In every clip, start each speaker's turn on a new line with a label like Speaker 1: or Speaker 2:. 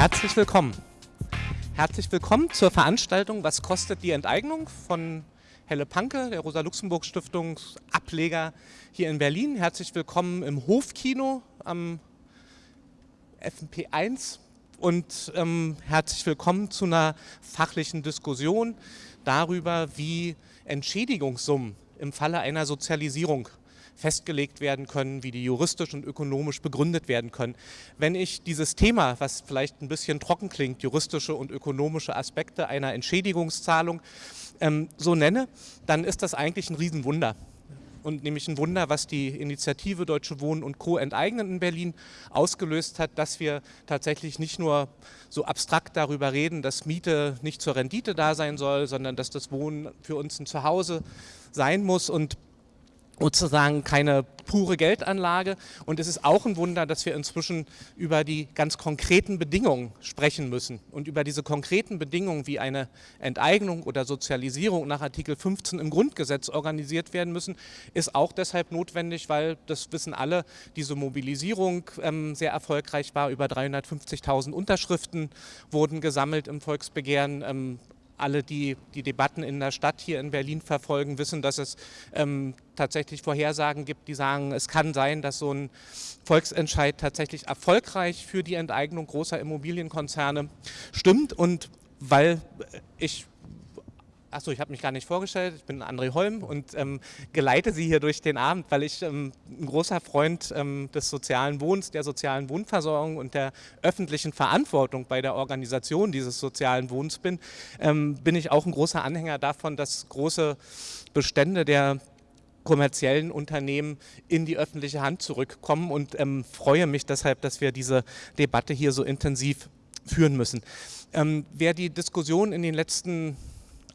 Speaker 1: Herzlich willkommen. Herzlich willkommen zur Veranstaltung Was kostet die Enteignung von Helle Panke, der Rosa-Luxemburg-Stiftung, Ableger hier in Berlin. Herzlich willkommen im Hofkino am FNP 1 und ähm, herzlich willkommen zu einer fachlichen Diskussion darüber, wie Entschädigungssummen im Falle einer Sozialisierung festgelegt werden können, wie die juristisch und ökonomisch begründet werden können. Wenn ich dieses Thema, was vielleicht ein bisschen trocken klingt, juristische und ökonomische Aspekte einer Entschädigungszahlung, ähm, so nenne, dann ist das eigentlich ein Riesenwunder und nämlich ein Wunder, was die Initiative Deutsche Wohnen und Co. enteignen in Berlin ausgelöst hat, dass wir tatsächlich nicht nur so abstrakt darüber reden, dass Miete nicht zur Rendite da sein soll, sondern dass das Wohnen für uns ein Zuhause sein muss und sozusagen keine pure Geldanlage. Und es ist auch ein Wunder, dass wir inzwischen über die ganz konkreten Bedingungen sprechen müssen. Und über diese konkreten Bedingungen wie eine Enteignung oder Sozialisierung nach Artikel 15 im Grundgesetz organisiert werden müssen, ist auch deshalb notwendig, weil, das wissen alle, diese Mobilisierung ähm, sehr erfolgreich war. Über 350.000 Unterschriften wurden gesammelt im Volksbegehren. Ähm, alle, die die Debatten in der Stadt hier in Berlin verfolgen, wissen, dass es ähm, tatsächlich Vorhersagen gibt, die sagen, es kann sein, dass so ein Volksentscheid tatsächlich erfolgreich für die Enteignung großer Immobilienkonzerne stimmt. Und weil ich Achso, ich habe mich gar nicht vorgestellt. Ich bin André Holm und ähm, geleite Sie hier durch den Abend, weil ich ähm, ein großer Freund ähm, des sozialen Wohnens, der sozialen Wohnversorgung und der öffentlichen Verantwortung bei der Organisation dieses sozialen Wohnens bin. Ähm, bin ich auch ein großer Anhänger davon, dass große Bestände der kommerziellen Unternehmen in die öffentliche Hand zurückkommen und ähm, freue mich deshalb, dass wir diese Debatte hier so intensiv führen müssen. Ähm, wer die Diskussion in den letzten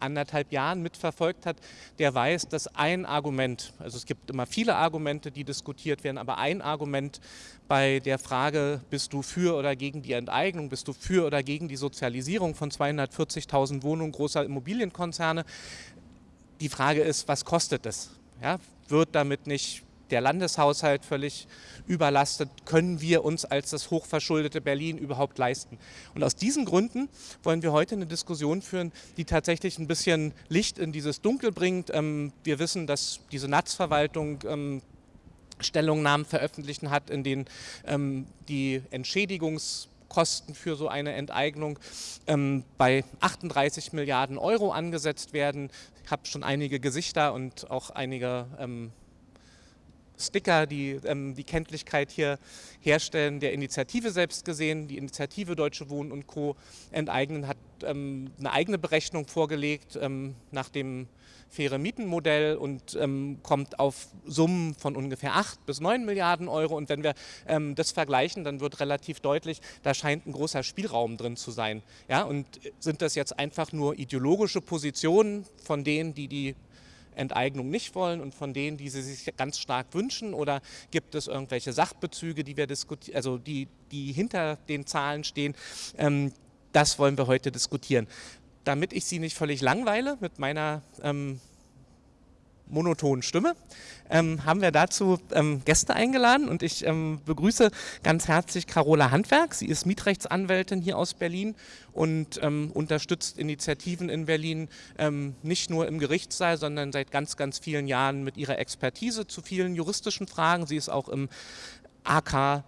Speaker 1: anderthalb Jahren mitverfolgt hat, der weiß, dass ein Argument, also es gibt immer viele Argumente, die diskutiert werden, aber ein Argument bei der Frage, bist du für oder gegen die Enteignung, bist du für oder gegen die Sozialisierung von 240.000 Wohnungen großer Immobilienkonzerne, die Frage ist, was kostet es? Ja, wird damit nicht der Landeshaushalt völlig überlastet, können wir uns als das hochverschuldete Berlin überhaupt leisten. Und aus diesen Gründen wollen wir heute eine Diskussion führen, die tatsächlich ein bisschen Licht in dieses Dunkel bringt. Ähm, wir wissen, dass diese Netzverwaltung ähm, Stellungnahmen veröffentlichen hat, in denen ähm, die Entschädigungs Kosten für so eine Enteignung ähm, bei 38 Milliarden Euro angesetzt werden. Ich habe schon einige Gesichter und auch einige ähm, Sticker, die ähm, die Kenntlichkeit hier herstellen, der Initiative selbst gesehen. Die Initiative Deutsche Wohnen und Co. enteignen hat ähm, eine eigene Berechnung vorgelegt ähm, nach dem faire Mietenmodell und ähm, kommt auf Summen von ungefähr 8 bis 9 Milliarden Euro. Und wenn wir ähm, das vergleichen, dann wird relativ deutlich, da scheint ein großer Spielraum drin zu sein. Ja, und sind das jetzt einfach nur ideologische Positionen von denen, die die Enteignung nicht wollen und von denen, die sie sich ganz stark wünschen? Oder gibt es irgendwelche Sachbezüge, die wir diskutieren, also die, die hinter den Zahlen stehen? Ähm, das wollen wir heute diskutieren. Damit ich Sie nicht völlig langweile mit meiner ähm, monotonen Stimme, ähm, haben wir dazu ähm, Gäste eingeladen und ich ähm, begrüße ganz herzlich Carola Handwerk. Sie ist Mietrechtsanwältin hier aus Berlin und ähm, unterstützt Initiativen in Berlin ähm, nicht nur im Gerichtssaal, sondern seit ganz, ganz vielen Jahren mit ihrer Expertise zu vielen juristischen Fragen. Sie ist auch im AK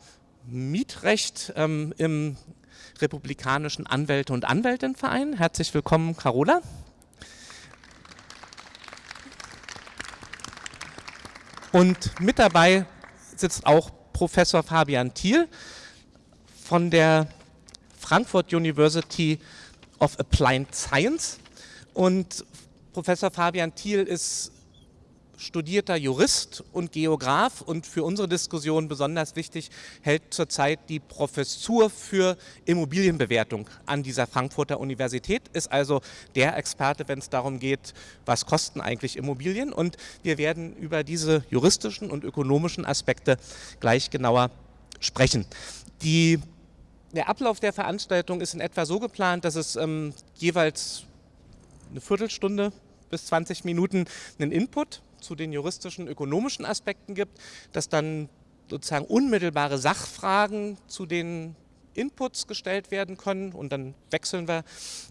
Speaker 1: Mietrecht ähm, im Republikanischen Anwälte- und Anwältinnenverein. Herzlich willkommen, Carola. Und mit dabei sitzt auch Professor Fabian Thiel von der Frankfurt University of Applied Science. Und Professor Fabian Thiel ist studierter Jurist und Geograf und für unsere Diskussion besonders wichtig hält zurzeit die Professur für Immobilienbewertung an dieser Frankfurter Universität, ist also der Experte, wenn es darum geht, was kosten eigentlich Immobilien und wir werden über diese juristischen und ökonomischen Aspekte gleich genauer sprechen. Die, der Ablauf der Veranstaltung ist in etwa so geplant, dass es ähm, jeweils eine Viertelstunde bis 20 Minuten einen Input zu den juristischen, ökonomischen Aspekten gibt, dass dann sozusagen unmittelbare Sachfragen zu den Inputs gestellt werden können und dann wechseln wir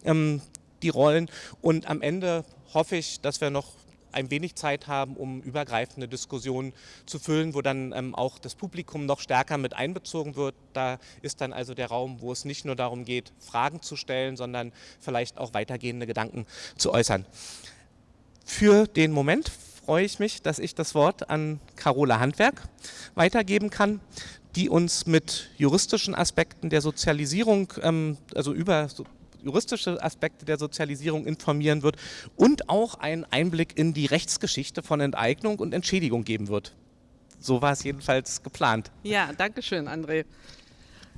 Speaker 1: ähm, die Rollen und am Ende hoffe ich, dass wir noch ein wenig Zeit haben, um übergreifende Diskussionen zu füllen, wo dann ähm, auch das Publikum noch stärker mit einbezogen wird. Da ist dann also der Raum, wo es nicht nur darum geht, Fragen zu stellen, sondern vielleicht auch weitergehende Gedanken zu äußern. Für den Moment freue ich mich, dass ich das Wort an Carola Handwerk weitergeben kann, die uns mit juristischen Aspekten der Sozialisierung, ähm, also über juristische Aspekte der Sozialisierung informieren wird und auch einen Einblick in die Rechtsgeschichte von Enteignung und Entschädigung geben wird. So war es jedenfalls geplant.
Speaker 2: Ja, danke schön, André.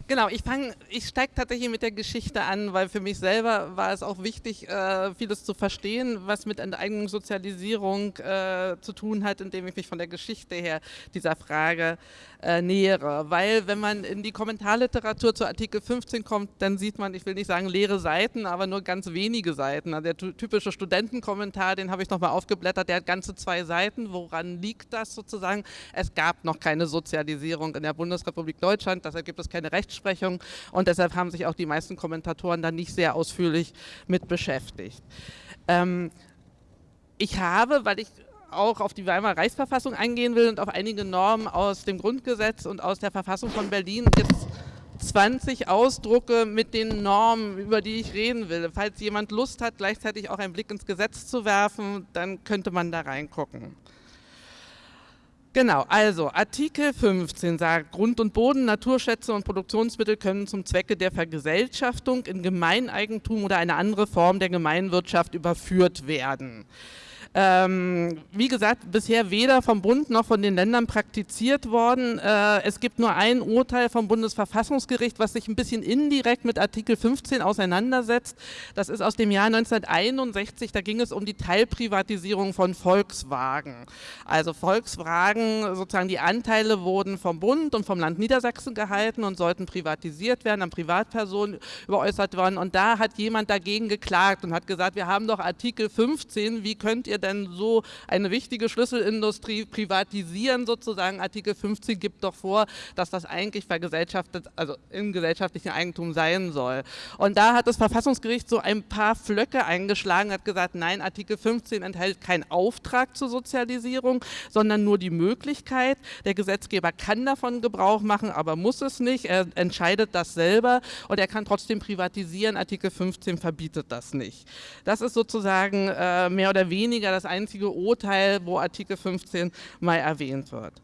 Speaker 2: Genau, ich ich steige tatsächlich mit der Geschichte an, weil für mich selber war es auch wichtig, äh, vieles zu verstehen, was mit Enteignung, Sozialisierung äh, zu tun hat, indem ich mich von der Geschichte her dieser Frage äh, nähere. Weil wenn man in die Kommentarliteratur zu Artikel 15 kommt, dann sieht man, ich will nicht sagen leere Seiten, aber nur ganz wenige Seiten. Also der typische Studentenkommentar, den habe ich nochmal aufgeblättert, der hat ganze zwei Seiten. Woran liegt das sozusagen? Es gab noch keine Sozialisierung in der Bundesrepublik Deutschland, deshalb gibt es keine Rechtsprechung und deshalb haben sich auch die meisten Kommentatoren da nicht sehr ausführlich mit beschäftigt. Ähm, ich habe, weil ich auch auf die Weimarer Reichsverfassung eingehen will und auf einige Normen aus dem Grundgesetz und aus der Verfassung von Berlin jetzt 20 Ausdrucke mit den Normen, über die ich reden will. Falls jemand Lust hat, gleichzeitig auch einen Blick ins Gesetz zu werfen, dann könnte man da reingucken. Genau, also Artikel 15 sagt, Grund und Boden, Naturschätze und Produktionsmittel können zum Zwecke der Vergesellschaftung in Gemeineigentum oder eine andere Form der Gemeinwirtschaft überführt werden. Ähm, wie gesagt, bisher weder vom Bund noch von den Ländern praktiziert worden. Äh, es gibt nur ein Urteil vom Bundesverfassungsgericht, was sich ein bisschen indirekt mit Artikel 15 auseinandersetzt. Das ist aus dem Jahr 1961, da ging es um die Teilprivatisierung von Volkswagen. Also Volkswagen, sozusagen die Anteile wurden vom Bund und vom Land Niedersachsen gehalten und sollten privatisiert werden, an Privatpersonen überäußert worden. Und da hat jemand dagegen geklagt und hat gesagt, wir haben doch Artikel 15, wie könnt ihr denn so eine wichtige Schlüsselindustrie privatisieren sozusagen? Artikel 15 gibt doch vor, dass das eigentlich vergesellschaftet, also im gesellschaftlichen Eigentum sein soll. Und da hat das Verfassungsgericht so ein paar Flöcke eingeschlagen, hat gesagt, nein, Artikel 15 enthält keinen Auftrag zur Sozialisierung, sondern nur die Möglichkeit. Der Gesetzgeber kann davon Gebrauch machen, aber muss es nicht. Er entscheidet das selber und er kann trotzdem privatisieren. Artikel 15 verbietet das nicht. Das ist sozusagen äh, mehr oder weniger das einzige Urteil, wo Artikel 15 mal erwähnt wird.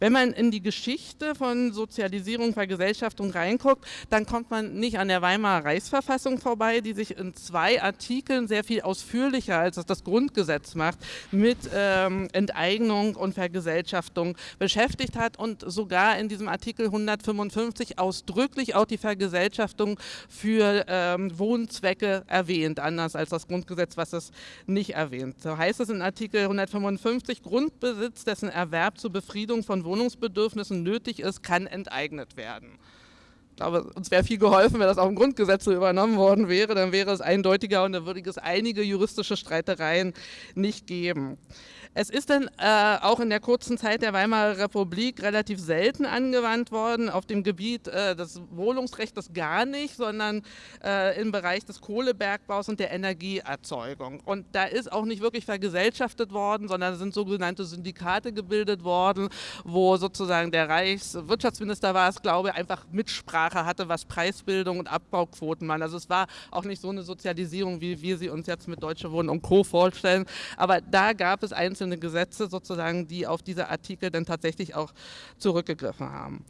Speaker 2: Wenn man in die Geschichte von Sozialisierung, Vergesellschaftung reinguckt, dann kommt man nicht an der Weimarer Reichsverfassung vorbei, die sich in zwei Artikeln sehr viel ausführlicher, als es das Grundgesetz macht, mit ähm, Enteignung und Vergesellschaftung beschäftigt hat und sogar in diesem Artikel 155 ausdrücklich auch die Vergesellschaftung für ähm, Wohnzwecke erwähnt, anders als das Grundgesetz, was es nicht erwähnt. So heißt es in Artikel 155, Grundbesitz, dessen Erwerb zur Befriedung von Wohnungsbedürfnissen nötig ist, kann enteignet werden. Ich glaube, uns wäre viel geholfen, wenn das auch im Grundgesetz so übernommen worden wäre, dann wäre es eindeutiger und dann würde es einige juristische Streitereien nicht geben. Es ist dann äh, auch in der kurzen Zeit der Weimarer Republik relativ selten angewandt worden, auf dem Gebiet äh, des Wohnungsrechts gar nicht, sondern äh, im Bereich des Kohlebergbaus und der Energieerzeugung. Und da ist auch nicht wirklich vergesellschaftet worden, sondern sind sogenannte Syndikate gebildet worden, wo sozusagen der Reichswirtschaftsminister war es, glaube ich, einfach Mitsprache hatte, was Preisbildung und Abbauquoten waren. Also es war auch nicht so eine Sozialisierung, wie wir sie uns jetzt mit Deutsche Wohnen und Co. vorstellen, aber da gab es einzelne einzelne Gesetze sozusagen, die auf diese Artikel dann tatsächlich auch zurückgegriffen haben.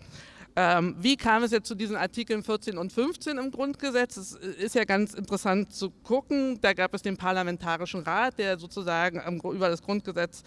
Speaker 2: Ähm, wie kam es jetzt zu diesen Artikeln 14 und 15 im Grundgesetz? Es ist ja ganz interessant zu gucken. Da gab es den Parlamentarischen Rat, der sozusagen über das Grundgesetz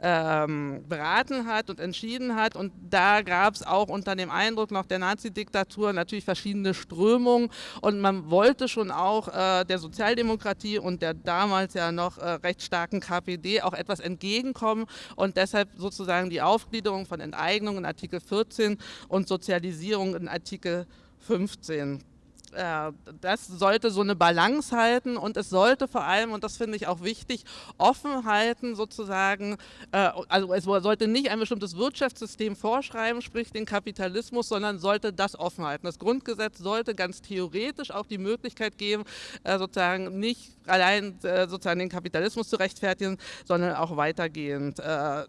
Speaker 2: ähm, beraten hat und entschieden hat. Und da gab es auch unter dem Eindruck noch der Nazi-Diktatur natürlich verschiedene Strömungen. Und man wollte schon auch äh, der Sozialdemokratie und der damals ja noch äh, recht starken KPD auch etwas entgegenkommen und deshalb sozusagen die Aufgliederung von Enteignung in Artikel 14 und Sozial Sozialisierung in Artikel 15 äh, das sollte so eine Balance halten und es sollte vor allem, und das finde ich auch wichtig, offen halten sozusagen, äh, also es sollte nicht ein bestimmtes Wirtschaftssystem vorschreiben, sprich den Kapitalismus, sondern sollte das offen halten. Das Grundgesetz sollte ganz theoretisch auch die Möglichkeit geben, äh, sozusagen nicht allein sozusagen den Kapitalismus zu rechtfertigen, sondern auch weitergehend.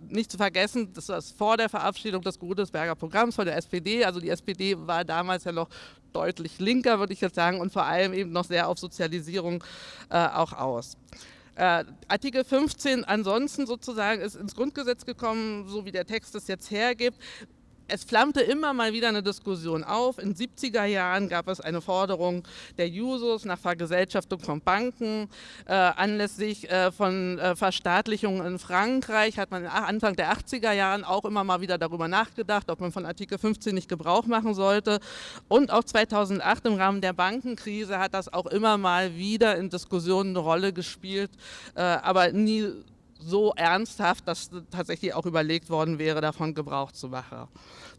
Speaker 2: Nicht zu vergessen, das war vor der Verabschiedung des Godesberger Programms von der SPD, also die SPD war damals ja noch deutlich linker, würde ich jetzt sagen, und vor allem eben noch sehr auf Sozialisierung äh, auch aus. Äh, Artikel 15 ansonsten sozusagen ist ins Grundgesetz gekommen, so wie der Text es jetzt hergibt es flammte immer mal wieder eine Diskussion auf. In den 70er Jahren gab es eine Forderung der Jusos nach Vergesellschaftung von Banken. Äh, anlässlich äh, von äh, Verstaatlichungen in Frankreich hat man Anfang der 80er Jahren auch immer mal wieder darüber nachgedacht, ob man von Artikel 15 nicht Gebrauch machen sollte. Und auch 2008 im Rahmen der Bankenkrise hat das auch immer mal wieder in Diskussionen eine Rolle gespielt, äh, aber nie so ernsthaft, dass tatsächlich auch überlegt worden wäre, davon Gebrauch zu machen.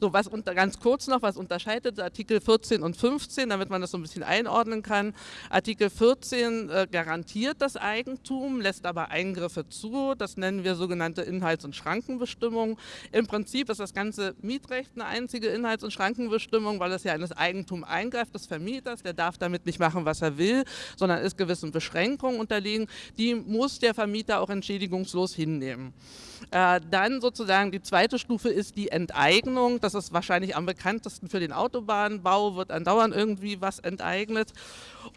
Speaker 2: So, was unter, ganz kurz noch, was unterscheidet Artikel 14 und 15, damit man das so ein bisschen einordnen kann. Artikel 14 äh, garantiert das Eigentum, lässt aber Eingriffe zu. Das nennen wir sogenannte Inhalts- und Schrankenbestimmungen. Im Prinzip ist das ganze Mietrecht eine einzige Inhalts- und Schrankenbestimmung, weil es ja in das Eigentum eingreift des Vermieters. Der darf damit nicht machen, was er will, sondern ist gewissen Beschränkungen unterlegen. Die muss der Vermieter auch entschädigungslos hinnehmen. Äh, dann sozusagen die zweite Stufe ist die Enteignung. Das ist wahrscheinlich am bekanntesten für den Autobahnbau, wird andauernd irgendwie was enteignet.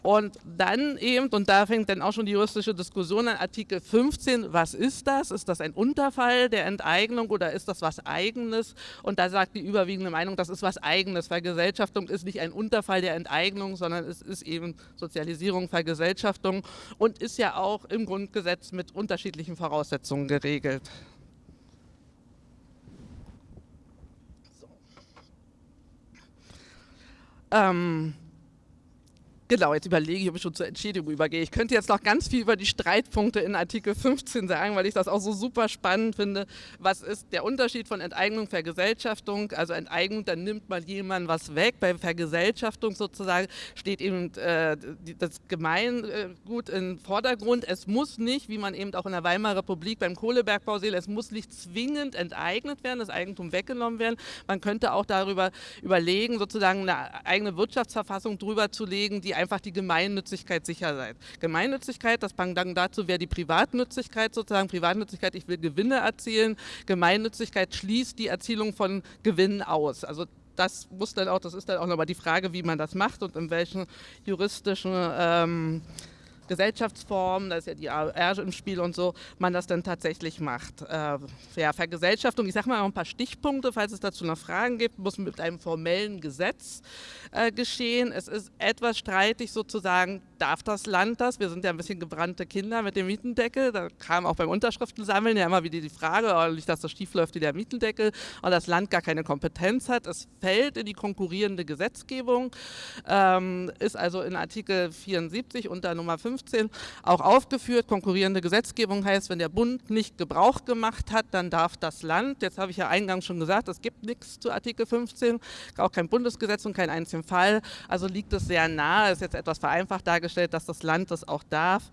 Speaker 2: Und dann eben, und da fängt dann auch schon die juristische Diskussion an, Artikel 15, was ist das? Ist das ein Unterfall der Enteignung oder ist das was Eigenes? Und da sagt die überwiegende Meinung, das ist was Eigenes. Vergesellschaftung ist nicht ein Unterfall der Enteignung, sondern es ist eben Sozialisierung, Vergesellschaftung und ist ja auch im Grundgesetz mit unterschiedlichen Voraussetzungen geregelt. Ähm, Genau, jetzt überlege ich, ob ich schon zur Entschädigung übergehe. Ich könnte jetzt noch ganz viel über die Streitpunkte in Artikel 15 sagen, weil ich das auch so super spannend finde. Was ist der Unterschied von Enteignung, Vergesellschaftung? Also Enteignung, dann nimmt man jemandem was weg. Bei Vergesellschaftung sozusagen steht eben äh, das Gemeingut im Vordergrund. Es muss nicht, wie man eben auch in der Weimarer Republik beim Kohlebergbau sieht, es muss nicht zwingend enteignet werden, das Eigentum weggenommen werden. Man könnte auch darüber überlegen, sozusagen eine eigene Wirtschaftsverfassung drüber zu legen, die einfach die Gemeinnützigkeit sicher sein. Gemeinnützigkeit, das Pendant dazu wäre die Privatnützigkeit sozusagen. Privatnützigkeit, ich will Gewinne erzielen. Gemeinnützigkeit schließt die Erzielung von Gewinnen aus. Also das muss dann auch, das ist dann auch nochmal die Frage, wie man das macht und in welchen juristischen ähm, Gesellschaftsformen, da ist ja die AR im Spiel und so, man das dann tatsächlich macht. Äh, ja, Vergesellschaftung, ich sage mal ein paar Stichpunkte, falls es dazu noch Fragen gibt, muss mit einem formellen Gesetz äh, geschehen. Es ist etwas streitig sozusagen, darf das Land das? Wir sind ja ein bisschen gebrannte Kinder mit dem Mietendeckel, da kam auch beim Unterschriftensammeln ja immer wieder die Frage, oh, nicht, dass das schief läuft wie der Mietendeckel und das Land gar keine Kompetenz hat. Es fällt in die konkurrierende Gesetzgebung, ähm, ist also in Artikel 74 unter Nummer 15 15 auch aufgeführt. Konkurrierende Gesetzgebung heißt, wenn der Bund nicht Gebrauch gemacht hat, dann darf das Land, jetzt habe ich ja eingangs schon gesagt, es gibt nichts zu Artikel 15, auch kein Bundesgesetz und keinen einzigen Fall, also liegt es sehr nahe, ist jetzt etwas vereinfacht dargestellt, dass das Land das auch darf.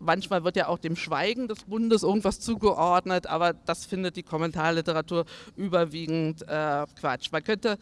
Speaker 2: Manchmal wird ja auch dem Schweigen des Bundes irgendwas zugeordnet, aber das findet die Kommentarliteratur überwiegend äh, Quatsch. Man könnte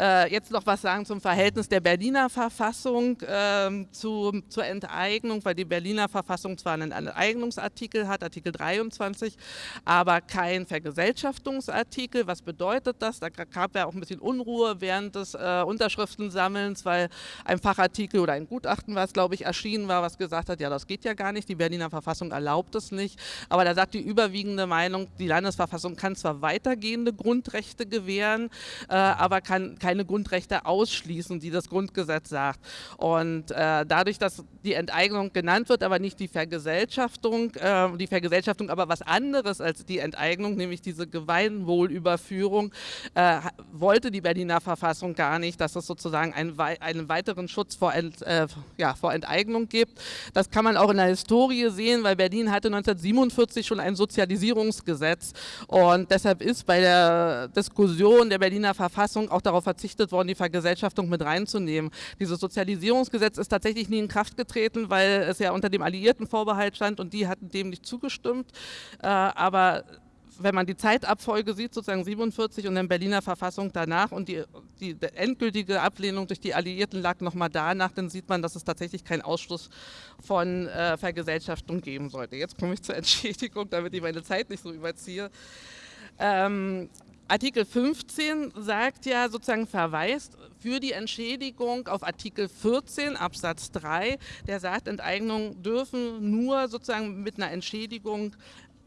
Speaker 2: äh, jetzt noch was sagen zum Verhältnis der Berliner Verfassung äh, zu, zur Enteignung, weil die Berliner Verfassung zwar einen Enteignungsartikel hat, Artikel 23, aber kein Vergesellschaftungsartikel. Was bedeutet das? Da gab ja auch ein bisschen Unruhe während des äh, Unterschriftensammelns, weil ein Fachartikel oder ein Gutachten, was glaube ich erschienen war, was gesagt hat, ja das geht ja gar nicht, die die Berliner Verfassung erlaubt es nicht. Aber da sagt die überwiegende Meinung, die Landesverfassung kann zwar weitergehende Grundrechte gewähren, äh, aber kann keine Grundrechte ausschließen, die das Grundgesetz sagt. Und äh, dadurch, dass die Enteignung Enteignung genannt wird, aber nicht die Vergesellschaftung, äh, die Vergesellschaftung aber was anderes als die Enteignung, nämlich diese Gemeinwohlüberführung, äh, wollte die Berliner Verfassung gar nicht, dass es sozusagen einen, einen weiteren Schutz vor, Ent, äh, ja, vor Enteignung gibt. Das kann man auch in der Historie sehen, weil Berlin hatte 1947 schon ein Sozialisierungsgesetz und deshalb ist bei der Diskussion der Berliner Verfassung auch darauf verzichtet worden, die Vergesellschaftung mit reinzunehmen. Dieses Sozialisierungsgesetz ist tatsächlich nie in Kraft getreten, weil es ja unter dem Alliiertenvorbehalt stand und die hatten dem nicht zugestimmt. Äh, aber wenn man die Zeitabfolge sieht, sozusagen 47 und dann Berliner Verfassung danach und die, die endgültige Ablehnung durch die Alliierten lag nochmal danach, dann sieht man, dass es tatsächlich keinen Ausschluss von äh, Vergesellschaftung geben sollte. Jetzt komme ich zur Entschädigung, damit ich meine Zeit nicht so überziehe. Ähm, Artikel 15 sagt ja sozusagen verweist für die Entschädigung auf Artikel 14 Absatz 3, der sagt, Enteignungen dürfen nur sozusagen mit einer Entschädigung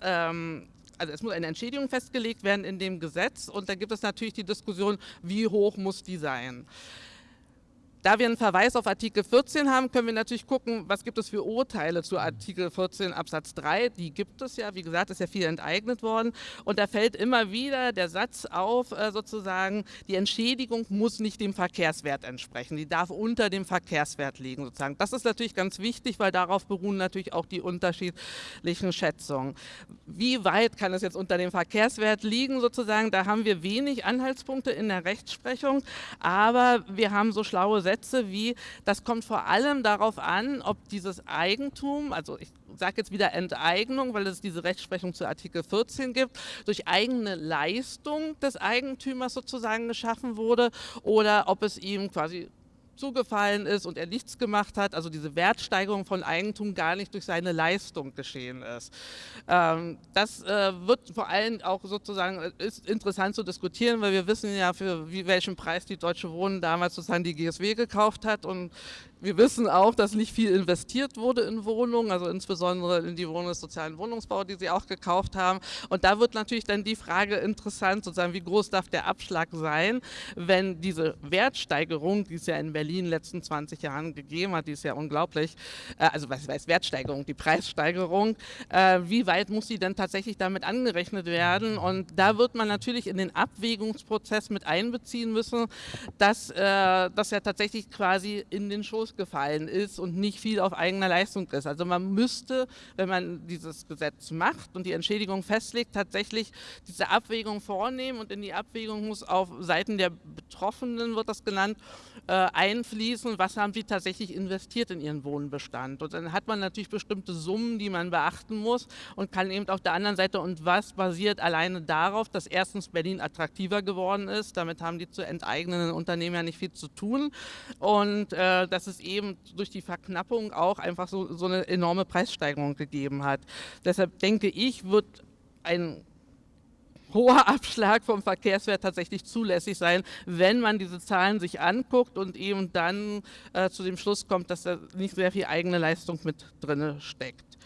Speaker 2: ähm, also es muss eine Entschädigung festgelegt werden in dem Gesetz und da gibt es natürlich die Diskussion, wie hoch muss die sein. Da wir einen Verweis auf Artikel 14 haben, können wir natürlich gucken, was gibt es für Urteile zu Artikel 14 Absatz 3. Die gibt es ja, wie gesagt, ist ja viel enteignet worden. Und da fällt immer wieder der Satz auf, äh, sozusagen, die Entschädigung muss nicht dem Verkehrswert entsprechen. Die darf unter dem Verkehrswert liegen, sozusagen. Das ist natürlich ganz wichtig, weil darauf beruhen natürlich auch die unterschiedlichen Schätzungen. Wie weit kann es jetzt unter dem Verkehrswert liegen, sozusagen? Da haben wir wenig Anhaltspunkte in der Rechtsprechung, aber wir haben so schlaue Sätze wie, das kommt vor allem darauf an, ob dieses Eigentum, also ich sage jetzt wieder Enteignung, weil es diese Rechtsprechung zu Artikel 14 gibt, durch eigene Leistung des Eigentümers sozusagen geschaffen wurde oder ob es ihm quasi zugefallen ist und er nichts gemacht hat, also diese Wertsteigerung von Eigentum gar nicht durch seine Leistung geschehen ist. Ähm, das äh, wird vor allem auch sozusagen, äh, ist interessant zu diskutieren, weil wir wissen ja, für welchen Preis die Deutsche Wohnen damals sozusagen die GSW gekauft hat und wir wissen auch, dass nicht viel investiert wurde in Wohnungen, also insbesondere in die Wohnungen des sozialen Wohnungsbau, die sie auch gekauft haben. Und da wird natürlich dann die Frage interessant, sozusagen, wie groß darf der Abschlag sein, wenn diese Wertsteigerung, die es ja in Berlin in den letzten 20 Jahren gegeben hat, die ist ja unglaublich, äh, also was heißt Wertsteigerung, die Preissteigerung, äh, wie weit muss sie denn tatsächlich damit angerechnet werden? Und da wird man natürlich in den Abwägungsprozess mit einbeziehen müssen, dass äh, das ja tatsächlich quasi in den Schoß gefallen ist und nicht viel auf eigener Leistung ist. Also man müsste, wenn man dieses Gesetz macht und die Entschädigung festlegt, tatsächlich diese Abwägung vornehmen und in die Abwägung muss auf Seiten der Betroffenen, wird das genannt, äh, einfließen, was haben sie tatsächlich investiert in ihren Wohnbestand. Und dann hat man natürlich bestimmte Summen, die man beachten muss und kann eben auf der anderen Seite, und was basiert alleine darauf, dass erstens Berlin attraktiver geworden ist, damit haben die zu enteignenden Unternehmen ja nicht viel zu tun und äh, dass es eben durch die Verknappung auch einfach so, so eine enorme Preissteigerung gegeben hat. Deshalb denke ich, wird ein hoher Abschlag vom Verkehrswert tatsächlich zulässig sein, wenn man diese Zahlen sich anguckt und eben dann äh, zu dem Schluss kommt, dass da nicht sehr viel eigene Leistung mit drin steckt.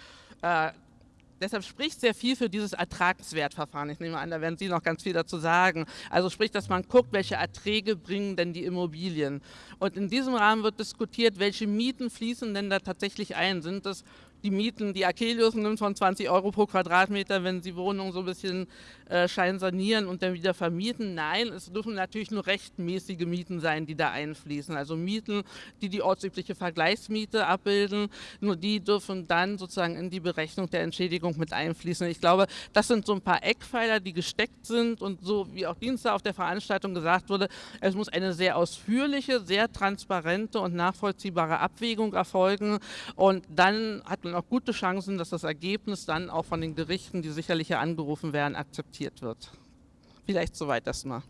Speaker 2: Äh, deshalb spricht sehr viel für dieses Ertragswertverfahren. Ich nehme an, da werden Sie noch ganz viel dazu sagen. Also sprich, dass man guckt, welche Erträge bringen denn die Immobilien. Und in diesem Rahmen wird diskutiert, welche Mieten fließen denn da tatsächlich ein. Sind das die Mieten, die Akelius nimmt von 20 Euro pro Quadratmeter, wenn sie Wohnungen so ein bisschen äh, sanieren und dann wieder vermieten. Nein, es dürfen natürlich nur rechtmäßige Mieten sein, die da einfließen. Also Mieten, die die ortsübliche Vergleichsmiete abbilden, nur die dürfen dann sozusagen in die Berechnung der Entschädigung mit einfließen. Ich glaube, das sind so ein paar Eckpfeiler, die gesteckt sind und so wie auch Dienstag auf der Veranstaltung gesagt wurde, es muss eine sehr ausführliche, sehr transparente und nachvollziehbare Abwägung erfolgen und dann hat man auch gute Chancen, dass das Ergebnis dann auch von den Gerichten, die sicherlich hier angerufen werden, akzeptiert wird. Vielleicht soweit erstmal.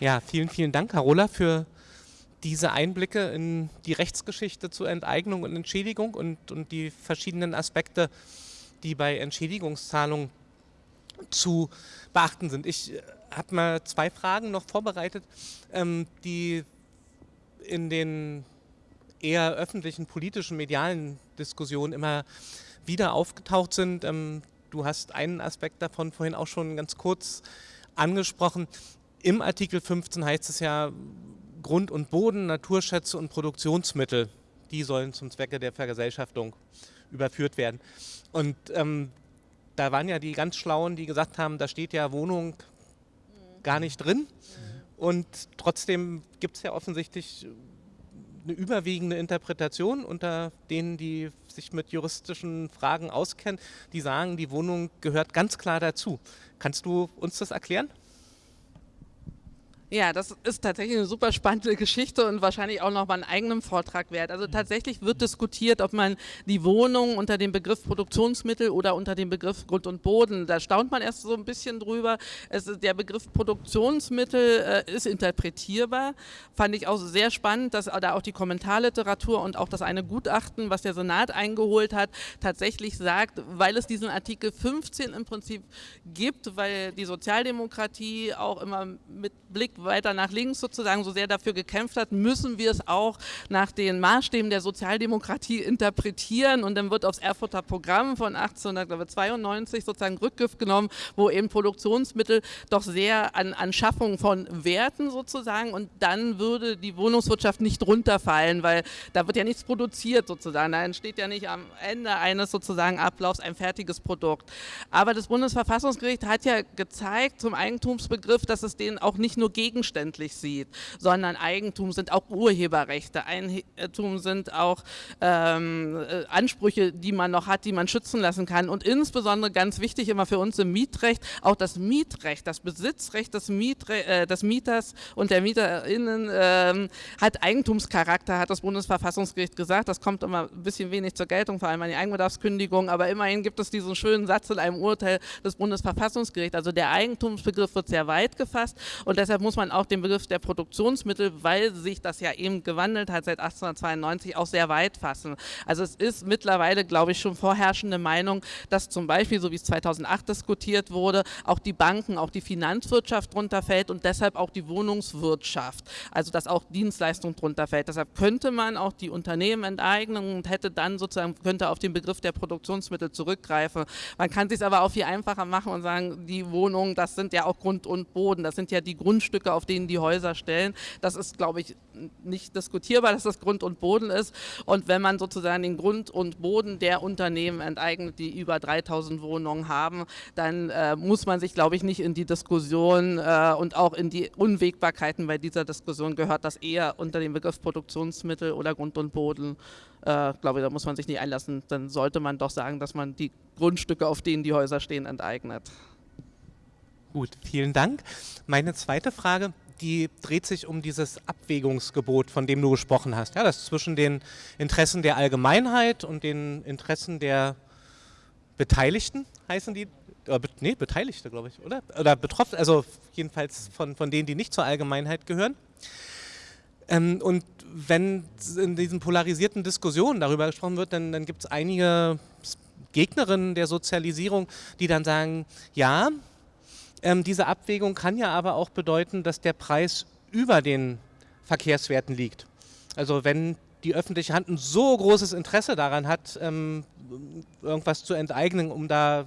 Speaker 1: Ja, vielen, vielen Dank, Carola, für diese Einblicke in die Rechtsgeschichte zur Enteignung und Entschädigung und, und die verschiedenen Aspekte, die bei Entschädigungszahlungen zu beachten sind. Ich äh, habe mal zwei Fragen noch vorbereitet, ähm, die in den eher öffentlichen, politischen, medialen Diskussionen immer wieder aufgetaucht sind. Ähm, du hast einen Aspekt davon vorhin auch schon ganz kurz angesprochen. Im Artikel 15 heißt es ja, Grund und Boden, Naturschätze und Produktionsmittel, die sollen zum Zwecke der Vergesellschaftung überführt werden. Und ähm, da waren ja die ganz Schlauen, die gesagt haben, da steht ja Wohnung gar nicht drin. Und trotzdem gibt es ja offensichtlich eine überwiegende Interpretation unter denen, die sich mit juristischen Fragen auskennen, die sagen, die Wohnung gehört ganz klar dazu. Kannst du uns das erklären?
Speaker 2: Ja, das ist tatsächlich eine super spannende Geschichte und wahrscheinlich auch noch mal einen eigenen Vortrag wert. Also tatsächlich wird diskutiert, ob man die Wohnung unter dem Begriff Produktionsmittel oder unter dem Begriff Grund und Boden, da staunt man erst so ein bisschen drüber. Es der Begriff Produktionsmittel äh, ist interpretierbar. Fand ich auch sehr spannend, dass da auch die Kommentarliteratur und auch das eine Gutachten, was der Senat eingeholt hat, tatsächlich sagt, weil es diesen Artikel 15 im Prinzip gibt, weil die Sozialdemokratie auch immer mit Blick weiter nach links sozusagen so sehr dafür gekämpft hat, müssen wir es auch nach den Maßstäben der Sozialdemokratie interpretieren und dann wird aufs Erfurter Programm von 1892 sozusagen Rückgriff genommen, wo eben Produktionsmittel doch sehr an, an Schaffung von Werten sozusagen und dann würde die Wohnungswirtschaft nicht runterfallen, weil da wird ja nichts produziert sozusagen, da entsteht ja nicht am Ende eines sozusagen Ablaufs ein fertiges Produkt. Aber das Bundesverfassungsgericht hat ja gezeigt zum Eigentumsbegriff, dass es den auch nicht nur gegen gegenständlich sieht, sondern Eigentum sind auch Urheberrechte, Eigentum sind auch ähm, äh, Ansprüche, die man noch hat, die man schützen lassen kann. Und insbesondere ganz wichtig immer für uns im Mietrecht, auch das Mietrecht, das Besitzrecht des, Mietre äh, des Mieters und der MieterInnen äh, hat Eigentumscharakter, hat das Bundesverfassungsgericht gesagt, das kommt immer ein bisschen wenig zur Geltung, vor allem an die Eigenbedarfskündigung, aber immerhin gibt es diesen schönen Satz in einem Urteil des Bundesverfassungsgerichts, also der Eigentumsbegriff wird sehr weit gefasst. Und deshalb muss man man auch den Begriff der Produktionsmittel, weil sich das ja eben gewandelt hat seit 1892, auch sehr weit fassen. Also es ist mittlerweile, glaube ich, schon vorherrschende Meinung, dass zum Beispiel, so wie es 2008 diskutiert wurde, auch die Banken, auch die Finanzwirtschaft drunter fällt und deshalb auch die Wohnungswirtschaft, also dass auch Dienstleistung drunter fällt. Deshalb könnte man auch die Unternehmen enteignen und hätte dann sozusagen, könnte auf den Begriff der Produktionsmittel zurückgreifen. Man kann sich aber auch viel einfacher machen und sagen, die Wohnungen, das sind ja auch Grund und Boden, das sind ja die Grundstücke Grundstücke, auf denen die Häuser stellen. Das ist, glaube ich, nicht diskutierbar, dass das Grund und Boden ist. Und wenn man sozusagen den Grund und Boden der Unternehmen enteignet, die über 3000 Wohnungen haben, dann äh, muss man sich, glaube ich, nicht in die Diskussion äh, und auch in die Unwägbarkeiten bei dieser Diskussion gehört das eher unter dem Begriff Produktionsmittel oder Grund und Boden. Äh, glaube ich, da muss man sich nicht einlassen. Dann sollte man doch sagen, dass man die Grundstücke, auf denen die Häuser stehen, enteignet.
Speaker 1: Gut, vielen Dank. Meine zweite Frage, die dreht sich um dieses Abwägungsgebot, von dem du gesprochen hast. Ja, das zwischen den Interessen der Allgemeinheit und den Interessen der Beteiligten, heißen die? Äh, nee, Beteiligte, glaube ich, oder? Oder betroffen, also jedenfalls von, von denen, die nicht zur Allgemeinheit gehören. Ähm, und wenn in diesen polarisierten Diskussionen darüber gesprochen wird, dann, dann gibt es einige Gegnerinnen der Sozialisierung, die dann sagen, ja, ähm, diese Abwägung kann ja aber auch bedeuten, dass der Preis über den Verkehrswerten liegt. Also wenn die öffentliche Hand ein so großes Interesse daran hat, ähm, irgendwas zu enteignen, um da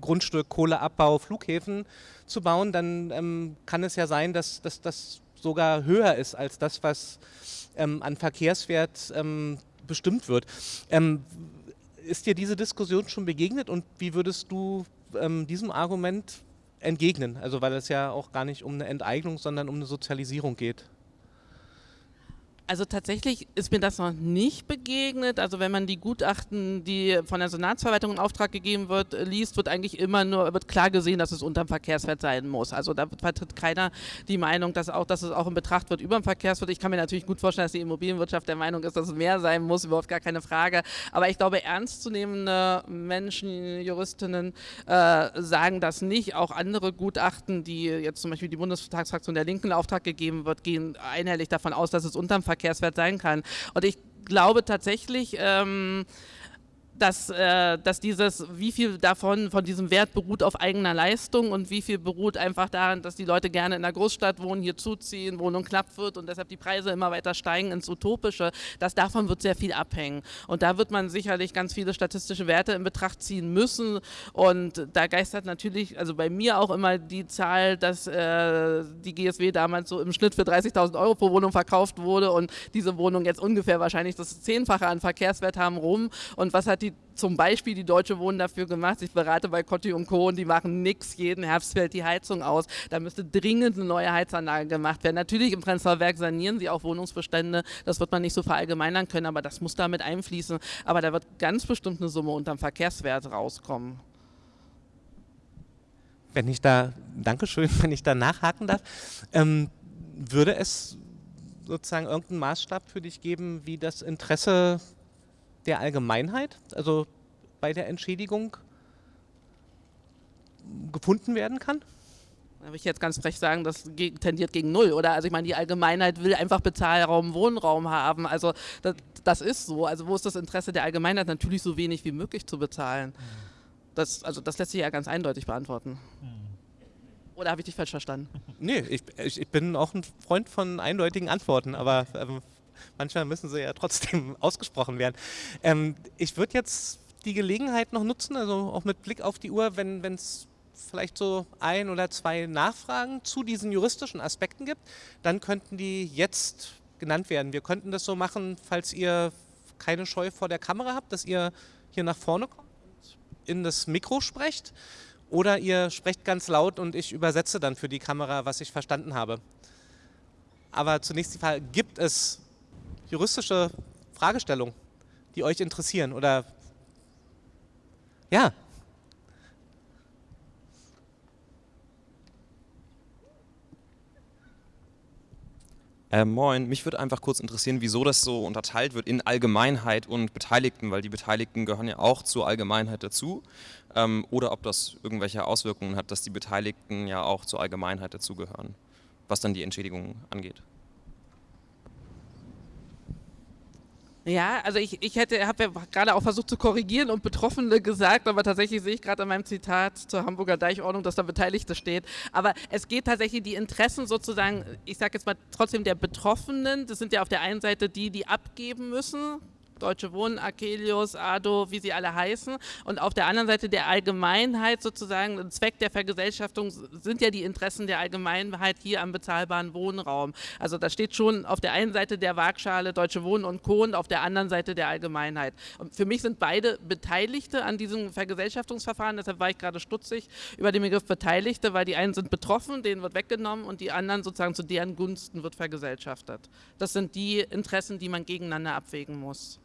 Speaker 1: Grundstück, Kohleabbau, Flughäfen zu bauen, dann ähm, kann es ja sein, dass, das sogar höher ist als das, was ähm, an Verkehrswert ähm, bestimmt wird. Ähm, ist dir diese Diskussion schon begegnet und wie würdest du ähm, diesem Argument entgegnen. Also weil es ja auch gar nicht um eine Enteignung, sondern um eine Sozialisierung geht.
Speaker 2: Also tatsächlich ist mir das noch nicht begegnet. Also wenn man die Gutachten, die von der Senatsverwaltung in Auftrag gegeben wird, liest, wird eigentlich immer nur wird klar gesehen, dass es unterm Verkehrswert sein muss. Also da vertritt keiner die Meinung, dass auch, dass es auch in Betracht wird über dem Verkehrswert. Ich kann mir natürlich gut vorstellen, dass die Immobilienwirtschaft der Meinung ist, dass es mehr sein muss, überhaupt gar keine Frage. Aber ich glaube, ernstzunehmende Menschen, Juristinnen äh, sagen das nicht. Auch andere Gutachten, die jetzt zum Beispiel die Bundestagsfraktion der Linken in Auftrag gegeben wird, gehen einhellig davon aus, dass es unterm Verkehrswert Verkehrswert sein kann. Und ich glaube tatsächlich, ähm, dass, äh, dass dieses, wie viel davon, von diesem Wert beruht auf eigener Leistung und wie viel beruht einfach daran, dass die Leute gerne in der Großstadt wohnen, hier zuziehen, Wohnung knapp wird und deshalb die Preise immer weiter steigen ins Utopische, dass davon wird sehr viel abhängen. Und da wird man sicherlich ganz viele statistische Werte in Betracht ziehen müssen und da geistert natürlich, also bei mir auch immer die Zahl, dass äh, die GSW damals so im Schnitt für 30.000 Euro pro Wohnung verkauft wurde und diese Wohnung jetzt ungefähr wahrscheinlich das Zehnfache an Verkehrswert haben rum und was hat die zum Beispiel die Deutsche Wohnen dafür gemacht. Ich berate bei Cotti und Co. und die machen nichts. Jeden Herbst fällt die Heizung aus. Da müsste dringend eine neue Heizanlage gemacht werden. Natürlich im Prenzlauer Werk sanieren sie auch Wohnungsbestände. Das wird man nicht so verallgemeinern können, aber das muss damit einfließen. Aber da wird ganz bestimmt eine Summe unterm Verkehrswert rauskommen.
Speaker 1: Wenn ich da, Dankeschön, wenn ich da nachhaken darf, ähm, würde es sozusagen irgendeinen Maßstab für dich geben, wie das Interesse der Allgemeinheit, also bei der Entschädigung, gefunden werden kann?
Speaker 2: Da würde ich jetzt ganz frech sagen, das tendiert gegen Null, oder? Also ich meine, die Allgemeinheit will einfach Bezahlraum, Wohnraum haben. Also das, das ist so. Also wo ist das Interesse der Allgemeinheit? Natürlich so wenig wie möglich zu bezahlen. Das, also das lässt sich ja ganz eindeutig beantworten. Oder habe ich dich falsch verstanden?
Speaker 1: Nee, ich, ich, bin auch ein Freund von eindeutigen Antworten, aber ähm, manchmal müssen sie ja trotzdem ausgesprochen werden. Ähm, ich würde jetzt die Gelegenheit noch nutzen, also auch mit Blick auf die Uhr, wenn es vielleicht so ein oder zwei Nachfragen zu diesen juristischen Aspekten gibt, dann könnten die jetzt genannt werden. Wir könnten das so machen, falls ihr keine Scheu vor der Kamera habt, dass ihr hier nach vorne kommt und in das Mikro sprecht oder ihr sprecht ganz laut und ich übersetze dann für die Kamera, was ich verstanden habe. Aber zunächst die Frage, gibt es juristische Fragestellungen, die euch interessieren oder ja.
Speaker 3: Äh, moin, mich würde einfach kurz interessieren, wieso das so unterteilt wird in Allgemeinheit und Beteiligten, weil die Beteiligten gehören ja auch zur Allgemeinheit dazu. Ähm, oder ob das irgendwelche Auswirkungen hat, dass die Beteiligten ja auch zur Allgemeinheit dazugehören, was dann die Entschädigung angeht.
Speaker 2: Ja, also ich, ich hätte, habe ja gerade auch versucht zu korrigieren und Betroffene gesagt, aber tatsächlich sehe ich gerade an meinem Zitat zur Hamburger Deichordnung, dass da Beteiligte steht. Aber es geht tatsächlich die Interessen sozusagen, ich sage jetzt mal trotzdem der Betroffenen, das sind ja auf der einen Seite die, die abgeben müssen, Deutsche Wohnen, Akelius, ADO, wie sie alle heißen. Und auf der anderen Seite der Allgemeinheit sozusagen, Zweck der Vergesellschaftung sind ja die Interessen der Allgemeinheit hier am bezahlbaren Wohnraum. Also da steht schon auf der einen Seite der Waagschale Deutsche Wohnen und Co. und auf der anderen Seite der Allgemeinheit. Und für mich sind beide Beteiligte an diesem Vergesellschaftungsverfahren, deshalb war ich gerade stutzig über den Begriff Beteiligte, weil die einen sind betroffen, denen wird weggenommen und die anderen sozusagen zu deren Gunsten wird vergesellschaftet. Das sind die Interessen, die man gegeneinander abwägen muss.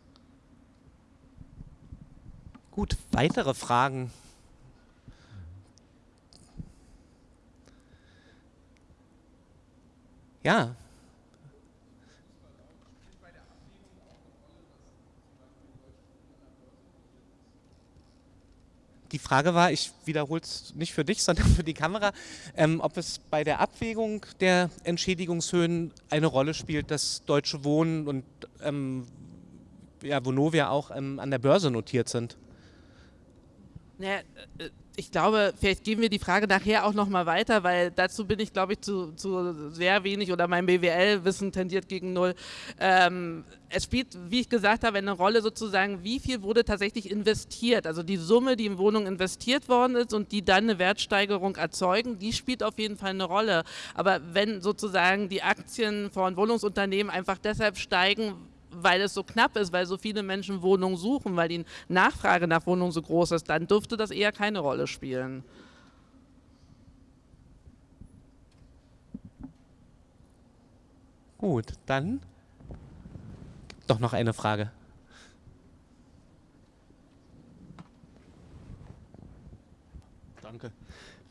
Speaker 1: Gut, weitere Fragen? Ja. Die Frage war, ich wiederhole es nicht für dich, sondern für die Kamera, ähm, ob es bei der Abwägung der Entschädigungshöhen eine Rolle spielt, dass Deutsche Wohnen und ähm, ja, Vonovia auch ähm, an der Börse notiert sind.
Speaker 2: Naja, äh, ich glaube, vielleicht geben wir die Frage nachher auch nochmal weiter, weil dazu bin ich, glaube ich, zu, zu, sehr wenig oder mein BWL-Wissen tendiert gegen null. Ähm, es spielt, wie ich gesagt habe, eine Rolle sozusagen, wie viel wurde tatsächlich investiert. Also die Summe, die in Wohnungen investiert worden ist und die dann eine Wertsteigerung erzeugen, die spielt auf jeden Fall eine Rolle. Aber wenn sozusagen die Aktien von Wohnungsunternehmen einfach deshalb steigen, weil es so knapp ist, weil so viele Menschen Wohnungen suchen, weil die Nachfrage nach Wohnungen so groß ist, dann dürfte das eher keine Rolle spielen.
Speaker 1: Gut, dann doch noch eine Frage.
Speaker 4: Danke.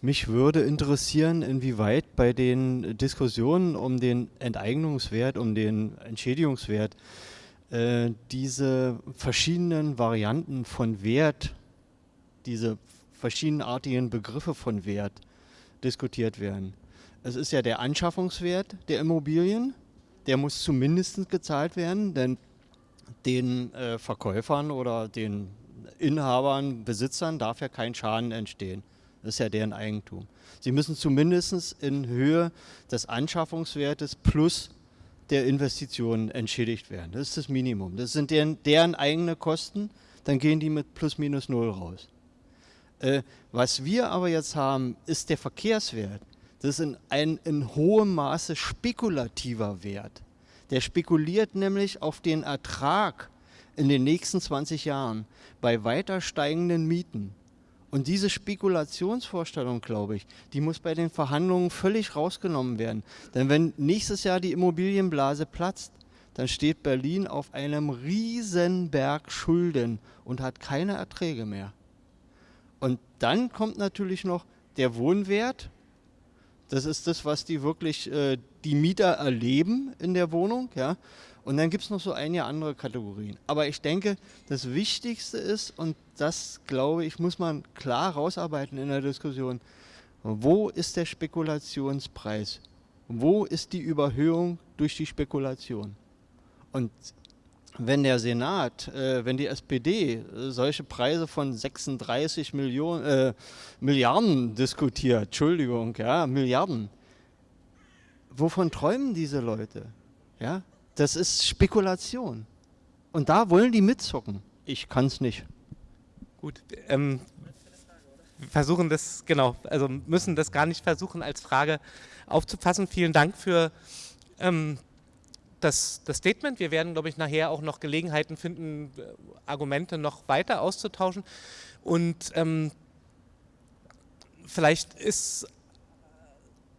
Speaker 4: Mich würde interessieren, inwieweit bei den Diskussionen um den Enteignungswert, um den Entschädigungswert, äh, diese verschiedenen Varianten von Wert, diese verschiedenartigen Begriffe von Wert diskutiert werden. Es ist ja der Anschaffungswert der Immobilien, der muss zumindest gezahlt werden, denn den äh, Verkäufern oder den Inhabern, Besitzern darf ja kein Schaden entstehen. Das ist ja deren Eigentum. Sie müssen zumindest in Höhe des Anschaffungswertes plus der Investitionen entschädigt werden. Das ist das Minimum. Das sind deren, deren eigene Kosten, dann gehen die mit plus minus null raus. Äh, was wir aber jetzt haben, ist der Verkehrswert. Das ist ein in hohem Maße spekulativer Wert. Der spekuliert nämlich auf den Ertrag in den nächsten 20 Jahren bei weiter steigenden Mieten. Und diese Spekulationsvorstellung, glaube ich, die muss bei den Verhandlungen völlig rausgenommen werden. Denn wenn nächstes Jahr die Immobilienblase platzt, dann steht Berlin auf einem Riesenberg Schulden und hat keine Erträge mehr. Und dann kommt natürlich noch der Wohnwert. Das ist das, was die wirklich äh, die Mieter erleben in der Wohnung. Ja? Und dann gibt es noch so einige andere Kategorien. Aber ich denke, das Wichtigste ist, und das glaube ich, muss man klar rausarbeiten in der Diskussion, wo ist der Spekulationspreis? Wo ist die Überhöhung durch die Spekulation? Und wenn der Senat, äh, wenn die SPD äh, solche Preise von 36 Millionen, äh, Milliarden diskutiert, Entschuldigung, ja, Milliarden, wovon träumen diese Leute? Ja, das ist Spekulation. Und da wollen die mitzocken. Ich kann es nicht.
Speaker 1: Gut, ähm, versuchen das, genau, also müssen das gar nicht versuchen als Frage aufzufassen. Vielen Dank für ähm, das, das, Statement. Wir werden, glaube ich, nachher auch noch Gelegenheiten finden, Argumente noch weiter auszutauschen. Und ähm, vielleicht ist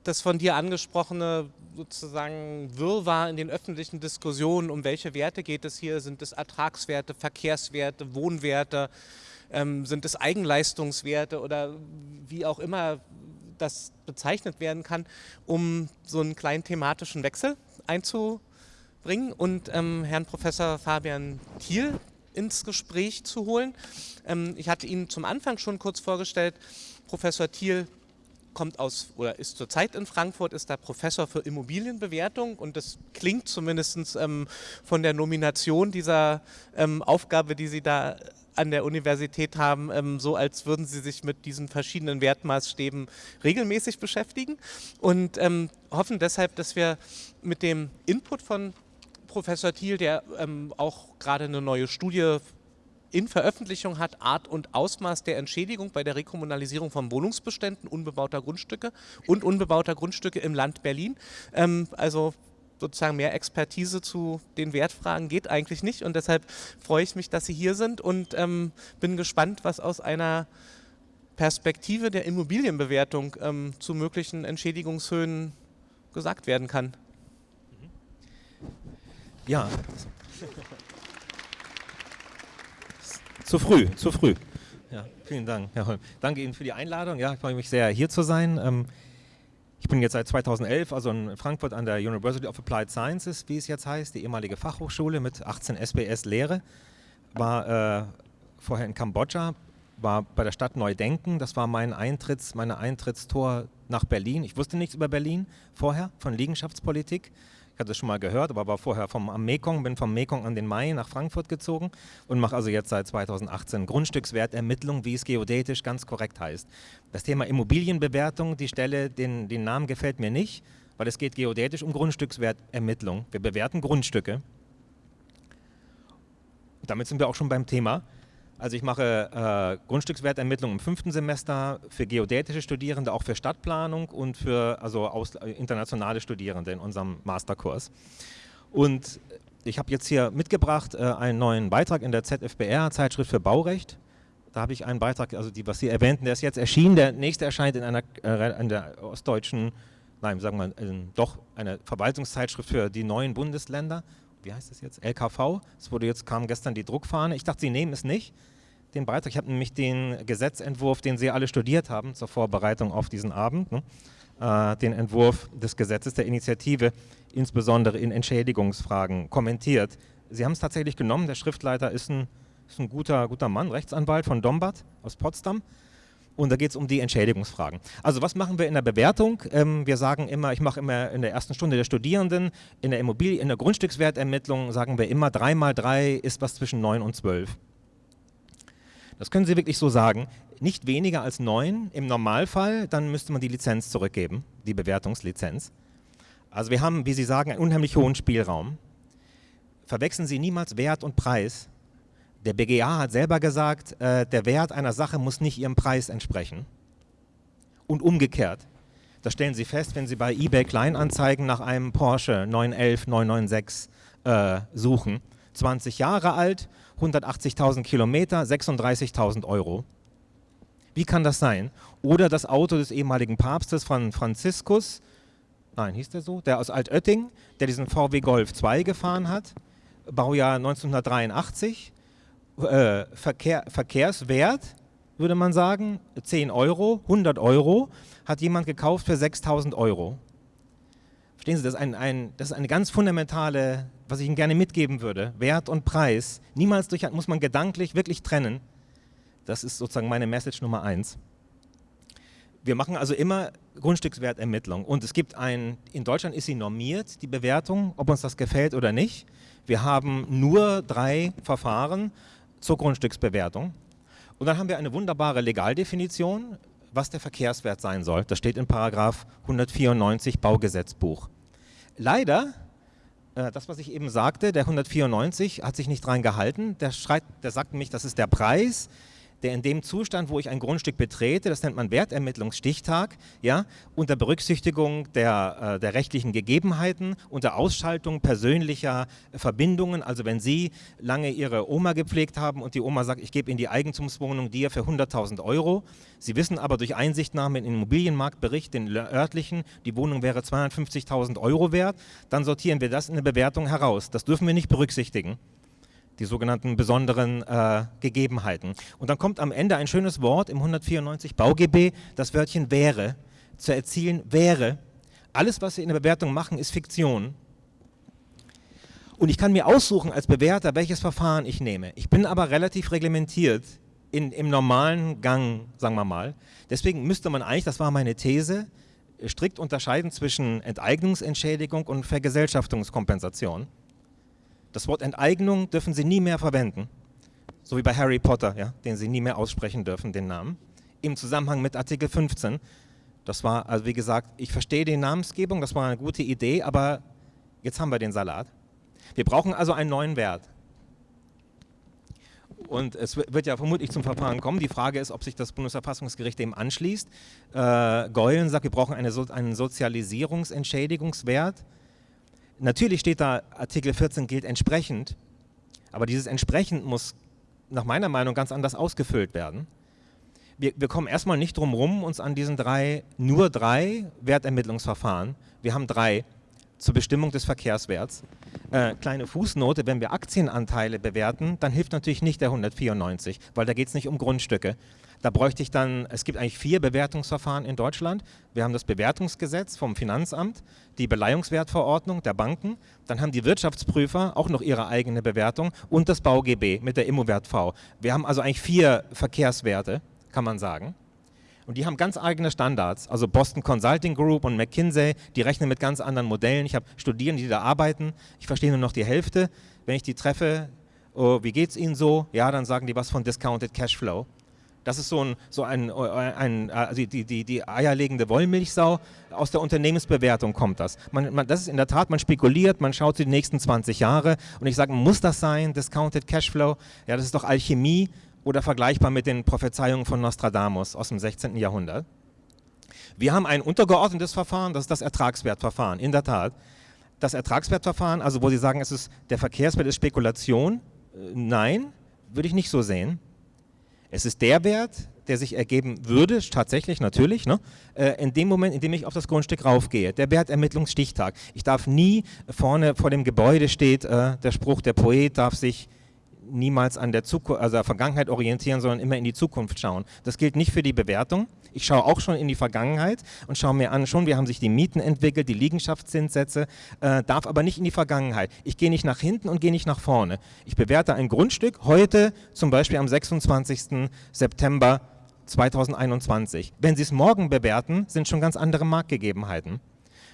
Speaker 1: das von dir angesprochene sozusagen Wirrwarr in den öffentlichen Diskussionen, um welche Werte geht es hier? Sind es Ertragswerte, Verkehrswerte, Wohnwerte? Ähm, sind es Eigenleistungswerte oder wie auch immer das bezeichnet werden kann, um so einen kleinen thematischen Wechsel einzubringen und ähm, Herrn Professor Fabian Thiel ins Gespräch zu holen. Ähm, ich hatte ihn zum Anfang schon kurz vorgestellt. Professor Thiel kommt aus oder ist zurzeit in Frankfurt, ist da Professor für Immobilienbewertung und das klingt zumindest ähm, von der Nomination dieser ähm, Aufgabe, die Sie da an der Universität haben, ähm, so als würden Sie sich mit diesen verschiedenen Wertmaßstäben regelmäßig beschäftigen. Und ähm, hoffen deshalb, dass wir mit dem Input von Professor Thiel, der ähm, auch gerade eine neue Studie in Veröffentlichung hat Art und Ausmaß der Entschädigung bei der Rekommunalisierung von Wohnungsbeständen unbebauter Grundstücke und unbebauter Grundstücke im Land Berlin. Ähm, also sozusagen mehr Expertise zu den Wertfragen geht eigentlich nicht und deshalb freue ich mich, dass Sie hier sind und ähm, bin gespannt, was aus einer Perspektive der Immobilienbewertung ähm, zu möglichen Entschädigungshöhen gesagt werden kann.
Speaker 5: Ja, Zu früh, zu früh. Ja, vielen Dank, Herr Holm. Danke Ihnen für die Einladung. Ja, ich freue mich sehr, hier zu sein. Ähm, ich bin jetzt seit 2011 also in Frankfurt an der University of Applied Sciences, wie es jetzt heißt, die ehemalige Fachhochschule mit 18 SBS-Lehre. War äh, vorher in Kambodscha, war bei der Stadt Neudenken. Das war mein Eintritts, meine Eintrittstor nach Berlin. Ich wusste nichts über Berlin vorher, von Liegenschaftspolitik. Ich hatte es schon mal gehört, aber war vorher vom, am Mekong, bin vom Mekong an den Main nach Frankfurt gezogen und mache also jetzt seit 2018 Grundstückswertermittlung, wie es geodätisch ganz korrekt heißt. Das Thema Immobilienbewertung, die Stelle, den, den Namen gefällt mir nicht, weil es geht geodätisch um Grundstückswertermittlung. Wir bewerten Grundstücke. Damit sind wir auch schon beim Thema. Also ich mache äh, Grundstückswertermittlung im fünften Semester für geodätische Studierende, auch für Stadtplanung und für also aus, äh, internationale Studierende in unserem Masterkurs. Und ich habe jetzt hier mitgebracht äh, einen neuen Beitrag in der ZFBR, Zeitschrift für Baurecht. Da habe ich einen Beitrag, also die, was Sie erwähnten, der ist jetzt erschienen. Der nächste erscheint in einer äh, in der ostdeutschen, nein, sagen wir mal, doch eine Verwaltungszeitschrift für die neuen Bundesländer. Wie heißt das jetzt? LKV. Es wurde jetzt kam gestern die Druckfahne. Ich dachte, Sie nehmen es nicht den Beitrag. Ich habe nämlich den Gesetzentwurf, den Sie alle studiert haben zur Vorbereitung auf diesen Abend, ne? äh, den Entwurf des Gesetzes der Initiative, insbesondere in Entschädigungsfragen, kommentiert. Sie haben es tatsächlich genommen. Der Schriftleiter ist ein, ist ein guter, guter Mann, Rechtsanwalt von Dombart aus Potsdam. Und da geht es um die Entschädigungsfragen. Also was machen wir in der Bewertung? Ähm, wir sagen immer, ich mache immer in der ersten Stunde der Studierenden, in der Immobilie, in der Grundstückswertermittlung sagen wir immer, 3 mal 3 ist was zwischen 9 und 12. Das können Sie wirklich so sagen. Nicht weniger als neun im Normalfall, dann müsste man die Lizenz zurückgeben, die Bewertungslizenz. Also wir haben, wie Sie sagen, einen unheimlich hohen Spielraum. Verwechseln Sie niemals Wert und Preis. Der BGA hat selber gesagt, äh, der Wert einer Sache muss nicht ihrem Preis entsprechen. Und umgekehrt. Das stellen Sie fest, wenn Sie bei eBay Kleinanzeigen nach einem Porsche 911 996 äh, suchen. 20 Jahre alt, 180.000 Kilometer, 36.000 Euro. Wie kann das sein? Oder das Auto des ehemaligen Papstes von Franziskus, nein, hieß der so, der aus Altötting, der diesen VW Golf 2 gefahren hat, Baujahr 1983, äh, Verkehr, Verkehrswert, würde man sagen, 10 Euro, 100 Euro, hat jemand gekauft für 6000 Euro. Verstehen Sie, das ist, ein, ein, das ist eine ganz fundamentale, was ich Ihnen gerne mitgeben würde, Wert und Preis. Niemals durch, muss man gedanklich wirklich trennen. Das ist sozusagen meine Message Nummer eins. Wir machen also immer Grundstückswertermittlung und es gibt ein, in Deutschland ist sie normiert, die Bewertung, ob uns das gefällt oder nicht. Wir haben nur drei Verfahren zur Grundstücksbewertung und dann haben wir eine wunderbare Legaldefinition, was der Verkehrswert sein soll. Das steht in Paragraph 194 Baugesetzbuch. Leider, das was ich eben sagte, der 194 hat sich nicht dran gehalten, der, schreit, der sagt nämlich, das ist der Preis, der in dem Zustand, wo ich ein Grundstück betrete, das nennt man Wertermittlungsstichtag, ja, unter Berücksichtigung der, äh, der rechtlichen Gegebenheiten, unter Ausschaltung persönlicher Verbindungen, also wenn Sie lange Ihre Oma gepflegt haben und die Oma sagt, ich gebe Ihnen die Eigentumswohnung dir für 100.000 Euro, Sie wissen aber durch Einsichtnahme in den Immobilienmarktbericht, den örtlichen, die Wohnung wäre 250.000 Euro wert, dann sortieren wir das in der Bewertung heraus. Das dürfen wir nicht berücksichtigen die sogenannten besonderen äh, Gegebenheiten. Und dann kommt am Ende ein schönes Wort im 194 BauGB, das Wörtchen wäre, zu erzielen wäre. Alles, was wir in der Bewertung machen, ist Fiktion. Und ich kann mir aussuchen als Bewerter, welches Verfahren ich nehme. Ich bin aber relativ reglementiert in, im normalen Gang, sagen wir mal. Deswegen müsste man eigentlich, das war meine These, strikt unterscheiden zwischen Enteignungsentschädigung und Vergesellschaftungskompensation. Das Wort Enteignung dürfen Sie nie mehr verwenden. So wie bei Harry Potter, ja, den Sie nie mehr aussprechen dürfen, den Namen. Im Zusammenhang mit Artikel 15. Das war, also wie gesagt, ich verstehe die Namensgebung, das war eine gute Idee, aber jetzt haben wir den Salat. Wir brauchen also einen neuen Wert. Und es wird ja vermutlich zum Verfahren kommen. Die Frage ist, ob sich das Bundesverfassungsgericht dem anschließt. Äh, Geulen sagt, wir brauchen eine so einen Sozialisierungsentschädigungswert. Natürlich steht da, Artikel 14 gilt entsprechend, aber dieses entsprechend muss nach meiner Meinung ganz anders ausgefüllt werden. Wir, wir kommen erstmal nicht drum herum, uns an diesen drei, nur drei Wertermittlungsverfahren, wir haben drei zur Bestimmung des Verkehrswerts. Äh, kleine Fußnote, wenn wir Aktienanteile bewerten, dann hilft natürlich nicht der 194, weil da geht es nicht um Grundstücke. Da bräuchte ich dann, es gibt eigentlich vier Bewertungsverfahren in Deutschland. Wir haben das Bewertungsgesetz vom Finanzamt, die Beleihungswertverordnung der Banken, dann haben die Wirtschaftsprüfer auch noch ihre eigene Bewertung und das BauGB mit der Immowert V. Wir haben also eigentlich vier Verkehrswerte, kann man sagen. Und die haben ganz eigene Standards. Also Boston Consulting Group und McKinsey, die rechnen mit ganz anderen Modellen. Ich habe Studierende, die da arbeiten. Ich verstehe nur noch die Hälfte. Wenn ich die treffe, oh, wie geht es ihnen so? Ja, dann sagen die was von Discounted Cashflow. Das ist so ein, so ein, ein also die, die, die eierlegende Wollmilchsau. Aus der Unternehmensbewertung kommt das. Man, man, das ist in der Tat, man spekuliert, man schaut die nächsten 20 Jahre und ich sage, muss das sein, Discounted Cashflow? Ja, das ist doch Alchemie oder vergleichbar mit den Prophezeiungen von Nostradamus aus dem 16. Jahrhundert. Wir haben ein untergeordnetes Verfahren, das ist das Ertragswertverfahren, in der Tat. Das Ertragswertverfahren, also wo Sie sagen, es ist, der Verkehrswert ist Spekulation, äh, nein, würde ich nicht so sehen. Es ist der Wert, der sich ergeben würde, tatsächlich natürlich, ne, äh, in dem Moment, in dem ich auf das Grundstück raufgehe. Der Wertermittlungsstichtag. Ich darf nie vorne vor dem Gebäude steht äh, der Spruch, der Poet darf sich niemals an der, Zukunft, also der Vergangenheit orientieren, sondern immer in die Zukunft schauen. Das gilt nicht für die Bewertung. Ich schaue auch schon in die Vergangenheit und schaue mir an, schon, wie haben sich die Mieten entwickelt, die Liegenschaftszinssätze, äh, darf aber nicht in die Vergangenheit. Ich gehe nicht nach hinten und gehe nicht nach vorne. Ich bewerte ein Grundstück heute, zum Beispiel am 26. September 2021. Wenn Sie es morgen bewerten, sind schon ganz andere Marktgegebenheiten.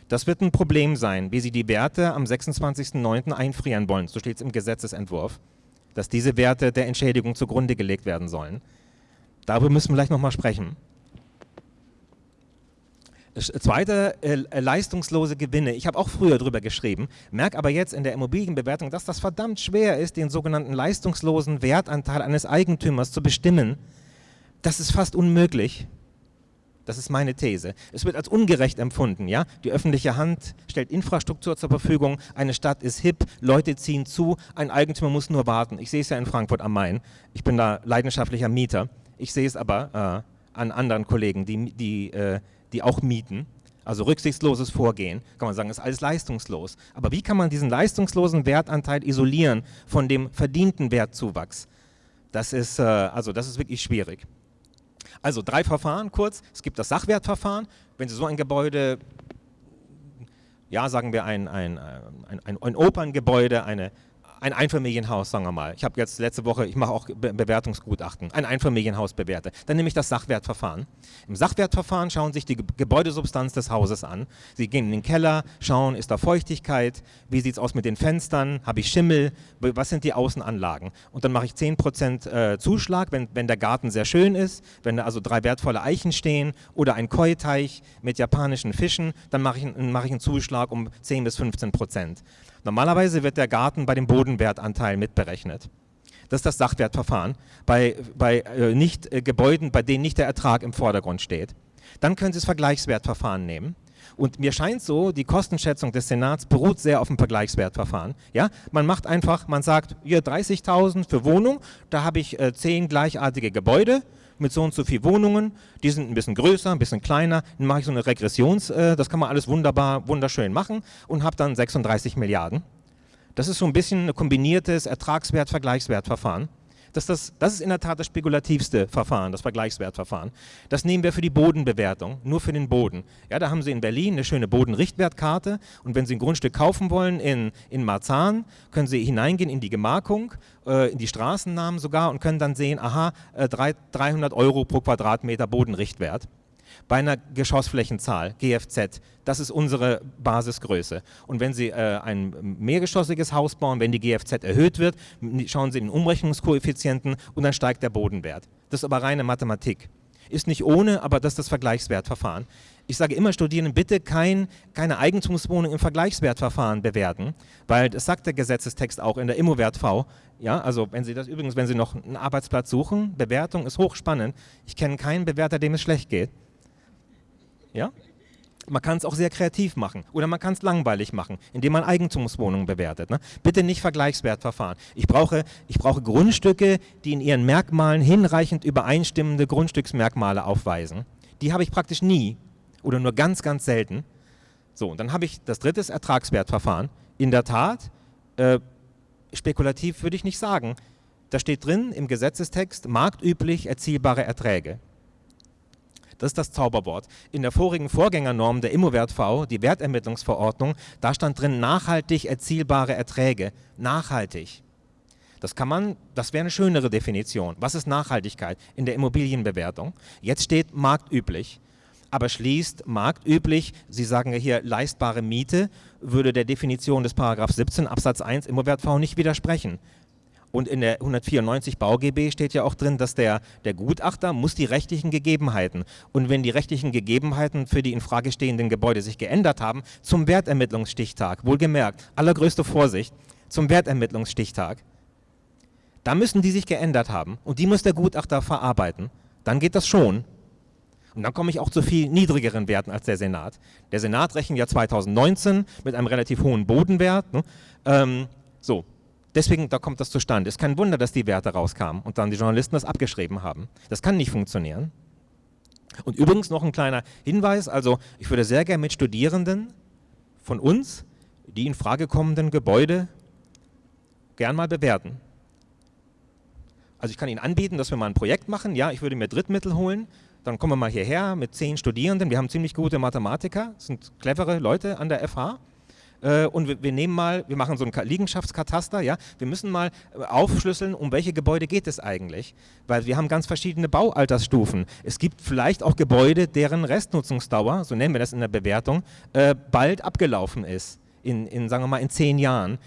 Speaker 5: Das wird ein Problem sein, wie Sie die Werte am 26.09. einfrieren wollen. So steht es im Gesetzesentwurf. Dass diese Werte der Entschädigung zugrunde gelegt werden sollen. Darüber müssen wir gleich nochmal sprechen. Das zweite, äh, äh, leistungslose Gewinne. Ich habe auch früher darüber geschrieben, merke aber jetzt in der Immobilienbewertung, dass das verdammt schwer ist, den sogenannten leistungslosen Wertanteil eines Eigentümers zu bestimmen. Das ist fast unmöglich. Das ist meine These. Es wird als ungerecht empfunden. Ja? Die öffentliche Hand stellt Infrastruktur zur Verfügung, eine Stadt ist hip, Leute ziehen zu, ein Eigentümer muss nur warten. Ich sehe es ja in Frankfurt am Main. Ich bin da leidenschaftlicher Mieter. Ich sehe es aber äh, an anderen Kollegen, die, die, äh, die auch mieten. Also rücksichtsloses Vorgehen, kann man sagen, ist alles leistungslos. Aber wie kann man diesen leistungslosen Wertanteil isolieren von dem verdienten Wertzuwachs? Das ist, äh, also das ist wirklich schwierig. Also drei Verfahren kurz. Es gibt das Sachwertverfahren. Wenn Sie so ein Gebäude, ja sagen wir ein, ein, ein, ein, Operngebäude, eine ein Einfamilienhaus, sagen wir mal. Ich habe jetzt letzte Woche, ich mache auch Be Bewertungsgutachten, ein Einfamilienhaus bewerte. Dann nehme ich das Sachwertverfahren. Im Sachwertverfahren schauen sich die Ge Gebäudesubstanz des Hauses an. Sie gehen in den Keller, schauen, ist da Feuchtigkeit, wie sieht es aus mit den Fenstern, habe ich Schimmel, was sind die Außenanlagen. Und dann mache ich 10% äh, Zuschlag, wenn, wenn der Garten sehr schön ist, wenn da also drei wertvolle Eichen stehen oder ein Koi-Teich mit japanischen Fischen, dann mache ich, mach ich einen Zuschlag um 10 bis 15 Prozent. Normalerweise wird der Garten bei dem Bodenwertanteil mitberechnet. Das ist das Sachwertverfahren bei, bei äh, nicht, äh, Gebäuden, bei denen nicht der Ertrag im Vordergrund steht. Dann können Sie das Vergleichswertverfahren nehmen. Und mir scheint so, die Kostenschätzung des Senats beruht sehr auf dem Vergleichswertverfahren. Ja? Man macht einfach, man sagt, hier 30.000 für Wohnung, da habe ich äh, 10 gleichartige Gebäude, mit so und so viel Wohnungen, die sind ein bisschen größer, ein bisschen kleiner, dann mache ich so eine Regressions, äh, das kann man alles wunderbar, wunderschön machen und habe dann 36 Milliarden. Das ist so ein bisschen ein kombiniertes Ertragswert-Vergleichswertverfahren. Das, das, das ist in der Tat das spekulativste Verfahren, das Vergleichswertverfahren. Das nehmen wir für die Bodenbewertung, nur für den Boden. Ja, da haben Sie in Berlin eine schöne Bodenrichtwertkarte und wenn Sie ein Grundstück kaufen wollen in, in Marzahn, können Sie hineingehen in die Gemarkung, äh, in die Straßennamen sogar und können dann sehen, aha, äh, 300 Euro pro Quadratmeter Bodenrichtwert bei einer Geschossflächenzahl, GFZ, das ist unsere Basisgröße. Und wenn Sie äh, ein mehrgeschossiges Haus bauen, wenn die GFZ erhöht wird, schauen Sie in den Umrechnungskoeffizienten und dann steigt der Bodenwert. Das ist aber reine Mathematik. Ist nicht ohne, aber das ist das Vergleichswertverfahren. Ich sage immer Studierenden, bitte kein, keine Eigentumswohnung im Vergleichswertverfahren bewerten, weil das sagt der Gesetzestext auch in der Immowert V. Ja, also wenn Sie das übrigens, wenn Sie noch einen Arbeitsplatz suchen, Bewertung ist hochspannend. Ich kenne keinen Bewerter, dem es schlecht geht. Ja? Man kann es auch sehr kreativ machen oder man kann es langweilig machen, indem man Eigentumswohnungen bewertet. Ne? Bitte nicht Vergleichswertverfahren. Ich brauche, ich brauche Grundstücke, die in ihren Merkmalen hinreichend übereinstimmende Grundstücksmerkmale aufweisen. Die habe ich praktisch nie oder nur ganz, ganz selten. So, und dann habe ich das dritte Ertragswertverfahren. In der Tat, äh, spekulativ würde ich nicht sagen. Da steht drin im Gesetzestext marktüblich erzielbare Erträge. Das ist das Zauberwort. In der vorigen Vorgängernorm der Immowert V, die Wertermittlungsverordnung, da stand drin nachhaltig erzielbare Erträge. Nachhaltig. Das kann man, das wäre eine schönere Definition. Was ist Nachhaltigkeit in der Immobilienbewertung? Jetzt steht marktüblich. Aber schließt marktüblich, Sie sagen ja hier leistbare Miete, würde der Definition des Paragraph 17 Absatz 1 Immowert V nicht widersprechen. Und in der 194 BauGB steht ja auch drin, dass der, der Gutachter muss die rechtlichen Gegebenheiten und wenn die rechtlichen Gegebenheiten für die in Frage stehenden Gebäude sich geändert haben, zum Wertermittlungsstichtag, wohlgemerkt, allergrößte Vorsicht, zum Wertermittlungsstichtag, da müssen die sich geändert haben und die muss der Gutachter verarbeiten. Dann geht das schon. Und dann komme ich auch zu viel niedrigeren Werten als der Senat. Der Senat rechnet ja 2019 mit einem relativ hohen Bodenwert. Ne? Ähm, so, Deswegen, da kommt das zustande. Es ist kein Wunder, dass die Werte rauskamen und dann die Journalisten das abgeschrieben haben. Das kann nicht funktionieren. Und übrigens noch ein kleiner Hinweis, also ich würde sehr gerne mit Studierenden von uns die in Frage kommenden Gebäude gern mal bewerten. Also ich kann Ihnen anbieten, dass wir mal ein Projekt machen. Ja, ich würde mir Drittmittel holen. Dann kommen wir mal hierher mit zehn Studierenden. Wir haben ziemlich gute Mathematiker, sind clevere Leute an der FH. Äh, und wir, wir, nehmen mal, wir machen so ein Liegenschaftskataster, ja, wir müssen mal äh, aufschlüsseln, um welche Gebäude geht es eigentlich, weil wir haben ganz verschiedene Baualtersstufen. Es gibt vielleicht auch Gebäude, deren Restnutzungsdauer, so nennen wir das in der Bewertung, äh, bald abgelaufen ist, in, in, sagen wir mal, in zehn Jahren.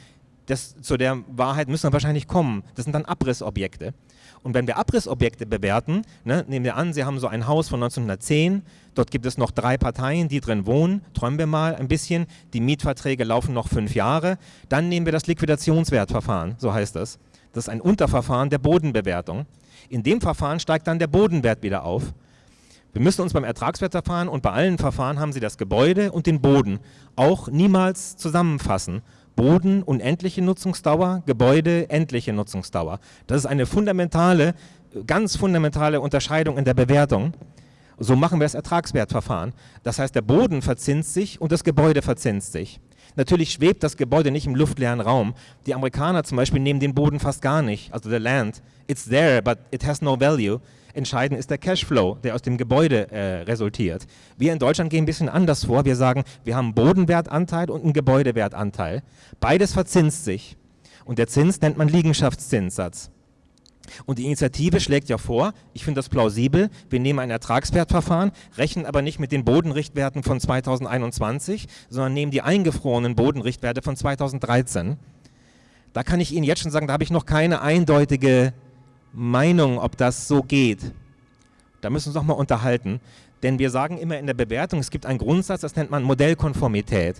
Speaker 5: das, zu der Wahrheit müssen wir wahrscheinlich kommen. Das sind dann Abrissobjekte. Und wenn wir Abrissobjekte bewerten, ne, nehmen wir an, Sie haben so ein Haus von 1910, dort gibt es noch drei Parteien, die drin wohnen, träumen wir mal ein bisschen, die Mietverträge laufen noch fünf Jahre, dann nehmen wir das Liquidationswertverfahren, so heißt das. Das ist ein Unterverfahren der Bodenbewertung. In dem Verfahren steigt dann der Bodenwert wieder auf. Wir müssen uns beim Ertragswertverfahren und bei allen Verfahren haben Sie das Gebäude und den Boden auch niemals zusammenfassen Boden unendliche Nutzungsdauer, Gebäude endliche Nutzungsdauer. Das ist eine fundamentale, ganz fundamentale Unterscheidung in der Bewertung. So machen wir das Ertragswertverfahren. Das heißt, der Boden verzinst sich und das Gebäude verzinst sich. Natürlich schwebt das Gebäude nicht im luftleeren Raum. Die Amerikaner zum Beispiel nehmen den Boden fast gar nicht, also the land. It's there, but it has no value. Entscheidend ist der Cashflow, der aus dem Gebäude äh, resultiert. Wir in Deutschland gehen ein bisschen anders vor. Wir sagen, wir haben einen Bodenwertanteil und einen Gebäudewertanteil. Beides verzinst sich. Und der Zins nennt man Liegenschaftszinssatz. Und die Initiative schlägt ja vor, ich finde das plausibel, wir nehmen ein Ertragswertverfahren, rechnen aber nicht mit den Bodenrichtwerten von 2021, sondern nehmen die eingefrorenen Bodenrichtwerte von 2013. Da kann ich Ihnen jetzt schon sagen, da habe ich noch keine eindeutige Meinung, ob das so geht. Da müssen wir uns noch mal unterhalten. Denn wir sagen immer in der Bewertung, es gibt einen Grundsatz, das nennt man Modellkonformität.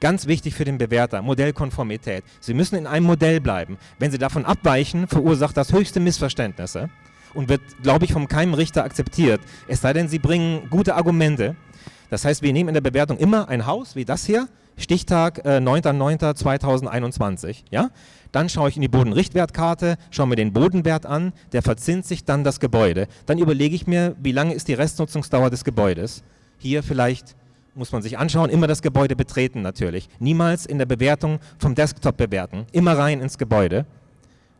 Speaker 5: Ganz wichtig für den Bewerter, Modellkonformität. Sie müssen in einem Modell bleiben. Wenn Sie davon abweichen, verursacht das höchste Missverständnisse und wird, glaube ich, vom keinem Richter akzeptiert. Es sei denn, Sie bringen gute Argumente. Das heißt, wir nehmen in der Bewertung immer ein Haus wie das hier, Stichtag äh, 9.9.2021. Ja? Dann schaue ich in die Bodenrichtwertkarte, schaue mir den Bodenwert an, der verzinst sich dann das Gebäude. Dann überlege ich mir, wie lange ist die Restnutzungsdauer des Gebäudes. Hier vielleicht muss man sich anschauen, immer das Gebäude betreten natürlich. Niemals in der Bewertung vom Desktop bewerten, immer rein ins Gebäude.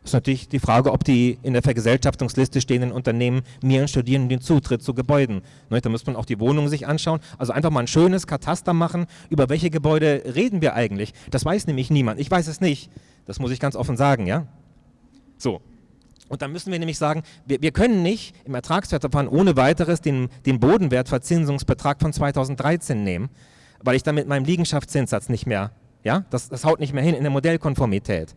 Speaker 5: Das ist natürlich die Frage, ob die in der Vergesellschaftungsliste stehenden Unternehmen mir und Studierenden den Zutritt zu Gebäuden. Ne, da muss man auch die Wohnungen sich anschauen. Also einfach mal ein schönes Kataster machen, über welche Gebäude reden wir eigentlich. Das weiß nämlich niemand. Ich weiß es nicht. Das muss ich ganz offen sagen, ja? So. Und dann müssen wir nämlich sagen, wir, wir können nicht im Ertragswertverfahren ohne weiteres den, den Bodenwertverzinsungsbetrag von 2013 nehmen, weil ich dann mit meinem Liegenschaftszinssatz nicht mehr, ja, das, das haut nicht mehr hin in der Modellkonformität.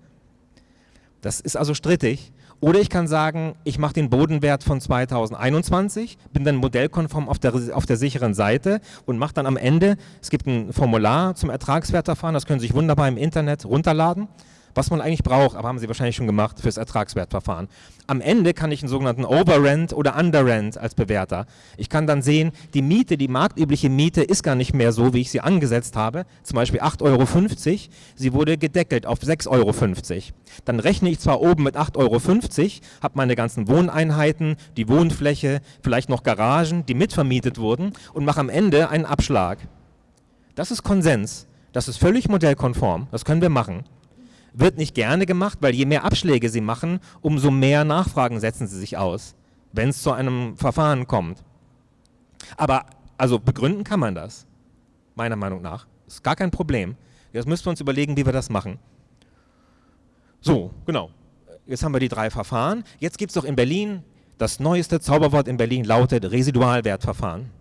Speaker 5: Das ist also strittig. Oder ich kann sagen, ich mache den Bodenwert von 2021, bin dann modellkonform auf der, auf der sicheren Seite und mache dann am Ende, es gibt ein Formular zum Ertragswertverfahren, das können Sie sich wunderbar im Internet runterladen was man eigentlich braucht, aber haben Sie wahrscheinlich schon gemacht fürs Ertragswertverfahren. Am Ende kann ich einen sogenannten Overrent oder Underrent als Bewerter. Ich kann dann sehen, die Miete, die marktübliche Miete ist gar nicht mehr so, wie ich sie angesetzt habe, zum Beispiel 8,50 Euro, sie wurde gedeckelt auf 6,50 Euro. Dann rechne ich zwar oben mit 8,50 Euro, habe meine ganzen Wohneinheiten, die Wohnfläche, vielleicht noch Garagen, die mitvermietet wurden und mache am Ende einen Abschlag. Das ist Konsens. Das ist völlig modellkonform. Das können wir machen. Wird nicht gerne gemacht, weil je mehr Abschläge sie machen, umso mehr Nachfragen setzen sie sich aus, wenn es zu einem Verfahren kommt. Aber also begründen kann man das, meiner Meinung nach. Ist gar kein Problem. Jetzt müssen wir uns überlegen, wie wir das machen. So, genau. Jetzt haben wir die drei Verfahren. Jetzt gibt es doch in Berlin, das neueste Zauberwort in Berlin lautet Residualwertverfahren.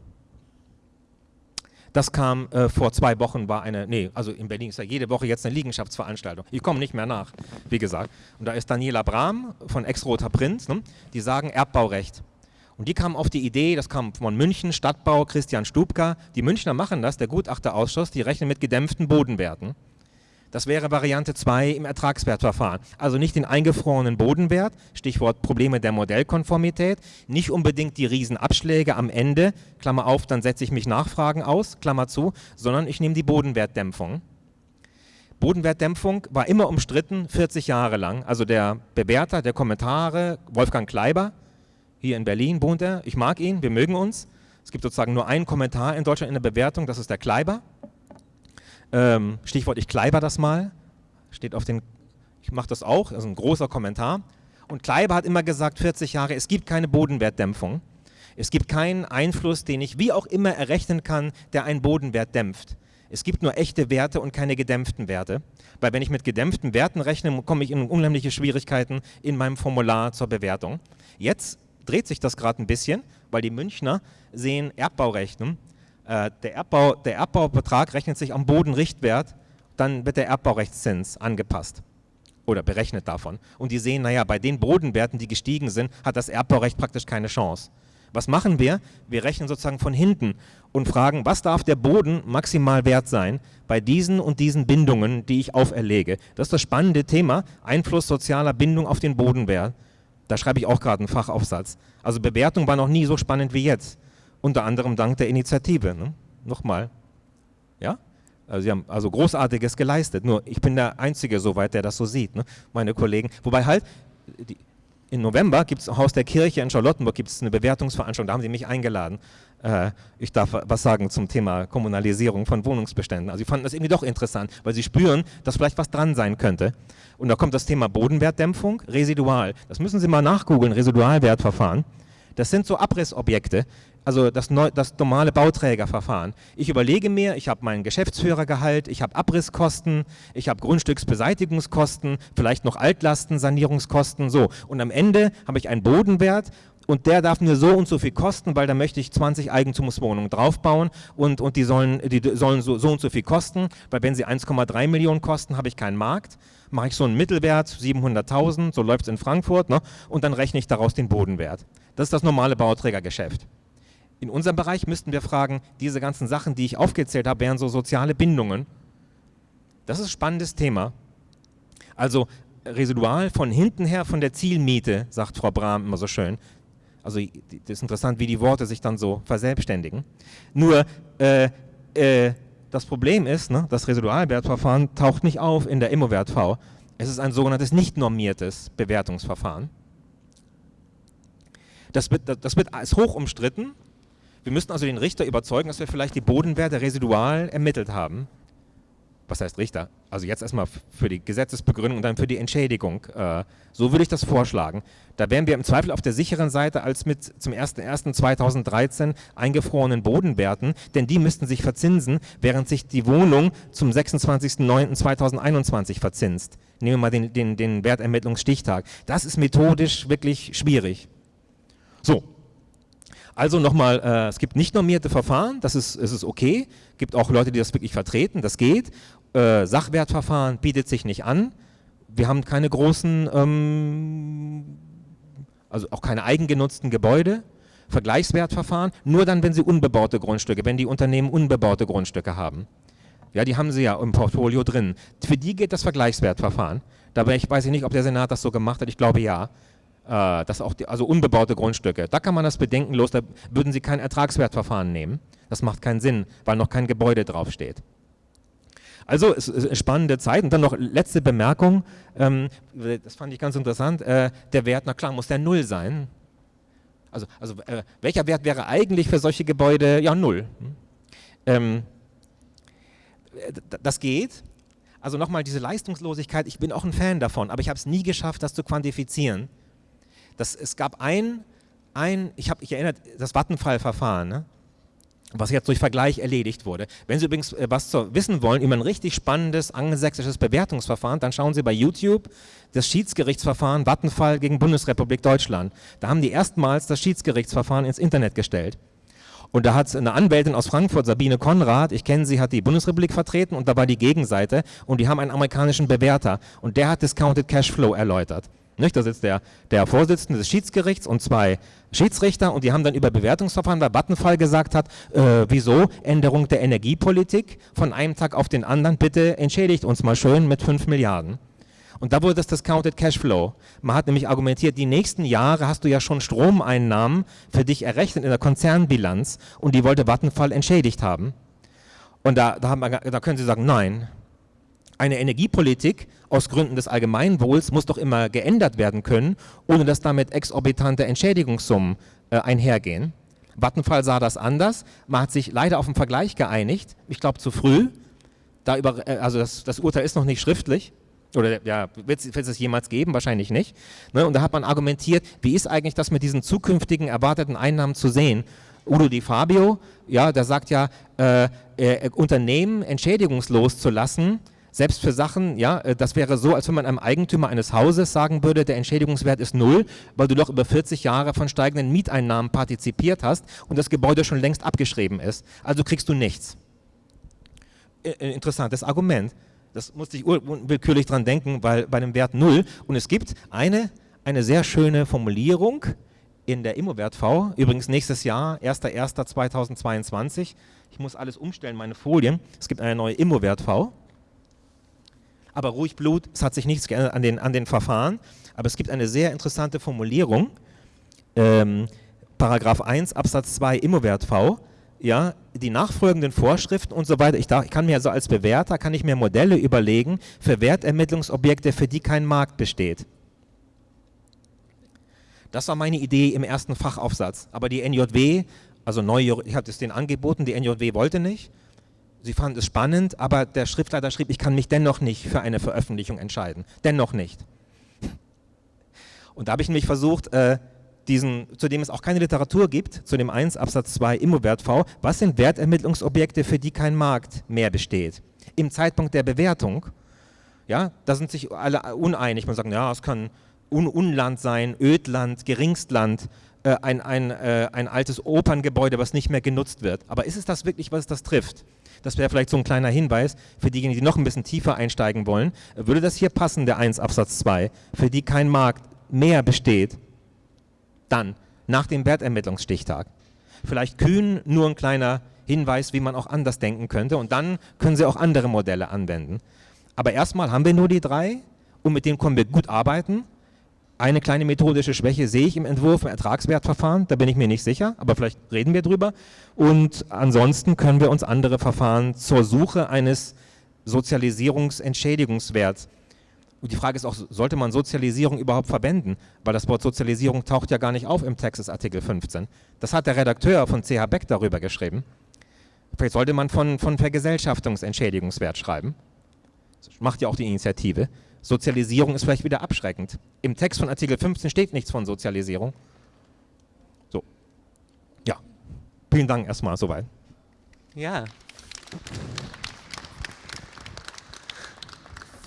Speaker 5: Das kam äh, vor zwei Wochen, war eine, nee, also in Berlin ist ja jede Woche jetzt eine Liegenschaftsveranstaltung. Ich komme nicht mehr nach, wie gesagt. Und da ist Daniela Brahm von Ex-Roter Prinz, ne? die sagen Erbbaurecht. Und die kamen auf die Idee, das kam von München, Stadtbau, Christian Stubka. Die Münchner machen das, der Gutachterausschuss, die rechnen mit gedämpften Bodenwerten. Das wäre Variante 2 im Ertragswertverfahren. Also nicht den eingefrorenen Bodenwert, Stichwort Probleme der Modellkonformität, nicht unbedingt die Riesenabschläge am Ende, Klammer auf, dann setze ich mich Nachfragen aus, Klammer zu, sondern ich nehme die Bodenwertdämpfung. Bodenwertdämpfung war immer umstritten, 40 Jahre lang. Also der Bewerter der Kommentare, Wolfgang Kleiber, hier in Berlin wohnt er, ich mag ihn, wir mögen uns. Es gibt sozusagen nur einen Kommentar in Deutschland in der Bewertung, das ist der Kleiber. Ähm, Stichwort, ich kleiber das mal. Steht auf den, ich mache das auch, also ein großer Kommentar. Und Kleiber hat immer gesagt, 40 Jahre, es gibt keine Bodenwertdämpfung. Es gibt keinen Einfluss, den ich wie auch immer errechnen kann, der einen Bodenwert dämpft. Es gibt nur echte Werte und keine gedämpften Werte. Weil wenn ich mit gedämpften Werten rechne, komme ich in unheimliche Schwierigkeiten in meinem Formular zur Bewertung. Jetzt dreht sich das gerade ein bisschen, weil die Münchner sehen Erbbaurecht. Äh, der, Erbbau, der Erbbaubetrag rechnet sich am Bodenrichtwert dann wird der Erbbaurechtszins angepasst oder berechnet davon. Und die sehen, naja, bei den Bodenwerten, die gestiegen sind, hat das Erbbaurecht praktisch keine Chance. Was machen wir? Wir rechnen sozusagen von hinten und fragen, was darf der Boden maximal wert sein bei diesen und diesen Bindungen, die ich auferlege. Das ist das spannende Thema, Einfluss sozialer Bindung auf den Bodenwert. Da schreibe ich auch gerade einen Fachaufsatz. Also Bewertung war noch nie so spannend wie jetzt. Unter anderem dank der Initiative. Ne? Nochmal. Ja? Also sie haben also Großartiges geleistet. Nur ich bin der Einzige soweit, der das so sieht. Ne? Meine Kollegen. Wobei halt, die, im November gibt es im Haus der Kirche in Charlottenburg gibt's eine Bewertungsveranstaltung, da haben sie mich eingeladen. Äh, ich darf was sagen zum Thema Kommunalisierung von Wohnungsbeständen. Also sie fanden das irgendwie doch interessant, weil sie spüren, dass vielleicht was dran sein könnte. Und da kommt das Thema Bodenwertdämpfung, Residual. Das müssen Sie mal nachgoogeln, Residualwertverfahren. Das sind so Abrissobjekte, also das, neu, das normale Bauträgerverfahren. Ich überlege mir, ich habe meinen Geschäftsführergehalt, ich habe Abrisskosten, ich habe Grundstücksbeseitigungskosten, vielleicht noch Altlasten, Sanierungskosten, so. Und am Ende habe ich einen Bodenwert und der darf mir so und so viel kosten, weil da möchte ich 20 Eigentumswohnungen draufbauen und, und die sollen, die sollen so, so und so viel kosten, weil wenn sie 1,3 Millionen kosten, habe ich keinen Markt. Mache ich so einen Mittelwert, 700.000, so läuft es in Frankfurt, ne? und dann rechne ich daraus den Bodenwert. Das ist das normale Bauträgergeschäft. In unserem Bereich müssten wir fragen, diese ganzen Sachen, die ich aufgezählt habe, wären so soziale Bindungen. Das ist ein spannendes Thema. Also Residual von hinten her von der Zielmiete, sagt Frau Brahm immer so schön. Also das ist interessant, wie die Worte sich dann so verselbstständigen. Nur äh, äh, das Problem ist, ne, das Residualwertverfahren taucht nicht auf in der Immo-Wert-V. Es ist ein sogenanntes nicht normiertes Bewertungsverfahren. Das, wird, das wird, ist hoch umstritten, wir müssten also den Richter überzeugen, dass wir vielleicht die Bodenwerte residual ermittelt haben. Was heißt Richter? Also jetzt erstmal für die Gesetzesbegründung und dann für die Entschädigung. Äh, so würde ich das vorschlagen. Da wären wir im Zweifel auf der sicheren Seite als mit zum 01.01.2013 eingefrorenen Bodenwerten, denn die müssten sich verzinsen, während sich die Wohnung zum 26.09.2021 verzinst. Nehmen wir mal den, den, den Wertermittlungsstichtag. Das ist methodisch wirklich schwierig. So, also nochmal, äh, es gibt nicht normierte Verfahren, das ist, es ist okay. Es gibt auch Leute, die das wirklich vertreten, das geht. Äh, Sachwertverfahren bietet sich nicht an. Wir haben keine großen, ähm, also auch keine eigengenutzten Gebäude. Vergleichswertverfahren, nur dann, wenn sie unbebaute Grundstücke, wenn die Unternehmen unbebaute Grundstücke haben. Ja, die haben sie ja im Portfolio drin. Für die geht das Vergleichswertverfahren. Dabei ich weiß ich nicht, ob der Senat das so gemacht hat, ich glaube ja. Äh, das auch die, also unbebaute Grundstücke. Da kann man das bedenkenlos, da würden Sie kein Ertragswertverfahren nehmen. Das macht keinen Sinn, weil noch kein Gebäude draufsteht. Also es ist eine spannende Zeit. Und dann noch letzte Bemerkung, ähm, das fand ich ganz interessant, äh, der Wert, na klar, muss der Null sein. Also, also äh, welcher Wert wäre eigentlich für solche Gebäude? Ja, Null. Hm? Ähm, das geht. Also nochmal diese Leistungslosigkeit, ich bin auch ein Fan davon, aber ich habe es nie geschafft, das zu quantifizieren. Das, es gab ein, ein ich habe ich erinnert, das Vattenfall-Verfahren, ne? was jetzt durch Vergleich erledigt wurde. Wenn Sie übrigens äh, was zu wissen wollen über ein richtig spannendes angelsächsisches Bewertungsverfahren, dann schauen Sie bei YouTube das Schiedsgerichtsverfahren Vattenfall gegen Bundesrepublik Deutschland. Da haben die erstmals das Schiedsgerichtsverfahren ins Internet gestellt. Und da hat eine Anwältin aus Frankfurt, Sabine Konrad, ich kenne sie, hat die Bundesrepublik vertreten und da war die Gegenseite und die haben einen amerikanischen Bewerter und der hat Discounted Cashflow erläutert. Nicht? Da sitzt der, der Vorsitzende des Schiedsgerichts und zwei Schiedsrichter und die haben dann über Bewertungsverfahren, weil Vattenfall gesagt hat, äh, wieso Änderung der Energiepolitik von einem Tag auf den anderen, bitte entschädigt uns mal schön mit 5 Milliarden. Und da wurde das Discounted Cashflow. Man hat nämlich argumentiert, die nächsten Jahre hast du ja schon Stromeinnahmen für dich errechnet in der Konzernbilanz und die wollte Vattenfall entschädigt haben. Und da, da, haben da können Sie sagen, nein, eine Energiepolitik aus Gründen des Allgemeinwohls muss doch immer geändert werden können, ohne dass damit exorbitante Entschädigungssummen äh, einhergehen. Vattenfall sah das anders. Man hat sich leider auf einen Vergleich geeinigt. Ich glaube zu früh. Da über, äh, also das, das, Urteil ist noch nicht schriftlich. Oder ja, wird es es jemals geben? Wahrscheinlich nicht. Ne? Und da hat man argumentiert, wie ist eigentlich das mit diesen zukünftigen erwarteten Einnahmen zu sehen? Udo Di Fabio, ja, der sagt ja, äh, äh, Unternehmen entschädigungslos zu lassen, selbst für Sachen, ja, äh, das wäre so, als wenn man einem Eigentümer eines Hauses sagen würde, der Entschädigungswert ist null, weil du doch über 40 Jahre von steigenden Mieteinnahmen partizipiert hast und das Gebäude schon längst abgeschrieben ist. Also kriegst du nichts. Interessantes Argument. Das musste ich unwillkürlich dran denken, weil bei dem Wert 0 und es gibt eine, eine sehr schöne Formulierung in der Immowert V, übrigens nächstes Jahr, 1.1.2022. Ich muss alles umstellen, meine Folien. Es gibt eine neue Immowert V. Aber ruhig Blut, es hat sich nichts geändert an den, an den Verfahren. Aber es gibt eine sehr interessante Formulierung. Ähm, Paragraph 1 Absatz 2 Immowert V ja, die nachfolgenden Vorschriften und so weiter. Ich, darf, ich kann mir also als Bewerter, kann ich mir Modelle überlegen für Wertermittlungsobjekte, für die kein Markt besteht. Das war meine Idee im ersten Fachaufsatz. Aber die NJW, also neue, ich hatte es denen angeboten, die NJW wollte nicht. Sie fanden es spannend, aber der Schriftleiter schrieb, ich kann mich dennoch nicht für eine Veröffentlichung entscheiden. Dennoch nicht. Und da habe ich nämlich versucht, äh, diesen, zu dem es auch keine Literatur gibt, zu dem 1 Absatz 2 Immowert V, was sind Wertermittlungsobjekte, für die kein Markt mehr besteht? Im Zeitpunkt der Bewertung, ja, da sind sich alle uneinig. Man sagt, ja, es kann Un Unland sein, Ödland, Geringstland, äh, ein, ein, äh, ein altes Operngebäude, was nicht mehr genutzt wird. Aber ist es das wirklich, was das trifft? Das wäre vielleicht so ein kleiner Hinweis für diejenigen, die noch ein bisschen tiefer einsteigen wollen. Würde das hier passen, der 1 Absatz 2, für die kein Markt mehr besteht, dann, nach dem Wertermittlungsstichtag. Vielleicht kühn nur ein kleiner Hinweis, wie man auch anders denken könnte und dann können Sie auch andere Modelle anwenden. Aber erstmal haben wir nur die drei und mit denen können wir gut arbeiten. Eine kleine methodische Schwäche sehe ich im Entwurf im Ertragswertverfahren, da bin ich mir nicht sicher, aber vielleicht reden wir drüber. Und ansonsten können wir uns andere Verfahren zur Suche eines Sozialisierungsentschädigungswerts und die Frage ist auch, sollte man Sozialisierung überhaupt verwenden? Weil das Wort Sozialisierung taucht ja gar nicht auf im Texas Artikel 15. Das hat der Redakteur von CH Beck darüber geschrieben. Vielleicht sollte man von, von Vergesellschaftungsentschädigungswert schreiben. Das macht ja auch die Initiative. Sozialisierung ist vielleicht wieder abschreckend. Im Text von Artikel 15 steht nichts von Sozialisierung. So. Ja. Vielen Dank erstmal soweit.
Speaker 1: Ja.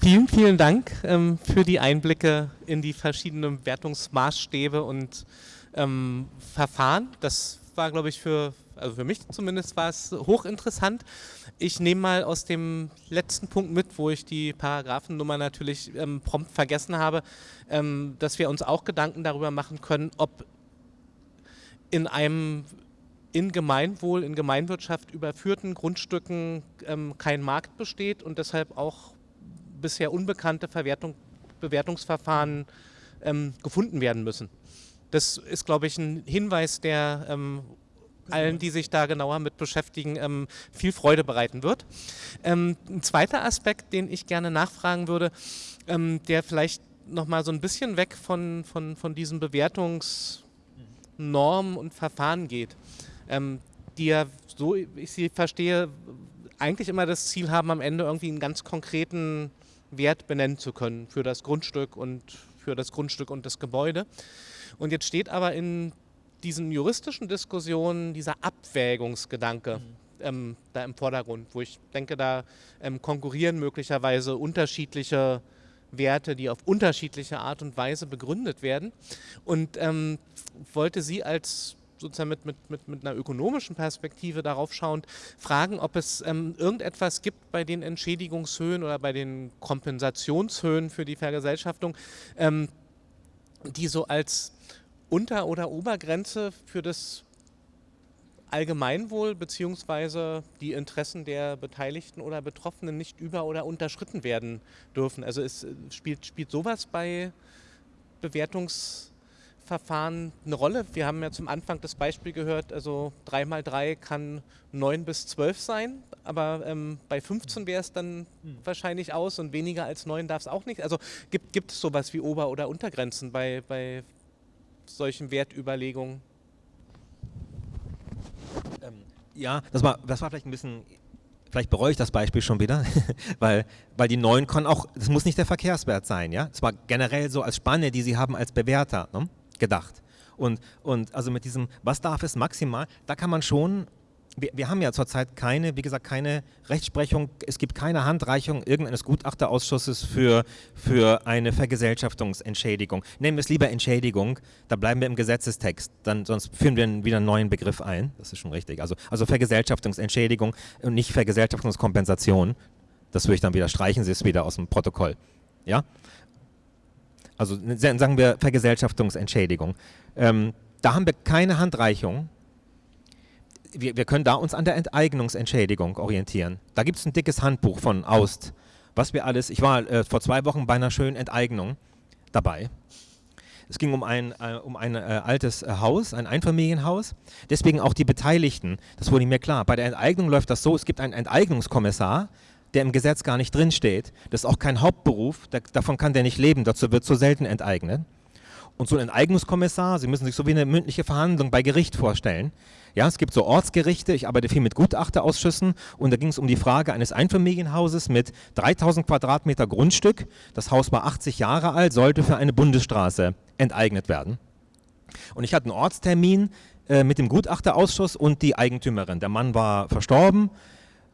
Speaker 1: Vielen, vielen Dank ähm, für die Einblicke in die verschiedenen Wertungsmaßstäbe und ähm, Verfahren. Das war, glaube ich, für, also für mich zumindest war es hochinteressant. Ich nehme mal aus dem letzten Punkt mit, wo ich die Paragraphennummer natürlich ähm, prompt vergessen habe, ähm, dass wir uns auch Gedanken darüber machen können, ob in einem in Gemeinwohl, in Gemeinwirtschaft überführten Grundstücken ähm, kein Markt besteht und deshalb auch bisher unbekannte Verwertung, Bewertungsverfahren ähm, gefunden werden müssen. Das ist, glaube ich, ein Hinweis, der ähm, allen, die sich da genauer mit beschäftigen, ähm, viel Freude bereiten wird. Ähm, ein zweiter Aspekt, den ich gerne nachfragen würde, ähm, der vielleicht nochmal so ein bisschen weg von, von, von diesen Bewertungsnormen und Verfahren geht, die ja, so ich sie verstehe, eigentlich immer das Ziel haben, am Ende irgendwie einen ganz konkreten Wert benennen zu können für das Grundstück und für das Grundstück und das Gebäude. Und jetzt steht aber in diesen juristischen Diskussionen dieser Abwägungsgedanke mhm. ähm, da im Vordergrund, wo ich denke, da ähm, konkurrieren möglicherweise unterschiedliche Werte, die auf unterschiedliche Art und Weise begründet werden. Und ähm, wollte Sie als sozusagen mit, mit, mit, mit einer ökonomischen Perspektive darauf schauend, fragen, ob es ähm, irgendetwas gibt bei den Entschädigungshöhen oder bei den Kompensationshöhen für die Vergesellschaftung, ähm, die so als Unter- oder Obergrenze für das Allgemeinwohl bzw. die Interessen der Beteiligten oder Betroffenen nicht über- oder unterschritten werden dürfen. Also es äh, spielt, spielt sowas bei Bewertungs- Verfahren eine Rolle? Wir haben ja zum Anfang das Beispiel gehört, also 3 mal 3 kann 9 bis 12 sein, aber ähm, bei 15 wäre es dann mhm. wahrscheinlich aus und weniger als 9 darf es auch nicht. Also gibt, gibt es sowas wie Ober- oder Untergrenzen bei, bei solchen Wertüberlegungen?
Speaker 5: Ähm, ja, das war, das war vielleicht ein bisschen vielleicht bereue ich das Beispiel schon wieder, weil, weil die neuen können auch, das muss nicht der Verkehrswert sein, ja. Es war generell so als Spanne, die sie haben als Bewerter. Ne? gedacht. Und, und also mit diesem, was darf es maximal, da kann man schon, wir, wir haben ja zurzeit keine, wie gesagt, keine Rechtsprechung, es gibt keine Handreichung irgendeines Gutachterausschusses für, für eine Vergesellschaftungsentschädigung. Nehmen wir es lieber Entschädigung, da bleiben wir im Gesetzestext, dann, sonst führen wir wieder einen neuen Begriff ein, das ist schon richtig. Also, also Vergesellschaftungsentschädigung und nicht Vergesellschaftungskompensation, Das würde ich dann wieder streichen, Sie es wieder aus dem Protokoll. Ja? Also sagen wir Vergesellschaftungsentschädigung. Ähm, da haben wir keine Handreichung. Wir, wir, können da uns an der Enteignungsentschädigung orientieren. Da gibt es ein dickes Handbuch von Aust, was wir alles, ich war äh, vor zwei Wochen bei einer schönen Enteignung dabei. Es ging um ein, äh, um ein äh, altes äh, Haus, ein Einfamilienhaus. Deswegen auch die Beteiligten. Das wurde mir klar. Bei der Enteignung läuft das so, es gibt einen Enteignungskommissar, der im Gesetz gar nicht drinsteht. Das ist auch kein Hauptberuf, da, davon kann der nicht leben, dazu wird so selten enteignet. Und so ein Enteignungskommissar, Sie müssen sich so wie eine mündliche Verhandlung bei Gericht vorstellen. Ja, es gibt so Ortsgerichte, ich arbeite viel mit Gutachterausschüssen und da ging es um die Frage eines Einfamilienhauses mit 3000 Quadratmeter Grundstück. Das Haus war 80 Jahre alt, sollte für eine Bundesstraße enteignet werden. Und ich hatte einen Ortstermin äh, mit dem Gutachterausschuss und die Eigentümerin. Der Mann war verstorben,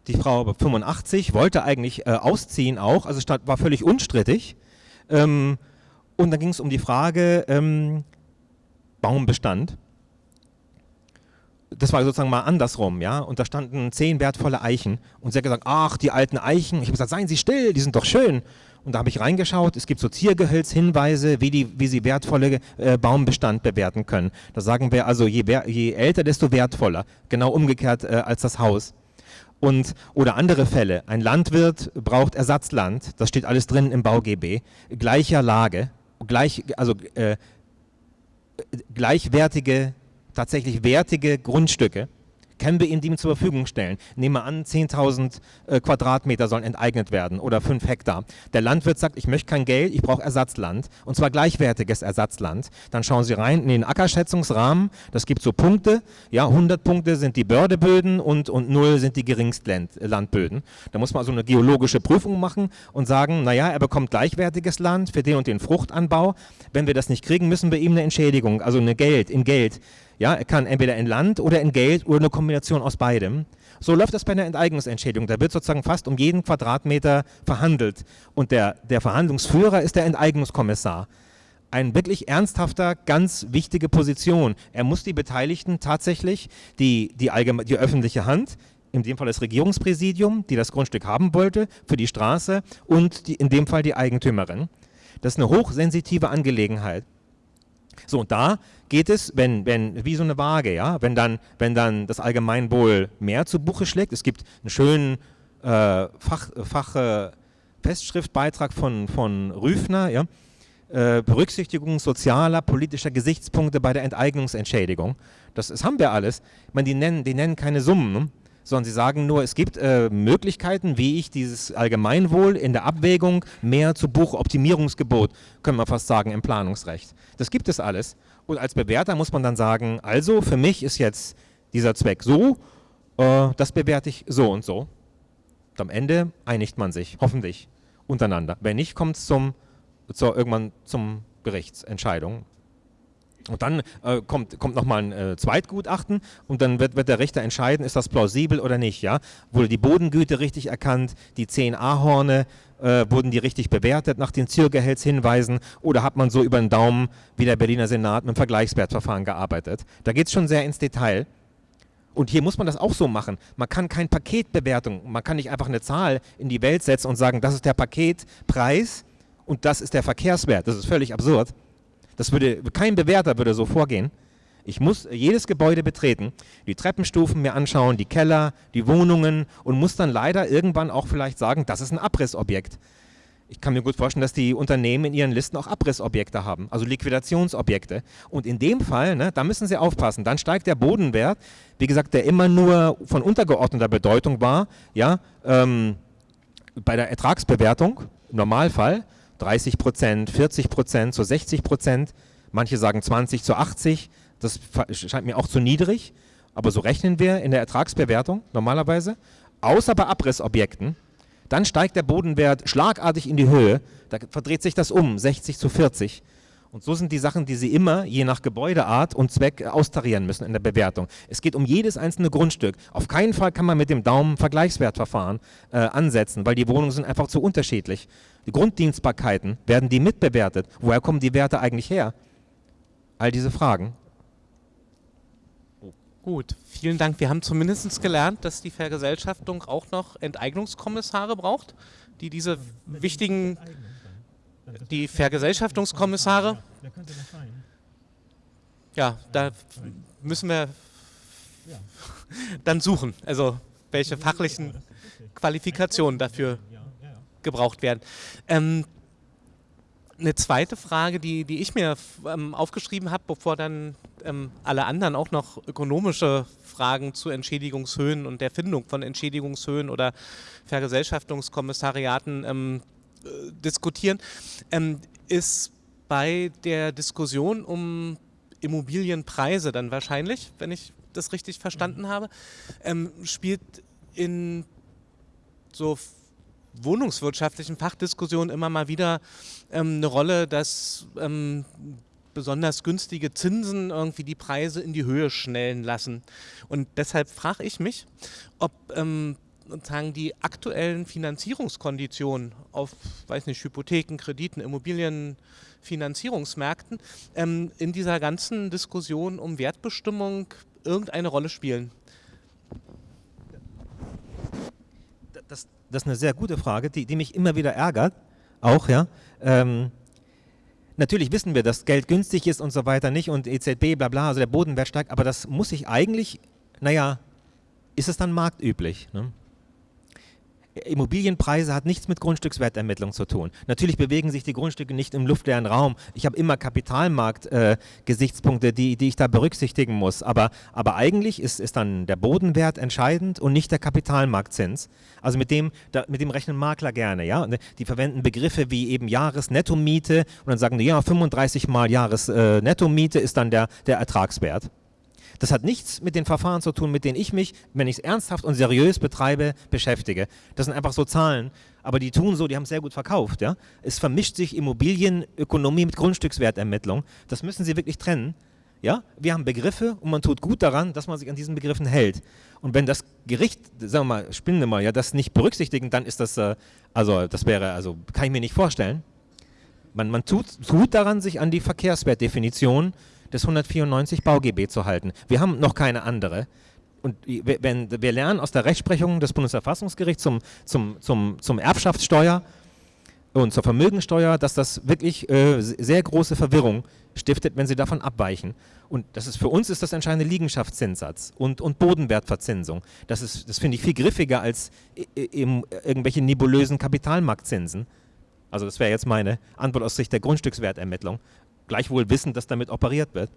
Speaker 5: die Frau war 85, wollte eigentlich äh, ausziehen auch, also war völlig unstrittig. Ähm, und dann ging es um die Frage ähm, Baumbestand das war sozusagen mal andersrum, ja, und da standen zehn wertvolle Eichen und sie hat gesagt, ach, die alten Eichen, ich habe gesagt, seien Sie still, die sind doch schön. Und da habe ich reingeschaut, es gibt so Ziergehölzhinweise, wie, die, wie Sie wertvolle äh, Baumbestand bewerten können. Da sagen wir also, je, je älter, desto wertvoller, genau umgekehrt äh, als das Haus. Und, oder andere Fälle, ein Landwirt braucht Ersatzland, das steht alles drin im BauGB, gleicher Lage, gleich, also äh, gleichwertige tatsächlich wertige Grundstücke, können wir ihnen die zur Verfügung stellen. Nehmen wir an, 10.000 äh, Quadratmeter sollen enteignet werden oder 5 Hektar. Der Landwirt sagt, ich möchte kein Geld, ich brauche Ersatzland und zwar gleichwertiges Ersatzland. Dann schauen Sie rein in den Ackerschätzungsrahmen, das gibt so Punkte, ja, 100 Punkte sind die Bördeböden und, und 0 sind die Geringstlandböden. Da muss man also eine geologische Prüfung machen und sagen, naja, er bekommt gleichwertiges Land für den und den Fruchtanbau. Wenn wir das nicht kriegen, müssen wir ihm eine Entschädigung, also eine Geld, in Geld ja, er kann entweder in Land oder in Geld oder eine Kombination aus beidem. So läuft das bei einer Enteignungsentschädigung. Da wird sozusagen fast um jeden Quadratmeter verhandelt. Und der, der Verhandlungsführer ist der Enteignungskommissar. Ein wirklich ernsthafter, ganz wichtige Position. Er muss die Beteiligten tatsächlich, die, die, die öffentliche Hand, in dem Fall das Regierungspräsidium, die das Grundstück haben wollte, für die Straße und die, in dem Fall die Eigentümerin. Das ist eine hochsensitive Angelegenheit. So, und da geht es, wenn, wenn, wie so eine Waage, ja, wenn dann, wenn dann das Allgemeinwohl mehr zu Buche schlägt, es gibt einen schönen äh, Fach, Fach äh, Festschriftbeitrag von, von Rüfner, ja, äh, Berücksichtigung sozialer, politischer Gesichtspunkte bei der Enteignungsentschädigung. Das, das haben wir alles. Ich meine, die nennen, die nennen keine Summen. Ne? sondern sie sagen nur, es gibt äh, Möglichkeiten, wie ich dieses Allgemeinwohl in der Abwägung mehr zu Buchoptimierungsgebot, können wir fast sagen, im Planungsrecht. Das gibt es alles. Und als Bewerter muss man dann sagen, also für mich ist jetzt dieser Zweck so, äh, das bewerte ich so und so. Und am Ende einigt man sich, hoffentlich, untereinander. Wenn nicht, kommt es zum, zur, irgendwann zum Gerichtsentscheidung. Und dann äh, kommt, kommt nochmal ein äh, Zweitgutachten und dann wird, wird, der Richter entscheiden, ist das plausibel oder nicht. Ja? Wurde die Bodengüte richtig erkannt, die 10 Ahorne, äh, wurden die richtig bewertet nach den Ziergehaltshinweisen oder hat man so über den Daumen wie der Berliner Senat mit dem Vergleichswertverfahren gearbeitet. Da geht es schon sehr ins Detail. Und hier muss man das auch so machen. Man kann keine Paketbewertung, man kann nicht einfach eine Zahl in die Welt setzen und sagen, das ist der Paketpreis und das ist der Verkehrswert. Das ist völlig absurd. Das würde, kein Bewerter würde so vorgehen. Ich muss jedes Gebäude betreten, die Treppenstufen mir anschauen, die Keller, die Wohnungen und muss dann leider irgendwann auch vielleicht sagen, das ist ein Abrissobjekt. Ich kann mir gut vorstellen, dass die Unternehmen in ihren Listen auch Abrissobjekte haben, also Liquidationsobjekte. Und in dem Fall, ne, da müssen sie aufpassen, dann steigt der Bodenwert, wie gesagt, der immer nur von untergeordneter Bedeutung war, ja, ähm, bei der Ertragsbewertung, im Normalfall, 30 Prozent, 40 Prozent, zu 60 Prozent, manche sagen 20 zu 80, das scheint mir auch zu niedrig, aber so rechnen wir in der Ertragsbewertung normalerweise, außer bei Abrissobjekten, dann steigt der Bodenwert schlagartig in die Höhe, da verdreht sich das um, 60 zu 40 und so sind die Sachen, die Sie immer, je nach Gebäudeart und Zweck, austarieren müssen in der Bewertung. Es geht um jedes einzelne Grundstück. Auf keinen Fall kann man mit dem Daumen Vergleichswertverfahren äh, ansetzen, weil die Wohnungen sind einfach zu unterschiedlich. Die Grunddienstbarkeiten, werden die mitbewertet? Woher kommen die Werte eigentlich her? All diese Fragen.
Speaker 1: Gut, vielen Dank. Wir haben zumindest gelernt, dass die Vergesellschaftung auch noch Enteignungskommissare braucht, die diese wichtigen, die Vergesellschaftungskommissare, ja, da müssen wir dann suchen, also welche fachlichen Qualifikationen dafür gebraucht werden. Ähm, eine zweite Frage, die, die ich mir ähm, aufgeschrieben habe, bevor dann ähm, alle anderen auch noch ökonomische Fragen zu Entschädigungshöhen und der Findung von Entschädigungshöhen oder Vergesellschaftungskommissariaten ähm, äh, diskutieren, ähm, ist bei der Diskussion um Immobilienpreise dann wahrscheinlich, wenn ich das richtig verstanden habe, ähm, spielt in so wohnungswirtschaftlichen Fachdiskussionen immer mal wieder ähm, eine Rolle, dass ähm, besonders günstige Zinsen irgendwie die Preise in die Höhe schnellen lassen. Und deshalb frage ich mich, ob ähm, sozusagen die aktuellen Finanzierungskonditionen auf, weiß nicht, Hypotheken, Krediten, Immobilienfinanzierungsmärkten ähm, in dieser ganzen Diskussion um Wertbestimmung irgendeine Rolle spielen.
Speaker 5: Das, das ist eine sehr gute Frage, die, die mich immer wieder ärgert, auch, ja. Ähm, natürlich wissen wir, dass Geld günstig ist und so weiter nicht und EZB, bla bla, also der Bodenwert steigt, aber das muss ich eigentlich, naja, ist es dann marktüblich? Ne? Immobilienpreise hat nichts mit Grundstückswertermittlung zu tun. Natürlich bewegen sich die Grundstücke nicht im luftleeren Raum. Ich habe immer Kapitalmarkt-Gesichtspunkte, äh, die, die ich da berücksichtigen muss. Aber, aber eigentlich ist, ist dann der Bodenwert entscheidend und nicht der Kapitalmarktzins. Also mit dem, da, mit dem rechnen Makler gerne. Ja? Die verwenden Begriffe wie eben Jahresnettomiete und dann sagen die, ja, 35 mal Jahresnettomiete ist dann der, der Ertragswert. Das hat nichts mit den Verfahren zu tun, mit denen ich mich, wenn ich es ernsthaft und seriös betreibe, beschäftige. Das sind einfach so Zahlen. Aber die tun so, die haben es sehr gut verkauft. Ja? Es vermischt sich Immobilienökonomie mit Grundstückswertermittlung. Das müssen sie wirklich trennen. Ja? Wir haben Begriffe und man tut gut daran, dass man sich an diesen Begriffen hält. Und wenn das Gericht, sagen wir mal, spinnen wir mal, ja, das nicht berücksichtigen, dann ist das, äh, also das wäre, also kann ich mir nicht vorstellen. Man, man tut, tut daran, sich an die Verkehrswertdefinition des 194 BauGB zu halten. Wir haben noch keine andere. Und wenn, wir lernen aus der Rechtsprechung des Bundesverfassungsgerichts zum, zum, zum, zum Erbschaftssteuer und zur Vermögensteuer, dass das wirklich äh, sehr große Verwirrung stiftet, wenn sie davon abweichen. Und das ist für uns ist das entscheidende Liegenschaftszinssatz und, und Bodenwertverzinsung. Das, ist, das finde ich viel griffiger als im, irgendwelche nebulösen Kapitalmarktzinsen. Also das wäre jetzt meine Antwort aus Sicht der Grundstückswertermittlung gleichwohl wissen, dass damit operiert wird.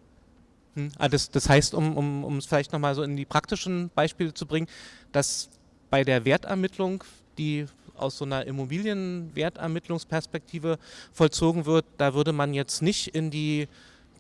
Speaker 1: Hm. Ah, das, das, heißt, um, um, um es vielleicht nochmal so in die praktischen Beispiele zu bringen, dass bei der Wertermittlung, die aus so einer Immobilienwertermittlungsperspektive vollzogen wird, da würde man jetzt nicht in die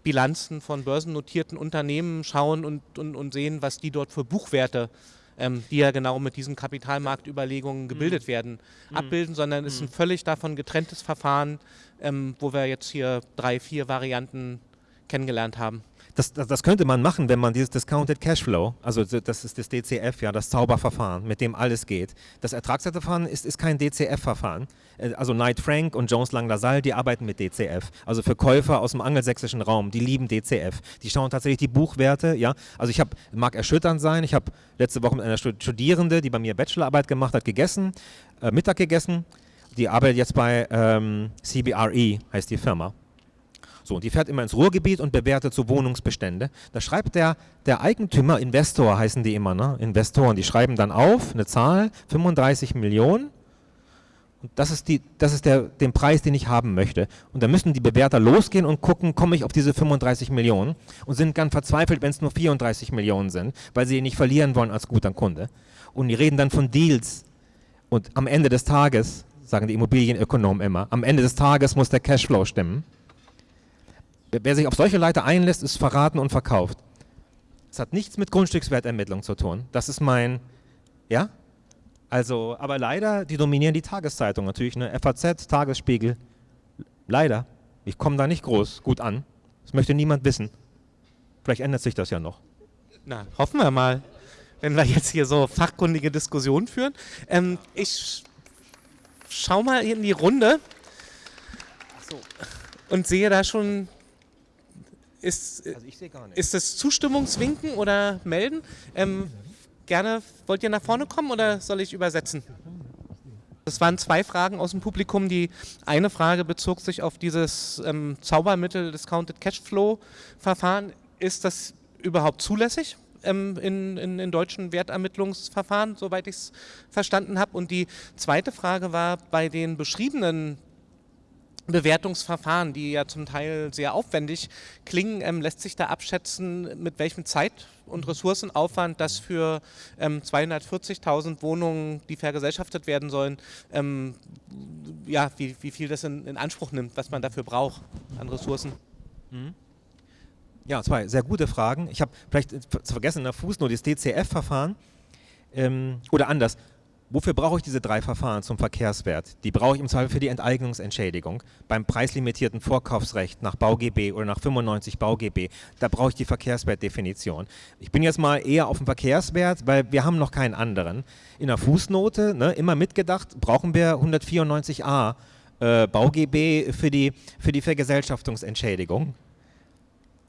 Speaker 1: Bilanzen von börsennotierten Unternehmen schauen und, und, und sehen, was die dort für Buchwerte ähm, die ja genau mit diesen Kapitalmarktüberlegungen gebildet mhm. werden, mhm. abbilden, sondern es ist ein mhm. völlig davon getrenntes Verfahren, ähm, wo wir jetzt hier drei, vier Varianten kennengelernt haben.
Speaker 5: Das, das, das, könnte man machen, wenn man dieses Discounted Cashflow, also das ist das DCF, ja, das Zauberverfahren, mit dem alles geht. Das Ertragswerteverfahren ist, ist kein DCF-Verfahren. Äh, also Knight Frank und Jones Lang LaSalle, die arbeiten mit DCF. Also für Käufer aus dem angelsächsischen Raum, die lieben DCF. Die schauen tatsächlich die Buchwerte, ja. Also ich habe, mag erschütternd sein, ich habe letzte Woche mit einer Studierende, die bei mir Bachelorarbeit gemacht hat, gegessen, äh, Mittag gegessen. Die arbeitet jetzt bei ähm, CBRE, heißt die Firma. So, und die fährt immer ins Ruhrgebiet und bewertet so Wohnungsbestände. Da schreibt der, der Eigentümer, Investor heißen die immer, ne? Investoren, die schreiben dann auf eine Zahl, 35 Millionen. Und das ist, die, das ist der, den Preis, den ich haben möchte. Und dann müssen die Bewerter losgehen und gucken, komme ich auf diese 35 Millionen und sind ganz verzweifelt, wenn es nur 34 Millionen sind, weil sie ihn nicht verlieren wollen als guter Kunde. Und die reden dann von Deals. Und am Ende des Tages, sagen die Immobilienökonomen immer, am Ende des Tages muss der Cashflow stimmen. Wer sich auf solche Leiter einlässt, ist verraten und verkauft. Es hat nichts mit Grundstückswertermittlung zu tun. Das ist mein, ja? Also, aber leider, die dominieren die Tageszeitung natürlich, ne? FAZ, Tagesspiegel. Leider. Ich komme da nicht groß gut an. Das möchte niemand wissen. Vielleicht ändert sich das ja noch.
Speaker 1: Na, hoffen wir mal, wenn wir jetzt hier so fachkundige Diskussionen führen. Ähm, ich schau mal in die Runde so. und sehe da schon ist, also ist es Zustimmungswinken oder melden? Ähm, gerne, wollt ihr nach vorne kommen oder soll ich übersetzen? Es waren zwei Fragen aus dem Publikum. Die eine Frage bezog sich auf dieses ähm, Zaubermittel Discounted Cashflow Verfahren. Ist das überhaupt zulässig ähm, in, in, in, deutschen Wertermittlungsverfahren, soweit ich es verstanden habe? Und die zweite Frage war bei den beschriebenen Bewertungsverfahren, die ja zum Teil sehr aufwendig klingen, ähm, lässt sich da abschätzen, mit welchem Zeit- und Ressourcenaufwand das für ähm, 240.000 Wohnungen, die vergesellschaftet werden sollen, ähm, ja, wie, wie viel das in, in, Anspruch nimmt, was man dafür braucht an Ressourcen.
Speaker 5: Mhm. Ja, zwei sehr gute Fragen. Ich habe vielleicht vergessen in der Fußnote das DCF-Verfahren ähm, oder anders. Wofür brauche ich diese drei Verfahren zum Verkehrswert? Die brauche ich im Zweifel für die Enteignungsentschädigung. Beim preislimitierten Vorkaufsrecht nach BauGB oder nach 95 BauGB, da brauche ich die Verkehrswertdefinition. Ich bin jetzt mal eher auf den Verkehrswert, weil wir haben noch keinen anderen. In der Fußnote, ne, immer mitgedacht, brauchen wir 194a äh, BauGB für die, für die Vergesellschaftungsentschädigung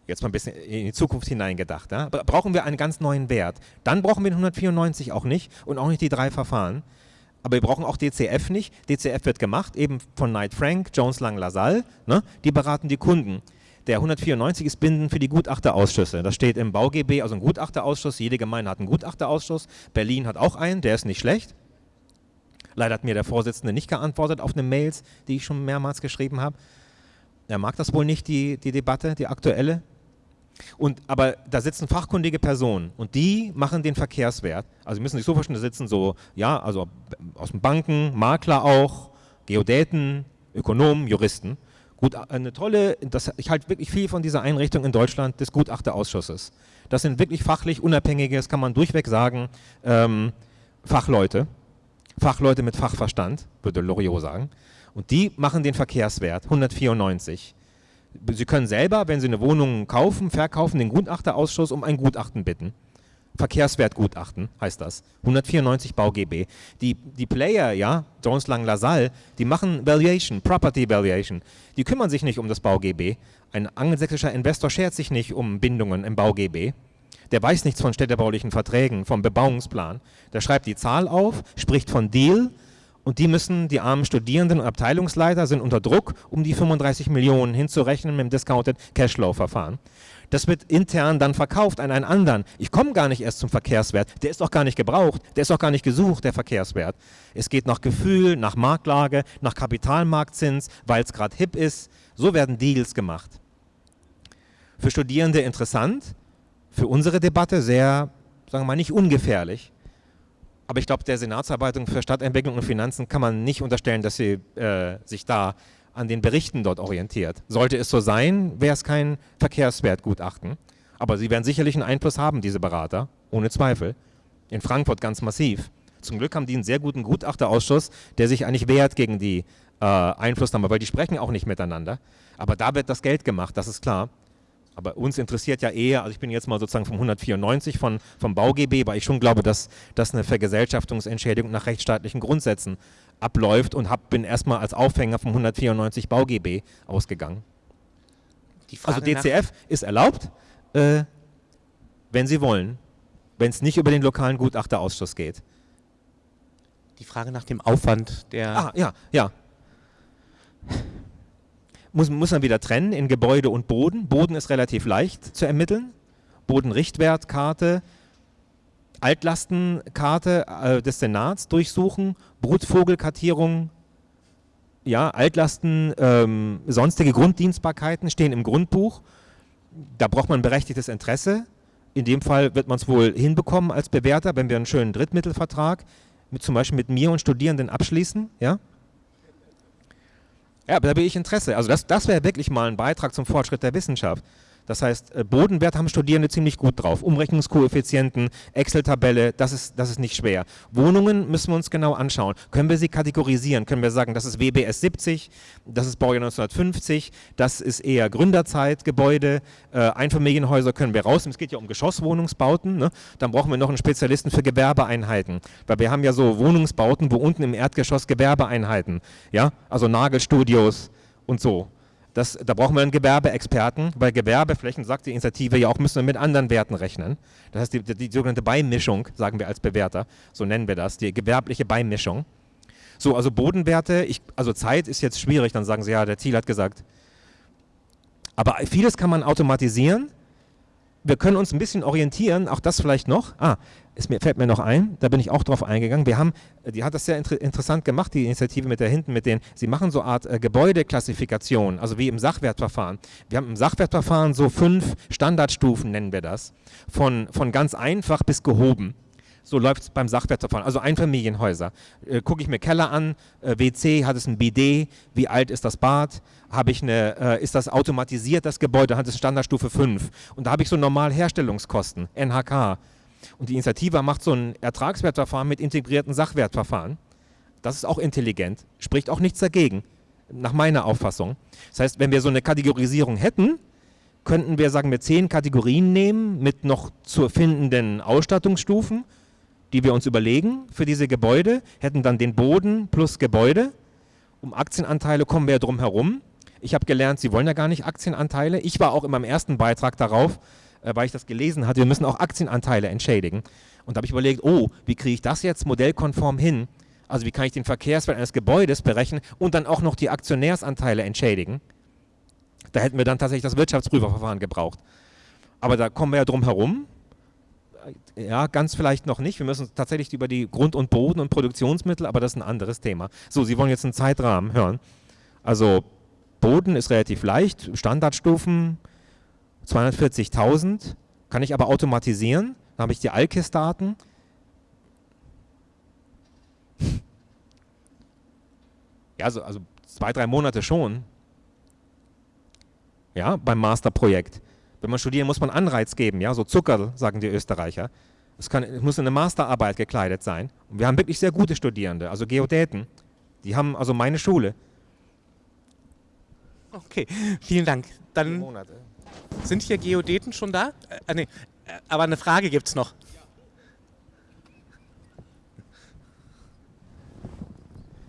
Speaker 5: jetzt mal ein bisschen in die Zukunft hineingedacht, ja, brauchen wir einen ganz neuen Wert. Dann brauchen wir den 194 auch nicht und auch nicht die drei Verfahren. Aber wir brauchen auch DCF nicht. DCF wird gemacht, eben von Knight Frank, Jones Lang LaSalle. Ne? Die beraten die Kunden. Der 194 ist bindend für die Gutachterausschüsse. Das steht im BauGB, also ein Gutachterausschuss. Jede Gemeinde hat einen Gutachterausschuss. Berlin hat auch einen, der ist nicht schlecht. Leider hat mir der Vorsitzende nicht geantwortet auf eine Mails, die ich schon mehrmals geschrieben habe. Er mag das wohl nicht, die, die Debatte, die aktuelle. Und, aber da sitzen fachkundige Personen und die machen den Verkehrswert. Also Sie müssen sich so vorstellen, da sitzen so, ja, also aus den Banken, Makler auch, Geodäten, Ökonomen, Juristen. Gut, eine tolle, das, ich halte wirklich viel von dieser Einrichtung in Deutschland des Gutachterausschusses. Das sind wirklich fachlich unabhängige, das kann man durchweg sagen, ähm, Fachleute. Fachleute mit Fachverstand, würde Loriot sagen. Und die machen den Verkehrswert, 194. Sie können selber, wenn Sie eine Wohnung kaufen, verkaufen, den Gutachterausschuss um ein Gutachten bitten. Verkehrswertgutachten heißt das. 194 BauGB. Die, die Player, ja, Jones Lang LaSalle, die machen Valuation, Property Valuation. Die kümmern sich nicht um das BauGB. Ein angelsächsischer Investor schert sich nicht um Bindungen im BauGB. Der weiß nichts von städtebaulichen Verträgen, vom Bebauungsplan. Der schreibt die Zahl auf, spricht von Deal, und die müssen, die armen Studierenden und Abteilungsleiter sind unter Druck, um die 35 Millionen hinzurechnen mit dem Discounted Cashflow-Verfahren. Das wird intern dann verkauft an einen anderen. Ich komme gar nicht erst zum Verkehrswert. Der ist doch gar nicht gebraucht. Der ist doch gar nicht gesucht, der Verkehrswert. Es geht nach Gefühl, nach Marktlage, nach Kapitalmarktzins, weil es gerade hip ist. So werden Deals gemacht. Für Studierende interessant, für unsere Debatte sehr, sagen wir mal, nicht ungefährlich. Aber ich glaube, der Senatsarbeitung für Stadtentwicklung und Finanzen kann man nicht unterstellen, dass sie äh, sich da an den Berichten dort orientiert. Sollte es so sein, wäre es kein Verkehrswertgutachten. Aber sie werden sicherlich einen Einfluss haben, diese Berater, ohne Zweifel. In Frankfurt ganz massiv. Zum Glück haben die einen sehr guten Gutachterausschuss, der sich eigentlich wehrt gegen die äh, Einflussnahme, weil die sprechen auch nicht miteinander. Aber da wird das Geld gemacht, das ist klar. Aber uns interessiert ja eher, also ich bin jetzt mal sozusagen vom 194 von, vom BauGB, weil ich schon glaube, dass, dass eine Vergesellschaftungsentschädigung nach rechtsstaatlichen Grundsätzen abläuft und hab, bin erstmal als Aufhänger vom 194 BauGB ausgegangen. also DCF ist erlaubt, äh, wenn Sie wollen, wenn es nicht über den lokalen Gutachterausschuss geht.
Speaker 1: Die Frage nach dem Aufwand der...
Speaker 5: Ah, ja, ja muss, muss man wieder trennen in Gebäude und Boden. Boden ist relativ leicht zu ermitteln. Bodenrichtwertkarte, Altlastenkarte äh, des Senats durchsuchen, Brutvogelkartierung, ja, Altlasten, ähm, sonstige Grunddienstbarkeiten stehen im Grundbuch. Da braucht man berechtigtes Interesse. In dem Fall wird man es wohl hinbekommen als Bewerter, wenn wir einen schönen Drittmittelvertrag mit, zum Beispiel mit mir und Studierenden abschließen. Ja? Ja, aber da bin ich Interesse. Also das, das wäre wirklich mal ein Beitrag zum Fortschritt der Wissenschaft. Das heißt, äh, Bodenwert haben Studierende ziemlich gut drauf. Umrechnungskoeffizienten, Excel-Tabelle, das ist, das ist nicht schwer. Wohnungen müssen wir uns genau anschauen. Können wir sie kategorisieren? Können wir sagen, das ist WBS 70, das ist Baujahr 1950, das ist eher Gründerzeitgebäude, äh, Einfamilienhäuser können wir raus. Es geht ja um Geschosswohnungsbauten. Ne? Dann brauchen wir noch einen Spezialisten für Gewerbeeinheiten. Weil wir haben ja so Wohnungsbauten, wo unten im Erdgeschoss Gewerbeeinheiten, ja, also Nagelstudios und so. Das, da brauchen wir einen Gewerbeexperten. Bei Gewerbeflächen sagt die Initiative ja auch, müssen wir mit anderen Werten rechnen. Das heißt, die, die, die sogenannte Beimischung, sagen wir als Bewerter, so nennen wir das, die gewerbliche Beimischung. So, also Bodenwerte, ich, also Zeit ist jetzt schwierig, dann sagen sie, ja, der Thiel hat gesagt. Aber vieles kann man automatisieren. Wir können uns ein bisschen orientieren, auch das vielleicht noch. Ah, es mir, fällt mir noch ein, da bin ich auch drauf eingegangen. Wir haben, die hat das sehr inter interessant gemacht, die Initiative mit da hinten, mit den, sie machen so eine Art äh, Gebäudeklassifikation, also wie im Sachwertverfahren. Wir haben im Sachwertverfahren so fünf Standardstufen, nennen wir das, von, von ganz einfach bis gehoben. So läuft es beim Sachwertverfahren. Also Einfamilienhäuser. Äh, Gucke ich mir Keller an, äh, WC, hat es ein BD, wie alt ist das Bad, habe ich eine, äh, ist das automatisiert, das Gebäude, hat es Standardstufe 5. Und da habe ich so normal Herstellungskosten, NHK. Und die Initiative macht so ein Ertragswertverfahren mit integrierten Sachwertverfahren. Das ist auch intelligent, spricht auch nichts dagegen, nach meiner Auffassung. Das heißt, wenn wir so eine Kategorisierung hätten, könnten wir, sagen wir, zehn Kategorien nehmen mit noch zu findenden Ausstattungsstufen, die wir uns überlegen für diese Gebäude, hätten dann den Boden plus Gebäude. Um Aktienanteile kommen wir ja drum herum. Ich habe gelernt, Sie wollen ja gar nicht Aktienanteile. Ich war auch in meinem ersten Beitrag darauf, äh, weil ich das gelesen hatte, wir müssen auch Aktienanteile entschädigen. Und da habe ich überlegt, oh, wie kriege ich das jetzt modellkonform hin? Also wie kann ich den Verkehrswert eines Gebäudes berechnen und dann auch noch die Aktionärsanteile entschädigen? Da hätten wir dann tatsächlich das Wirtschaftsprüferverfahren gebraucht. Aber da kommen wir ja drum herum. Ja, ganz vielleicht noch nicht. Wir müssen tatsächlich über die Grund- und Boden- und Produktionsmittel, aber das ist ein anderes Thema. So, Sie wollen jetzt einen Zeitrahmen hören. Also Boden ist relativ leicht, Standardstufen, 240.000 kann ich aber automatisieren. Dann habe ich die Alkis-Daten. Ja, also, also zwei, drei Monate schon. Ja, beim Masterprojekt. Wenn man studiert, muss man Anreiz geben, ja, so Zucker, sagen die Österreicher. Es, kann, es muss in eine Masterarbeit gekleidet sein. Und wir haben wirklich sehr gute Studierende, also Geodäten. Die haben also meine Schule.
Speaker 1: Okay, vielen Dank. Dann Monate. Sind hier Geodäten schon da? Äh, nee, äh, aber eine Frage gibt es noch.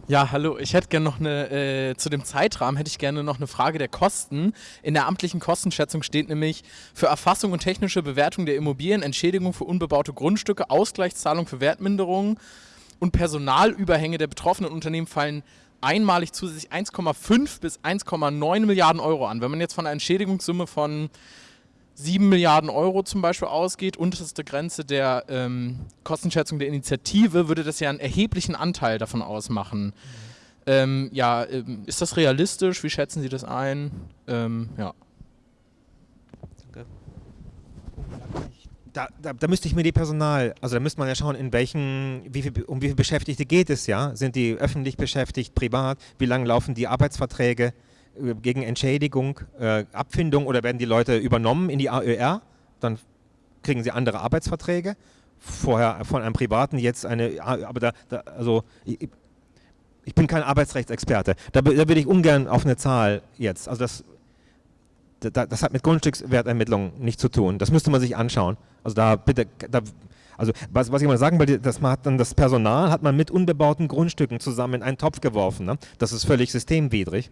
Speaker 6: Ja, hallo. Ich hätte gerne noch eine, äh, zu dem Zeitrahmen hätte ich gerne noch eine Frage der Kosten. In der amtlichen Kostenschätzung steht nämlich für Erfassung und technische Bewertung der Immobilien, Entschädigung für unbebaute Grundstücke, Ausgleichszahlung für Wertminderungen und Personalüberhänge der betroffenen Unternehmen fallen einmalig zusätzlich 1,5 bis 1,9 Milliarden Euro an. Wenn man jetzt von einer Entschädigungssumme von 7 Milliarden Euro zum Beispiel ausgeht, unterste Grenze der ähm, Kostenschätzung der Initiative, würde das ja einen erheblichen Anteil davon ausmachen. Mhm. Ähm, ja, ähm, ist das realistisch? Wie schätzen Sie das ein? Ähm, ja.
Speaker 5: Da, da, da, müsste ich mir die Personal, also da müsste man ja schauen, in welchen, wie viel, um wie viele Beschäftigte geht es, ja? Sind die öffentlich beschäftigt, privat? Wie lange laufen die Arbeitsverträge äh, gegen Entschädigung, äh, Abfindung oder werden die Leute übernommen in die AÖR? Dann kriegen sie andere Arbeitsverträge. Vorher von einem Privaten, jetzt eine, aber da, da also ich, ich, bin kein Arbeitsrechtsexperte. Da, da würde ich ungern auf eine Zahl jetzt, also das das hat mit Grundstückswertermittlung nichts zu tun. Das müsste man sich anschauen. Also da bitte, da, also was, was ich mal sagen will, das hat dann das Personal hat man mit unbebauten Grundstücken zusammen in einen Topf geworfen. Ne? Das ist völlig systemwidrig.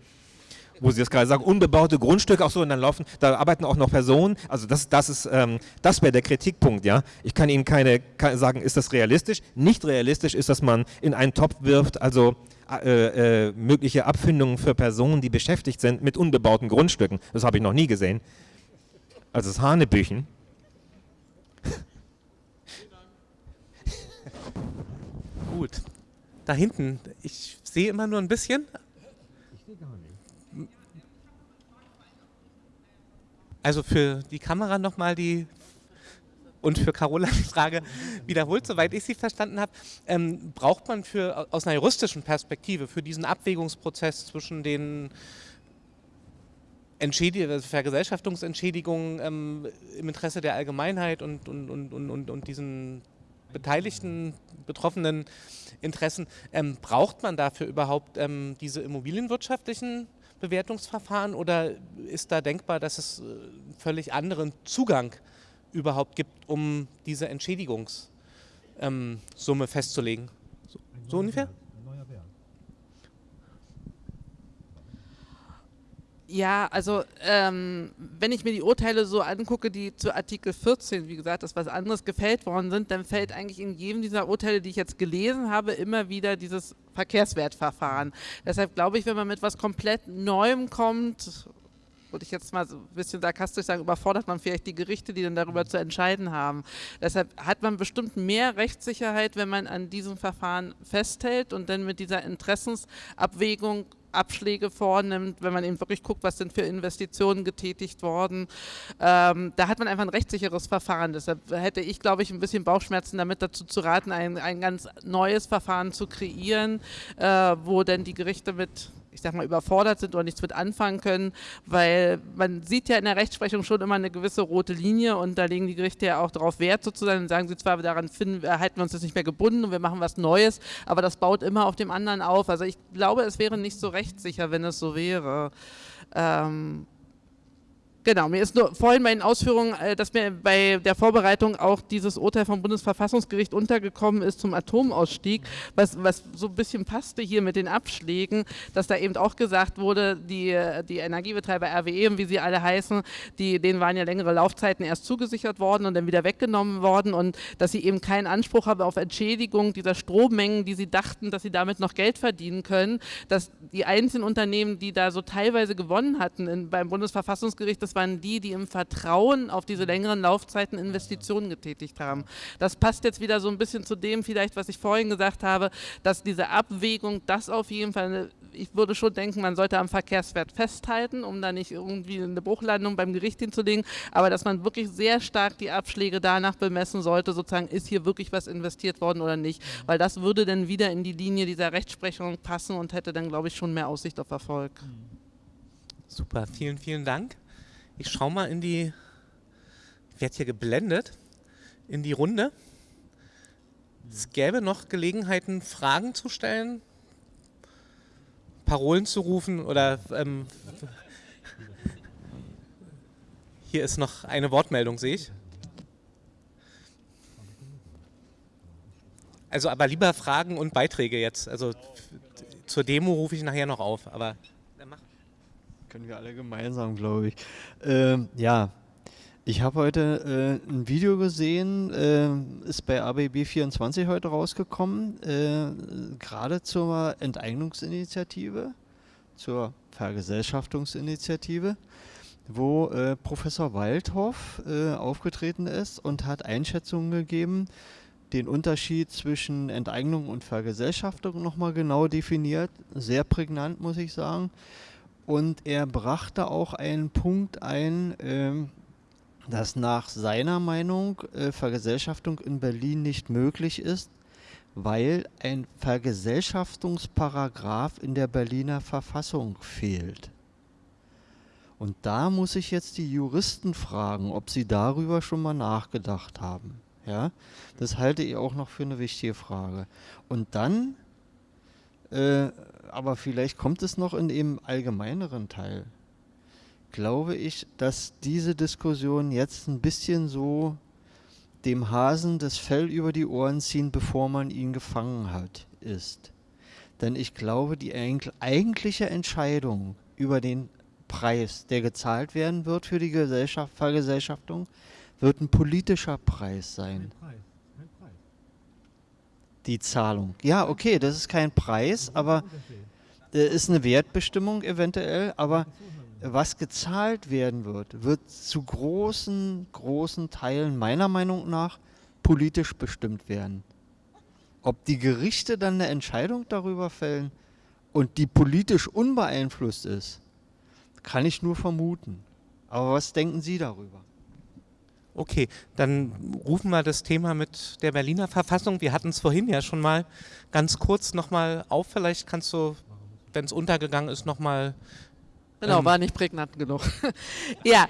Speaker 5: Wo Sie das gerade sagen, unbebaute Grundstücke, auch so, und dann laufen, da arbeiten auch noch Personen. Also das, das ist, ähm, das wäre der Kritikpunkt, ja. Ich kann Ihnen keine, keine sagen, ist das realistisch? Nicht realistisch ist, dass man in einen Topf wirft, also äh, äh, mögliche Abfindungen für Personen, die beschäftigt sind mit unbebauten Grundstücken. Das habe ich noch nie gesehen. Also das Hanebüchen.
Speaker 1: Gut. Da hinten, ich sehe immer nur ein bisschen. Ich sehe gar nicht. Also für die Kamera nochmal die und für Carola die Frage wiederholt, soweit ich sie verstanden habe, ähm, braucht man für, aus einer juristischen Perspektive für diesen Abwägungsprozess zwischen den Entschädig also Vergesellschaftungsentschädigungen ähm, im Interesse der Allgemeinheit und, und, und, und, und diesen beteiligten, betroffenen Interessen, ähm, braucht man dafür überhaupt ähm, diese immobilienwirtschaftlichen Bewertungsverfahren oder ist da denkbar, dass es äh, völlig anderen Zugang überhaupt gibt, um diese Entschädigungssumme ähm, festzulegen. So, so ungefähr?
Speaker 2: Ja, also ähm, wenn ich mir die Urteile so angucke, die zu Artikel 14, wie gesagt, das was anderes gefällt worden sind, dann fällt eigentlich in jedem dieser Urteile, die ich jetzt gelesen habe, immer wieder dieses Verkehrswertverfahren. Deshalb glaube ich, wenn man mit was komplett Neuem kommt, würde ich jetzt mal so ein bisschen sarkastisch sagen, überfordert man vielleicht die Gerichte, die dann darüber zu entscheiden haben. Deshalb hat man bestimmt mehr Rechtssicherheit, wenn man an diesem Verfahren festhält und dann mit dieser Interessensabwägung Abschläge vornimmt, wenn man eben wirklich guckt, was sind für Investitionen getätigt worden. Ähm, da hat man einfach ein rechtssicheres Verfahren. Deshalb hätte ich, glaube ich, ein bisschen Bauchschmerzen damit dazu zu raten, ein, ein ganz neues Verfahren zu kreieren, äh, wo denn die Gerichte mit ich sag mal, überfordert sind oder nichts mit anfangen können, weil man sieht ja in der Rechtsprechung schon immer eine gewisse rote Linie und da legen die Gerichte ja auch darauf Wert sozusagen und sagen sie zwar, daran finden, halten wir uns das nicht mehr gebunden und wir machen was Neues, aber das baut immer auf dem anderen auf. Also ich glaube, es wäre nicht so rechtssicher, wenn es so wäre. Ähm, Genau, mir ist nur vorhin bei den Ausführungen, äh, dass mir bei der Vorbereitung auch dieses Urteil vom Bundesverfassungsgericht untergekommen ist zum Atomausstieg, was, was so ein bisschen passte hier mit den Abschlägen, dass da eben auch gesagt wurde, die, die Energiebetreiber RWE, wie sie alle heißen, die, denen waren ja längere Laufzeiten erst zugesichert worden und dann wieder weggenommen worden und dass sie eben keinen Anspruch haben auf Entschädigung dieser Strommengen, die sie dachten, dass sie damit noch Geld verdienen können, dass die einzelnen Unternehmen, die da so teilweise gewonnen hatten in, beim Bundesverfassungsgericht, das das waren die, die im Vertrauen auf diese längeren Laufzeiten Investitionen getätigt haben. Das passt jetzt wieder so ein bisschen zu dem vielleicht, was ich vorhin gesagt habe, dass diese Abwägung, das auf jeden Fall, ich würde schon denken, man sollte am Verkehrswert festhalten, um da nicht irgendwie eine Bruchlandung beim Gericht hinzulegen, aber dass man wirklich sehr stark die Abschläge danach bemessen sollte, sozusagen, ist hier wirklich was investiert worden oder nicht, weil das würde dann wieder in die Linie dieser Rechtsprechung passen und hätte dann, glaube ich, schon mehr Aussicht auf Erfolg.
Speaker 1: Super, vielen, vielen Dank. Ich schaue mal in die, werde hier geblendet, in die Runde. Es gäbe noch Gelegenheiten, Fragen zu stellen, Parolen zu rufen oder ähm, hier ist noch eine Wortmeldung, sehe ich. Also aber lieber Fragen und Beiträge jetzt. Also zur Demo rufe ich nachher noch auf, aber
Speaker 4: können wir alle gemeinsam, glaube ich. Ähm, ja, ich habe heute äh, ein Video gesehen, äh, ist bei ABB24 heute rausgekommen, äh, gerade zur Enteignungsinitiative, zur Vergesellschaftungsinitiative, wo äh, Professor Waldhoff äh, aufgetreten ist und hat Einschätzungen gegeben, den Unterschied zwischen Enteignung und Vergesellschaftung nochmal genau definiert. Sehr prägnant, muss ich sagen. Und er brachte auch einen Punkt ein, ähm, dass nach seiner Meinung äh, Vergesellschaftung in Berlin nicht möglich ist, weil ein Vergesellschaftungsparagraf in der Berliner Verfassung fehlt. Und da muss ich jetzt die Juristen fragen, ob sie darüber schon mal nachgedacht haben. Ja, das halte ich auch noch für eine wichtige Frage. Und dann äh, aber vielleicht kommt es noch in dem allgemeineren Teil. Glaube ich, dass diese Diskussion jetzt ein bisschen so dem Hasen das Fell über die Ohren ziehen, bevor man ihn gefangen hat, ist. Denn ich glaube, die eigentliche Entscheidung über den Preis, der gezahlt werden wird für die Gesellschaft, Vergesellschaftung, wird ein politischer Preis sein. Ein Preis die Zahlung. Ja, okay, das ist kein Preis, aber äh, ist eine Wertbestimmung eventuell, aber was gezahlt werden wird, wird zu großen, großen Teilen meiner Meinung nach politisch bestimmt werden. Ob die Gerichte dann eine Entscheidung darüber fällen und die politisch unbeeinflusst ist, kann ich nur vermuten. Aber was denken Sie darüber?
Speaker 1: Okay, dann rufen wir das Thema mit der Berliner Verfassung. Wir hatten es vorhin ja schon mal ganz kurz nochmal auf. Vielleicht kannst du, wenn es untergegangen ist, nochmal
Speaker 2: Genau, ähm, war nicht prägnant genug. ja,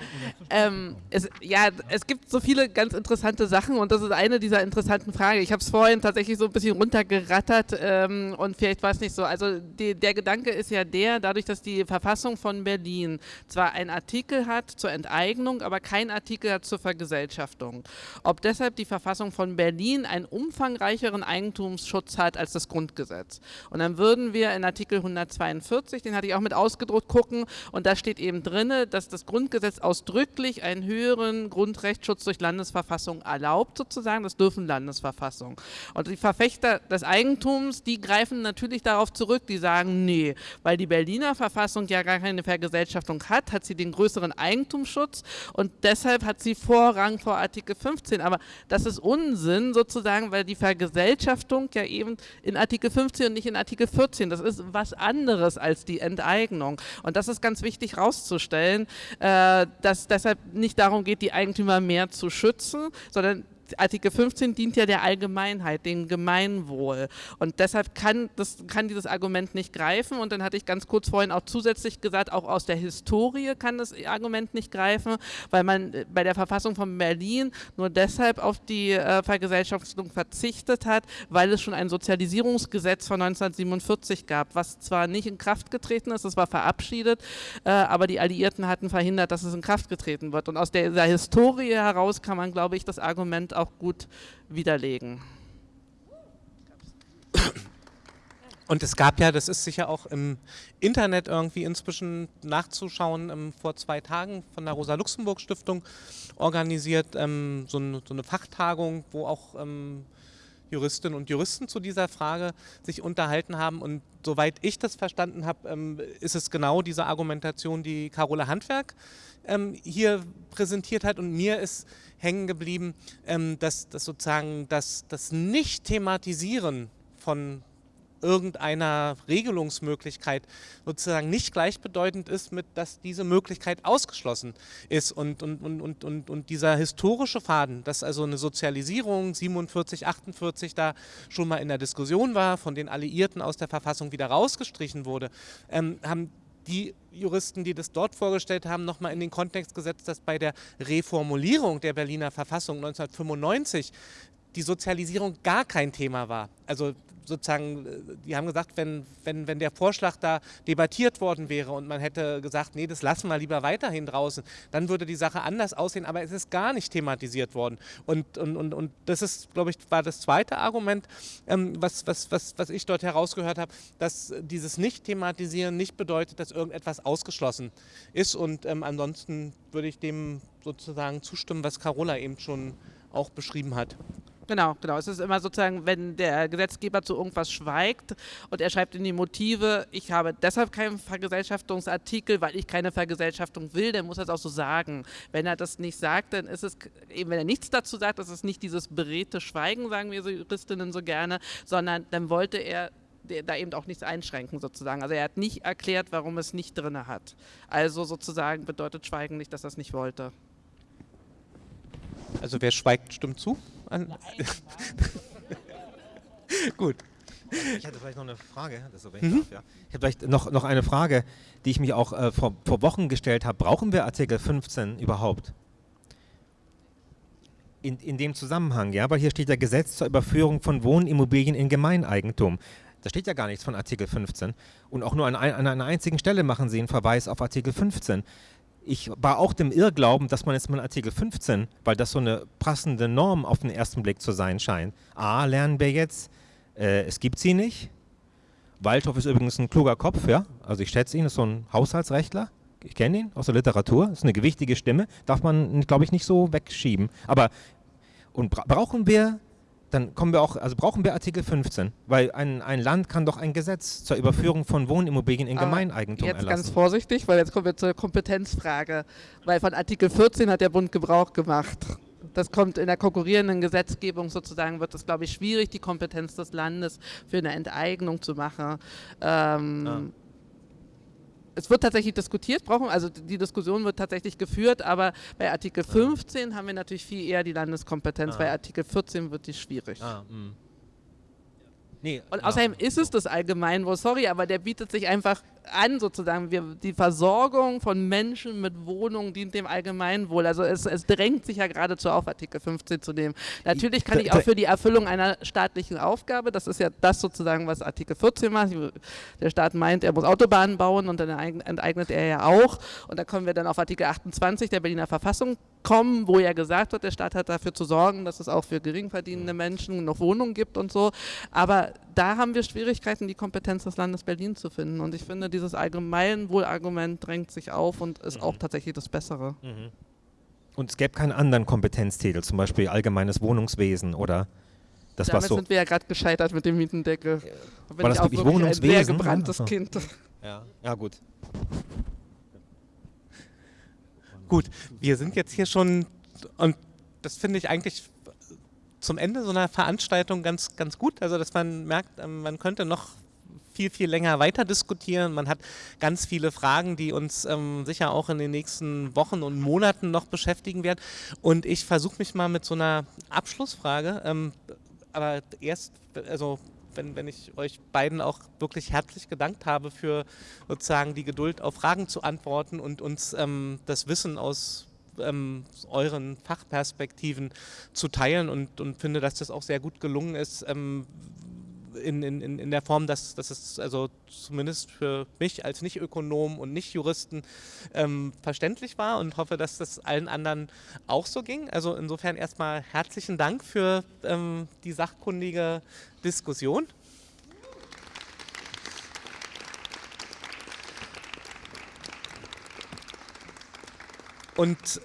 Speaker 2: ähm, es, ja, es gibt so viele ganz interessante Sachen und das ist eine dieser interessanten Fragen. Ich habe es vorhin tatsächlich so ein bisschen runtergerattert ähm, und vielleicht war es nicht so. Also die, der Gedanke ist ja der, dadurch, dass die Verfassung von Berlin zwar einen Artikel hat zur Enteignung, aber keinen Artikel hat zur Vergesellschaftung. Ob deshalb die Verfassung von Berlin einen umfangreicheren Eigentumsschutz hat als das Grundgesetz. Und dann würden wir in Artikel 142, den hatte ich auch mit ausgedruckt, gucken, Und da steht eben drin, dass das Grundgesetz ausdrücklich einen höheren Grundrechtsschutz durch Landesverfassung erlaubt, sozusagen. Das dürfen Landesverfassungen. Und die Verfechter des Eigentums, die greifen natürlich darauf zurück, die sagen, nee, weil die Berliner Verfassung ja gar keine Vergesellschaftung hat, hat sie den größeren Eigentumsschutz und deshalb hat sie Vorrang vor Artikel 15. Aber das ist Unsinn sozusagen, weil die Vergesellschaftung ja eben in Artikel 15 und nicht in Artikel 14, das ist was anderes als die Enteignung. Und das ist ganz wichtig herauszustellen, äh, dass deshalb nicht darum geht, die Eigentümer mehr zu schützen, sondern Artikel 15 dient ja der Allgemeinheit, dem Gemeinwohl. Und deshalb kann, das, kann dieses Argument nicht greifen. Und dann hatte ich ganz kurz vorhin auch zusätzlich gesagt, auch aus der Historie kann das Argument nicht greifen, weil man äh, bei der Verfassung von Berlin nur deshalb auf die äh, Vergesellschaftung verzichtet hat, weil es schon ein Sozialisierungsgesetz von 1947 gab, was zwar nicht in Kraft getreten ist, es war verabschiedet, äh, aber die Alliierten hatten verhindert, dass es in Kraft getreten wird. Und aus der, der Historie heraus kann man, glaube ich, das Argument auch gut widerlegen.
Speaker 1: Und es gab ja, das ist sicher auch im Internet irgendwie inzwischen nachzuschauen, ähm, vor zwei Tagen von der Rosa-Luxemburg-Stiftung organisiert, ähm, so, ein, so, eine Fachtagung, wo auch ähm, Juristinnen und Juristen zu dieser Frage sich unterhalten haben. Und soweit ich das verstanden habe, ähm, ist es genau diese Argumentation, die Carola Handwerk ähm, hier präsentiert hat. Und mir ist hängen geblieben, ähm, dass, dass sozusagen das, das Nicht-Thematisieren von irgendeiner Regelungsmöglichkeit sozusagen nicht gleichbedeutend ist mit, dass diese Möglichkeit ausgeschlossen ist. Und, und, und, und, und, und dieser historische Faden, dass also eine Sozialisierung 47, 48 da schon mal in der Diskussion war, von den Alliierten aus der Verfassung wieder rausgestrichen wurde, ähm, haben die Juristen, die das dort vorgestellt haben, nochmal in den Kontext gesetzt, dass bei der Reformulierung der Berliner Verfassung 1995 die Sozialisierung gar kein Thema war. Also sozusagen, äh, die haben gesagt, wenn, wenn, wenn der Vorschlag da debattiert worden wäre und man hätte gesagt, nee, das lassen wir lieber weiterhin draußen, dann würde die Sache anders aussehen, aber es ist gar nicht thematisiert worden. Und, und, und, und das ist, glaube ich, war das zweite Argument, ähm, was, was, was, was ich dort herausgehört habe, dass dieses Nicht-Thematisieren nicht bedeutet, dass irgendetwas ausgeschlossen ist. Und ähm, ansonsten würde ich dem sozusagen zustimmen, was Carola eben schon auch beschrieben hat.
Speaker 2: Genau, genau. Es ist immer sozusagen, wenn der Gesetzgeber zu irgendwas schweigt und er schreibt in die Motive, ich habe deshalb keinen Vergesellschaftungsartikel, weil ich keine Vergesellschaftung will, dann muss er es auch so sagen. Wenn er das nicht sagt, dann ist es, eben wenn er nichts dazu sagt, ist es nicht dieses beredte Schweigen, sagen wir so Juristinnen so gerne, sondern dann wollte er da eben auch nichts einschränken sozusagen. Also er hat nicht erklärt, warum es nicht drin hat. Also sozusagen bedeutet Schweigen nicht, dass er es nicht wollte.
Speaker 1: Also wer schweigt, stimmt zu? An Gut.
Speaker 5: Ich hätte vielleicht noch eine Frage, das so, wenn mhm. darf, ja. Ich hätte vielleicht noch, noch eine Frage, die ich mich auch äh, vor, vor Wochen gestellt habe. Brauchen wir Artikel 15 überhaupt? In, in dem Zusammenhang, ja, weil hier steht ja Gesetz zur Überführung von Wohnimmobilien in Gemeineigentum. Da steht ja gar nichts von Artikel 15. Und auch nur an, an einer einzigen Stelle machen Sie einen Verweis auf Artikel 15 ich war auch dem Irrglauben, dass man jetzt mal Artikel 15, weil das so eine passende Norm auf den ersten Blick zu sein scheint. A, lernen wir jetzt, äh, es gibt sie nicht. Waldhoff ist übrigens ein kluger Kopf, ja. Also ich schätze ihn, ist so ein Haushaltsrechtler. Ich kenne ihn aus der Literatur, ist eine gewichtige Stimme, darf man, glaube ich, nicht so wegschieben. Aber und bra brauchen wir dann kommen wir auch, also brauchen wir Artikel 15, weil ein, ein Land kann doch ein Gesetz zur Überführung von Wohnimmobilien in ah, Gemeineigentum
Speaker 2: jetzt
Speaker 5: erlassen.
Speaker 2: ganz vorsichtig, weil jetzt kommen wir zur Kompetenzfrage, weil von Artikel 14 hat der Bund Gebrauch gemacht. Das kommt in der konkurrierenden Gesetzgebung sozusagen, wird es, glaube ich, schwierig, die Kompetenz des Landes für eine Enteignung zu machen. Ähm, ah es wird tatsächlich diskutiert, brauchen, also die Diskussion wird tatsächlich geführt, aber bei Artikel 15 ah. haben wir natürlich viel eher die Landeskompetenz, ah. bei Artikel 14 wird die schwierig. Ah, hm. Nee, und außerdem ist es das Allgemeinwohl, sorry, aber der bietet sich einfach an, sozusagen. Wir, die Versorgung von Menschen mit Wohnungen dient dem Allgemeinwohl. Also es, es drängt sich ja geradezu auf, Artikel 15 zu nehmen. Natürlich kann ich auch für die Erfüllung einer staatlichen Aufgabe, das ist ja das sozusagen, was Artikel 14 macht. Der Staat meint, er muss Autobahnen bauen und dann enteignet er ja auch. Und da kommen wir dann auf Artikel 28 der Berliner Verfassung kommen, wo ja gesagt wird, der Staat hat dafür zu sorgen, dass es auch für geringverdienende Menschen noch Wohnungen gibt und so. Aber da haben wir Schwierigkeiten, die Kompetenz des Landes Berlin zu finden. Und ich finde, dieses Allgemeinwohlargument drängt sich auf und ist mhm. auch tatsächlich das Bessere. Mhm.
Speaker 5: Und es gäbe keinen anderen Kompetenztitel, zum Beispiel allgemeines Wohnungswesen oder das
Speaker 2: Damit
Speaker 5: so
Speaker 2: sind wir ja gerade gescheitert mit dem Mietendeckel.
Speaker 5: Da war das wirklich, wirklich Wohnungswesen?
Speaker 2: Ein sehr gebranntes ja. Kind.
Speaker 5: Ja, ja gut.
Speaker 1: Gut, wir sind jetzt hier schon und das finde ich eigentlich zum Ende so einer Veranstaltung ganz, ganz gut. Also dass man merkt, ähm, man könnte noch viel, viel länger weiter diskutieren. Man hat ganz viele Fragen, die uns ähm, sicher auch in den nächsten Wochen und Monaten noch beschäftigen werden. Und ich versuche mich mal mit so einer Abschlussfrage. Ähm, aber erst, also wenn, wenn ich euch beiden auch wirklich herzlich gedankt habe für sozusagen die Geduld auf Fragen zu antworten und uns ähm, das Wissen aus ähm, euren Fachperspektiven zu teilen und, und finde, dass das auch sehr gut gelungen ist, ähm, in, in, in der Form, dass, dass es also zumindest für mich als Nicht-Ökonom und Nicht-Juristen ähm, verständlich war und hoffe, dass das allen anderen auch so ging. Also insofern erstmal herzlichen Dank für ähm, die sachkundige Diskussion. Und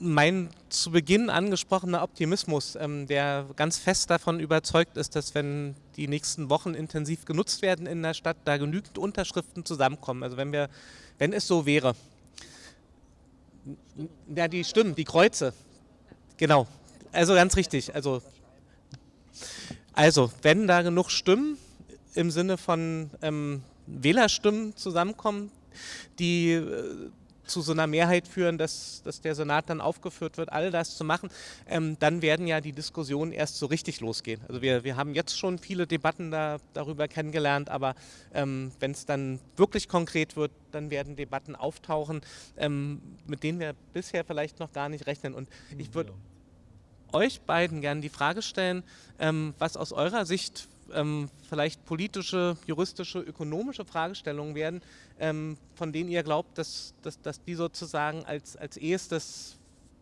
Speaker 1: mein zu Beginn angesprochener Optimismus, ähm, der ganz fest davon überzeugt ist, dass wenn die nächsten Wochen intensiv genutzt werden in der Stadt, da genügend Unterschriften zusammenkommen. Also wenn wir, wenn es so wäre, ja, die Stimmen, die Kreuze, genau, also ganz richtig. Also, also wenn da genug Stimmen im Sinne von ähm, Wählerstimmen zusammenkommen, die äh, zu so einer Mehrheit führen, dass, dass der Senat dann aufgeführt wird, all das zu machen, ähm, dann werden ja die Diskussionen erst so richtig losgehen. Also wir, wir haben jetzt schon viele Debatten da, darüber kennengelernt, aber ähm, wenn es dann wirklich konkret wird, dann werden Debatten auftauchen, ähm, mit denen wir bisher vielleicht noch gar nicht rechnen. Und ich würde euch beiden gerne die Frage stellen, ähm, was aus eurer Sicht ähm, vielleicht politische, juristische, ökonomische Fragestellungen werden, ähm, von denen ihr glaubt, dass, dass, dass die sozusagen als, als erstes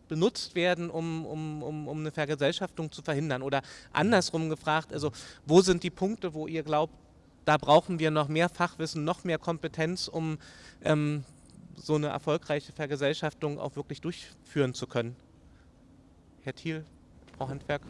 Speaker 1: benutzt werden, um, um, um, um eine Vergesellschaftung zu verhindern? Oder andersrum gefragt, also wo sind die Punkte, wo ihr glaubt, da brauchen wir noch mehr Fachwissen, noch mehr Kompetenz, um ähm, so eine erfolgreiche Vergesellschaftung auch wirklich durchführen zu können? Herr Thiel, Frau Handwerk.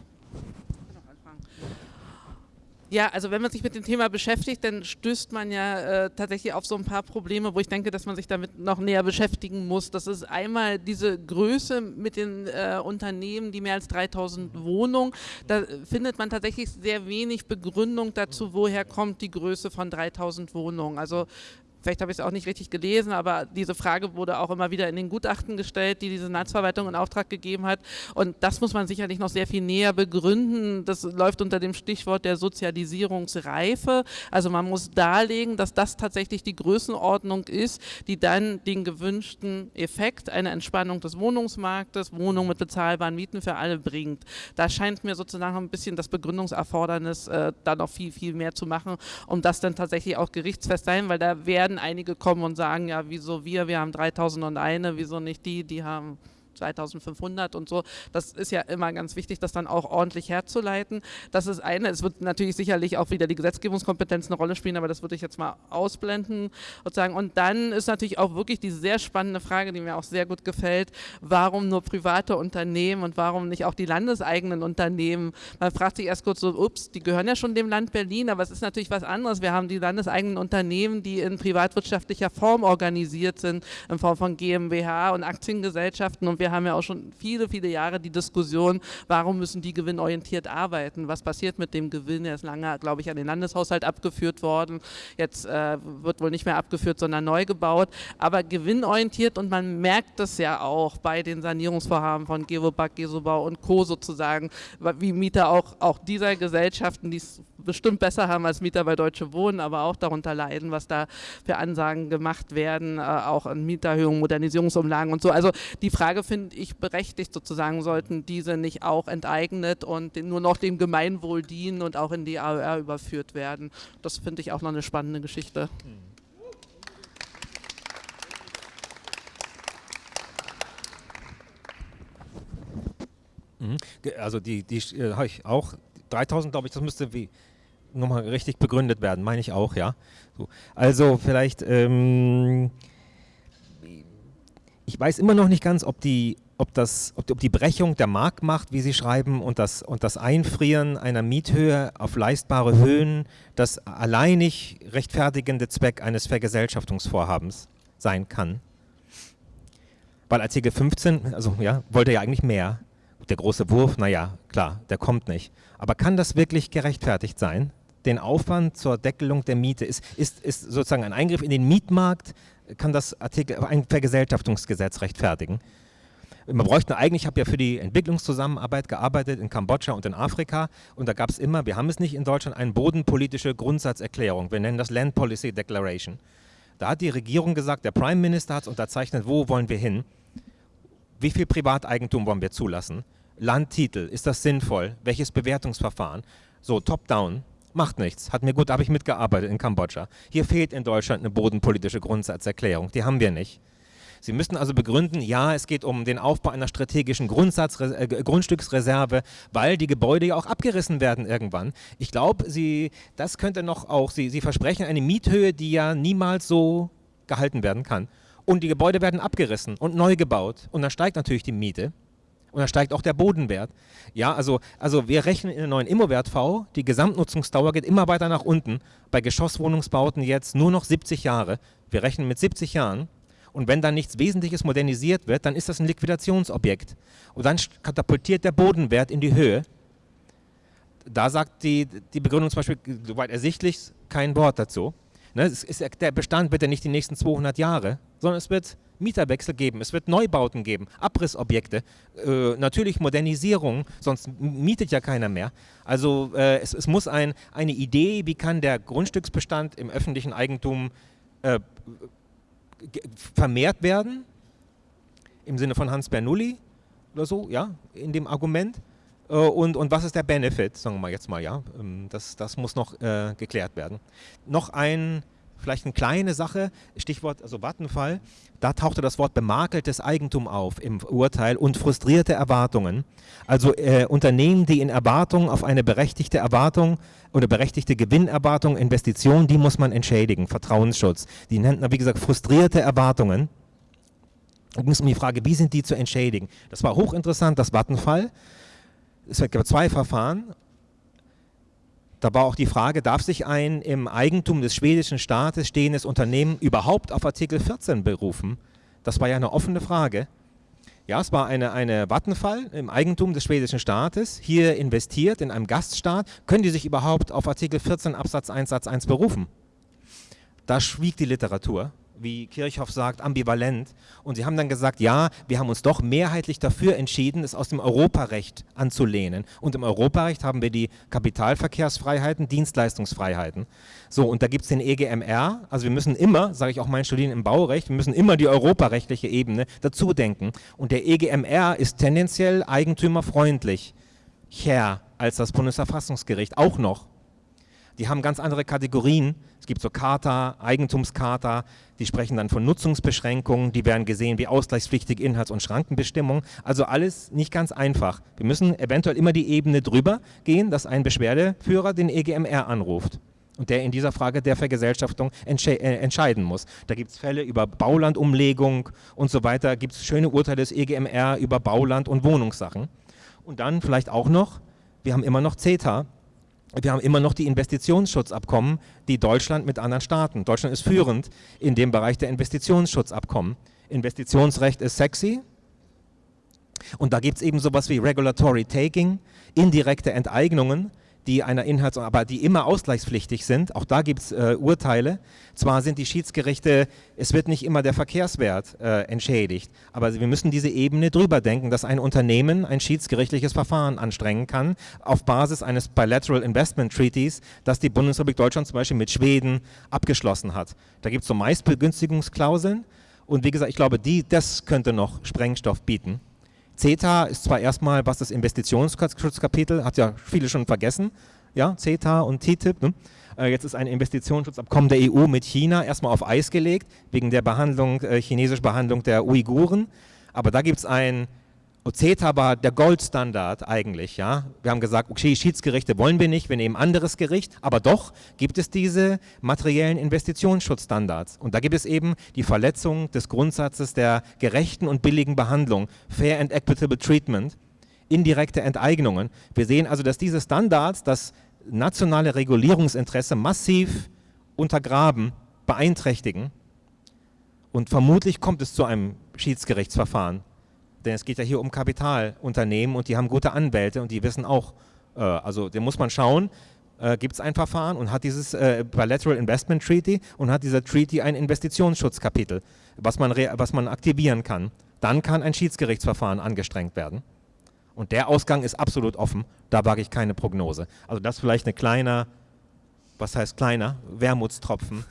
Speaker 2: Ja, also wenn man sich mit dem Thema beschäftigt, dann stößt man ja äh, tatsächlich auf so ein paar Probleme, wo ich denke, dass man sich damit noch näher beschäftigen muss. Das ist einmal diese Größe mit den äh, Unternehmen, die mehr als 3000 Wohnungen. Da findet man tatsächlich sehr wenig Begründung dazu, woher kommt die Größe von 3000 Wohnungen. Also vielleicht habe ich es auch nicht richtig gelesen, aber diese Frage wurde auch immer wieder in den Gutachten gestellt, die die Senatsverwaltung in Auftrag gegeben hat. Und das muss man sicherlich noch sehr viel näher begründen. Das läuft unter dem Stichwort der Sozialisierungsreife. Also man muss darlegen, dass das tatsächlich die Größenordnung ist, die dann den gewünschten Effekt, eine Entspannung des Wohnungsmarktes, Wohnungen mit bezahlbaren Mieten für alle bringt. Da scheint mir sozusagen ein bisschen das Begründungserfordernis äh, da noch viel, viel mehr zu machen, um das dann tatsächlich auch gerichtsfest sein, weil da werden werden einige kommen und sagen, ja, wieso wir, wir haben 3001, wieso nicht die, die haben 2500 und so. Das ist ja immer ganz wichtig, das dann auch ordentlich herzuleiten. Das ist eine. Es wird natürlich sicherlich auch wieder die Gesetzgebungskompetenz eine Rolle spielen, aber das würde ich jetzt mal ausblenden sozusagen. Und dann ist natürlich auch wirklich die sehr spannende Frage, die mir auch sehr gut gefällt, warum nur private Unternehmen und warum nicht auch die landeseigenen Unternehmen? Man fragt sich erst kurz so, ups, die gehören ja schon dem Land Berlin, aber es ist natürlich was anderes. Wir haben die landeseigenen Unternehmen, die in privatwirtschaftlicher Form organisiert sind, in Form von GmbH und Aktiengesellschaften und wir haben ja auch schon viele, viele Jahre die Diskussion, warum müssen die gewinnorientiert arbeiten? Was passiert mit dem Gewinn? Er ist lange, glaube ich, an den Landeshaushalt abgeführt worden. Jetzt äh, wird wohl nicht mehr abgeführt, sondern neu gebaut. Aber gewinnorientiert und man merkt das ja auch bei den Sanierungsvorhaben von Gewobag, Gesobau und Co. sozusagen, wie Mieter auch, auch dieser Gesellschaften, die es bestimmt besser haben als Mieter bei Deutsche Wohnen, aber auch darunter leiden, was da für Ansagen gemacht werden, äh, auch an Mieterhöhungen, Modernisierungsumlagen und so. Also die Frage finde ich berechtigt sozusagen, sollten diese nicht auch enteignet und nur noch dem Gemeinwohl dienen und auch in die AOR überführt werden. Das finde ich auch noch eine spannende Geschichte.
Speaker 5: Mhm. Also die, die äh, habe ich auch, 3000 glaube ich, das müsste wie nochmal richtig begründet werden, meine ich auch, ja. So. Also vielleicht, ähm, ich weiß immer noch nicht ganz, ob die, ob, das, ob, ob die Brechung der Marktmacht, wie Sie schreiben, und das, und das Einfrieren einer Miethöhe auf leistbare Höhen das alleinig rechtfertigende Zweck eines Vergesellschaftungsvorhabens sein kann. Weil Artikel 15, also ja, wollte ja eigentlich mehr. Der große Wurf, naja, klar, der kommt nicht. Aber kann das wirklich gerechtfertigt sein? Den Aufwand zur Deckelung der Miete ist, ist, ist sozusagen ein Eingriff in den Mietmarkt, kann das Artikel, ein Vergesellschaftungsgesetz rechtfertigen. Man bräuchte eigentlich, ich habe ja für die Entwicklungszusammenarbeit gearbeitet in Kambodscha und in Afrika und da gab es immer, wir haben es nicht in Deutschland, eine bodenpolitische Grundsatzerklärung. Wir nennen das Land Policy Declaration. Da hat die Regierung gesagt, der Prime Minister hat es unterzeichnet, wo wollen wir hin? Wie viel Privateigentum wollen wir zulassen? Landtitel, ist das sinnvoll? Welches Bewertungsverfahren? So, top-down, macht nichts. Hat mir gut, habe ich mitgearbeitet in Kambodscha. Hier fehlt in Deutschland eine bodenpolitische Grundsatzerklärung. Die haben wir nicht. Sie müssen also begründen, ja, es geht um den Aufbau einer strategischen Grundsatz, äh, Grundstücksreserve, weil die Gebäude ja auch abgerissen werden irgendwann. Ich glaube, das könnte noch auch, Sie, Sie versprechen eine Miethöhe, die ja niemals so gehalten werden kann und die Gebäude werden abgerissen und neu gebaut und dann steigt natürlich die Miete und dann steigt auch der Bodenwert. Ja, also, also wir rechnen in der neuen Immowert V, die Gesamtnutzungsdauer geht immer weiter nach unten. Bei Geschosswohnungsbauten jetzt nur noch 70 Jahre. Wir rechnen mit 70 Jahren. Und wenn dann nichts Wesentliches modernisiert wird, dann ist das ein Liquidationsobjekt. Und dann katapultiert der Bodenwert in die Höhe. Da sagt die, die Begründung zum Beispiel, soweit ersichtlich, kein Wort dazu. Ne, ist, der Bestand wird ja nicht die nächsten 200 Jahre, sondern es wird Mieterwechsel geben, es wird Neubauten geben, Abrissobjekte, äh, natürlich Modernisierung, sonst mietet ja keiner mehr. Also äh, es, es, muss ein, eine Idee, wie kann der Grundstücksbestand im öffentlichen Eigentum äh, vermehrt werden, im Sinne von Hans Bernoulli oder so, ja, in dem Argument. Äh, und, und was ist der Benefit, sagen wir mal jetzt mal, ja, ähm, das, das muss noch äh, geklärt werden. Noch ein, vielleicht eine kleine Sache, Stichwort, also Vattenfall, da tauchte das Wort bemakeltes Eigentum auf im Urteil und frustrierte Erwartungen. Also äh, Unternehmen, die in Erwartung auf eine berechtigte Erwartung oder berechtigte Gewinnerwartung, Investition, die muss man entschädigen, Vertrauensschutz. Die nennt man, wie gesagt, frustrierte Erwartungen. Da ging es um die Frage, wie sind die zu entschädigen? Das war hochinteressant, das Vattenfall es gab zwei Verfahren. Da war auch die Frage, darf sich ein im Eigentum des schwedischen Staates stehendes Unternehmen überhaupt auf Artikel 14 berufen? Das war ja eine offene Frage. Ja, es war eine, eine Vattenfall im Eigentum des schwedischen Staates, hier investiert in einem Gaststaat. Können die sich überhaupt auf Artikel 14 Absatz 1 Satz 1 berufen? Da schwieg die Literatur wie Kirchhoff sagt, ambivalent. Und sie haben dann gesagt, ja, wir haben uns doch mehrheitlich dafür entschieden, es aus dem Europarecht anzulehnen. Und im Europarecht haben wir die Kapitalverkehrsfreiheiten, Dienstleistungsfreiheiten. So, und da gibt es den EGMR. Also wir müssen immer, sage ich auch meinen Studierenden im Baurecht, wir müssen immer die europarechtliche Ebene dazu denken. Und der EGMR ist tendenziell eigentümerfreundlich, her als das Bundesverfassungsgericht, auch noch. Die haben ganz andere Kategorien. Es gibt so Charta, Eigentumscharta, die sprechen dann von Nutzungsbeschränkungen, die werden gesehen wie ausgleichspflichtige Inhalts- und Schrankenbestimmungen. Also alles nicht ganz einfach. Wir müssen eventuell immer die Ebene drüber gehen, dass ein Beschwerdeführer den EGMR anruft und der in dieser Frage der Vergesellschaftung entsche äh, entscheiden muss. Da gibt es Fälle über Baulandumlegung und so weiter, gibt es schöne Urteile des EGMR über Bauland- und Wohnungssachen. Und dann vielleicht auch noch, wir haben immer noch CETA, wir haben immer noch die Investitionsschutzabkommen, die Deutschland mit anderen Staaten. Deutschland ist führend in dem Bereich der Investitionsschutzabkommen. Investitionsrecht ist sexy. Und da gibt es eben sowas wie Regulatory Taking, indirekte Enteignungen, die einer Inhalts- aber die immer ausgleichspflichtig sind. Auch da gibt es äh, Urteile. Zwar sind die Schiedsgerichte, es wird nicht immer der Verkehrswert äh, entschädigt, aber wir müssen diese Ebene drüber denken, dass ein Unternehmen ein schiedsgerichtliches Verfahren anstrengen kann auf Basis eines Bilateral Investment Treaties, das die Bundesrepublik Deutschland zum Beispiel mit Schweden abgeschlossen hat. Da gibt es so Meistbegünstigungsklauseln und wie gesagt, ich glaube, die, das könnte noch Sprengstoff bieten. CETA ist zwar erstmal, was das Investitionsschutzkapitel, hat ja viele schon vergessen, ja, CETA und TTIP, ne? Äh, jetzt ist ein Investitionsschutzabkommen der EU mit China erstmal auf Eis gelegt, wegen der Behandlung, äh, chinesischen Behandlung der Uiguren. Aber da gibt es ein CETA war der Goldstandard eigentlich, ja. Wir haben gesagt, okay, Schiedsgerichte wollen wir nicht, wir nehmen anderes Gericht, aber doch gibt es diese materiellen Investitionsschutzstandards. Und da gibt es eben die Verletzung des Grundsatzes der gerechten und billigen Behandlung, Fair and Equitable Treatment, indirekte Enteignungen. Wir sehen also, dass diese Standards das nationale Regulierungsinteresse massiv untergraben, beeinträchtigen. Und vermutlich kommt es zu einem Schiedsgerichtsverfahren denn es geht ja hier um Kapitalunternehmen und die haben gute Anwälte und die wissen auch, äh, also da muss man schauen, äh, gibt es ein Verfahren und hat dieses äh, Bilateral Investment Treaty und hat dieser Treaty ein Investitionsschutzkapitel, was man, was man aktivieren kann. Dann kann ein Schiedsgerichtsverfahren angestrengt werden. Und der Ausgang ist absolut offen, da wage ich keine Prognose. Also das vielleicht eine kleine was heißt kleiner? Wermutstropfen.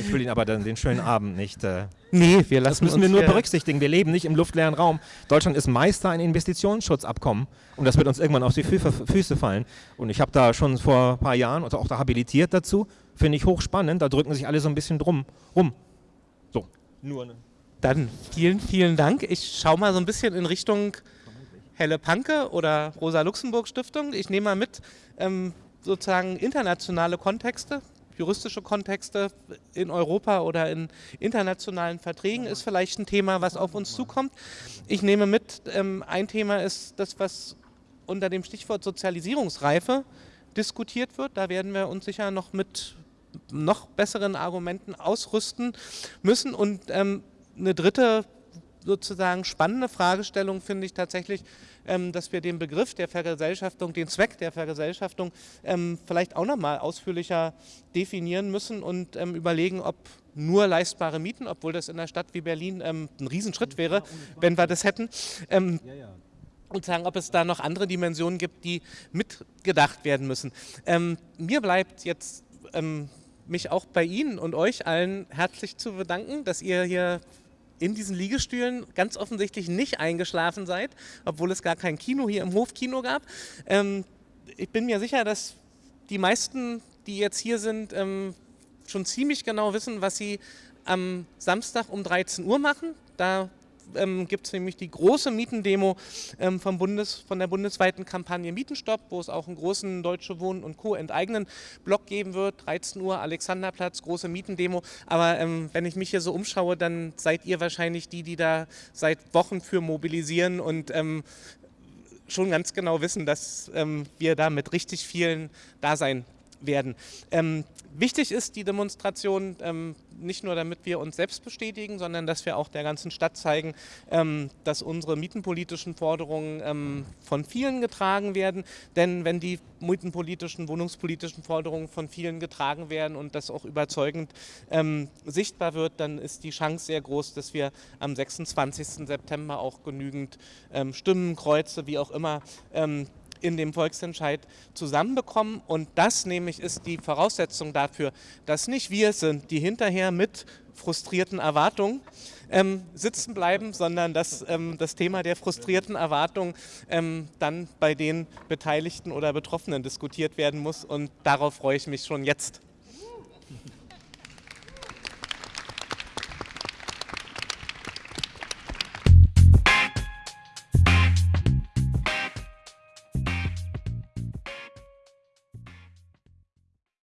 Speaker 5: Ich will Ihnen aber dann den schönen Abend nicht. Äh,
Speaker 1: nee, wir lassen
Speaker 5: Das müssen wir nur berücksichtigen. Wir leben nicht im luftleeren Raum. Deutschland ist Meister in Investitionsschutzabkommen und das wird uns irgendwann auf die Fü Füße fallen. Und ich habe da schon vor ein paar Jahren auch da habilitiert dazu. Finde ich hochspannend. Da drücken sich alle so ein bisschen drum rum. So,
Speaker 1: nur. Ne. Dann vielen, vielen Dank. Ich schaue mal so ein bisschen in Richtung Helle Panke oder Rosa-Luxemburg-Stiftung. Ich nehme mal mit. Ähm, sozusagen internationale Kontexte, juristische Kontexte in Europa oder in internationalen Verträgen ist vielleicht ein Thema, was auf uns zukommt. Ich nehme mit, ähm, ein Thema ist das, was unter dem Stichwort Sozialisierungsreife diskutiert wird. Da werden wir uns sicher noch mit noch besseren Argumenten ausrüsten müssen. Und ähm, eine dritte sozusagen spannende Fragestellung finde ich tatsächlich, dass wir den Begriff der Vergesellschaftung, den Zweck der Vergesellschaftung ähm, vielleicht auch nochmal ausführlicher definieren müssen und ähm, überlegen, ob nur leistbare Mieten, obwohl das in einer Stadt wie Berlin ähm, ein Riesenschritt wäre, wenn wir das hätten. Ähm, und sagen, ob es da noch andere Dimensionen gibt, die mitgedacht werden müssen. Ähm, mir bleibt jetzt mich auch bei Ihnen und euch allen herzlich zu bedanken, dass ihr hier in diesen Liegestühlen ganz offensichtlich nicht eingeschlafen seid, obwohl es gar kein Kino hier im Hofkino gab. Ähm, ich bin mir sicher, dass die meisten, die jetzt hier sind, ähm, schon ziemlich genau wissen, was sie am Samstag um 13 Uhr machen. Da ähm, gibt es nämlich die große Mietendemo ähm, vom Bundes, von der bundesweiten Kampagne Mietenstopp, wo es auch einen großen Deutsche Wohnen und Co. enteignen Block geben wird. 13 Uhr Alexanderplatz, große Mietendemo. Aber ähm, wenn ich mich hier so umschaue, dann seid ihr wahrscheinlich die, die da seit Wochen für mobilisieren und ähm, schon ganz genau wissen, dass ähm, wir da mit richtig vielen da sein werden. Ähm, wichtig ist die Demonstration ähm, nicht nur, damit wir uns selbst bestätigen, sondern dass wir auch der ganzen Stadt zeigen, ähm, dass unsere mietenpolitischen Forderungen ähm, von vielen getragen werden. Denn wenn die mietenpolitischen, wohnungspolitischen Forderungen von vielen getragen werden und das auch überzeugend ähm, sichtbar wird, dann ist die Chance sehr groß, dass wir am 26. September auch genügend ähm, Stimmen, Kreuze, wie auch immer, in dem Volksentscheid zusammenbekommen. Und das nämlich ist die Voraussetzung dafür, dass nicht wir sind, die hinterher mit frustrierten Erwartungen ähm, sitzen bleiben, sondern dass ähm, das Thema der frustrierten Erwartungen ähm, dann bei den Beteiligten oder Betroffenen diskutiert werden muss. Und darauf freue ich mich schon jetzt.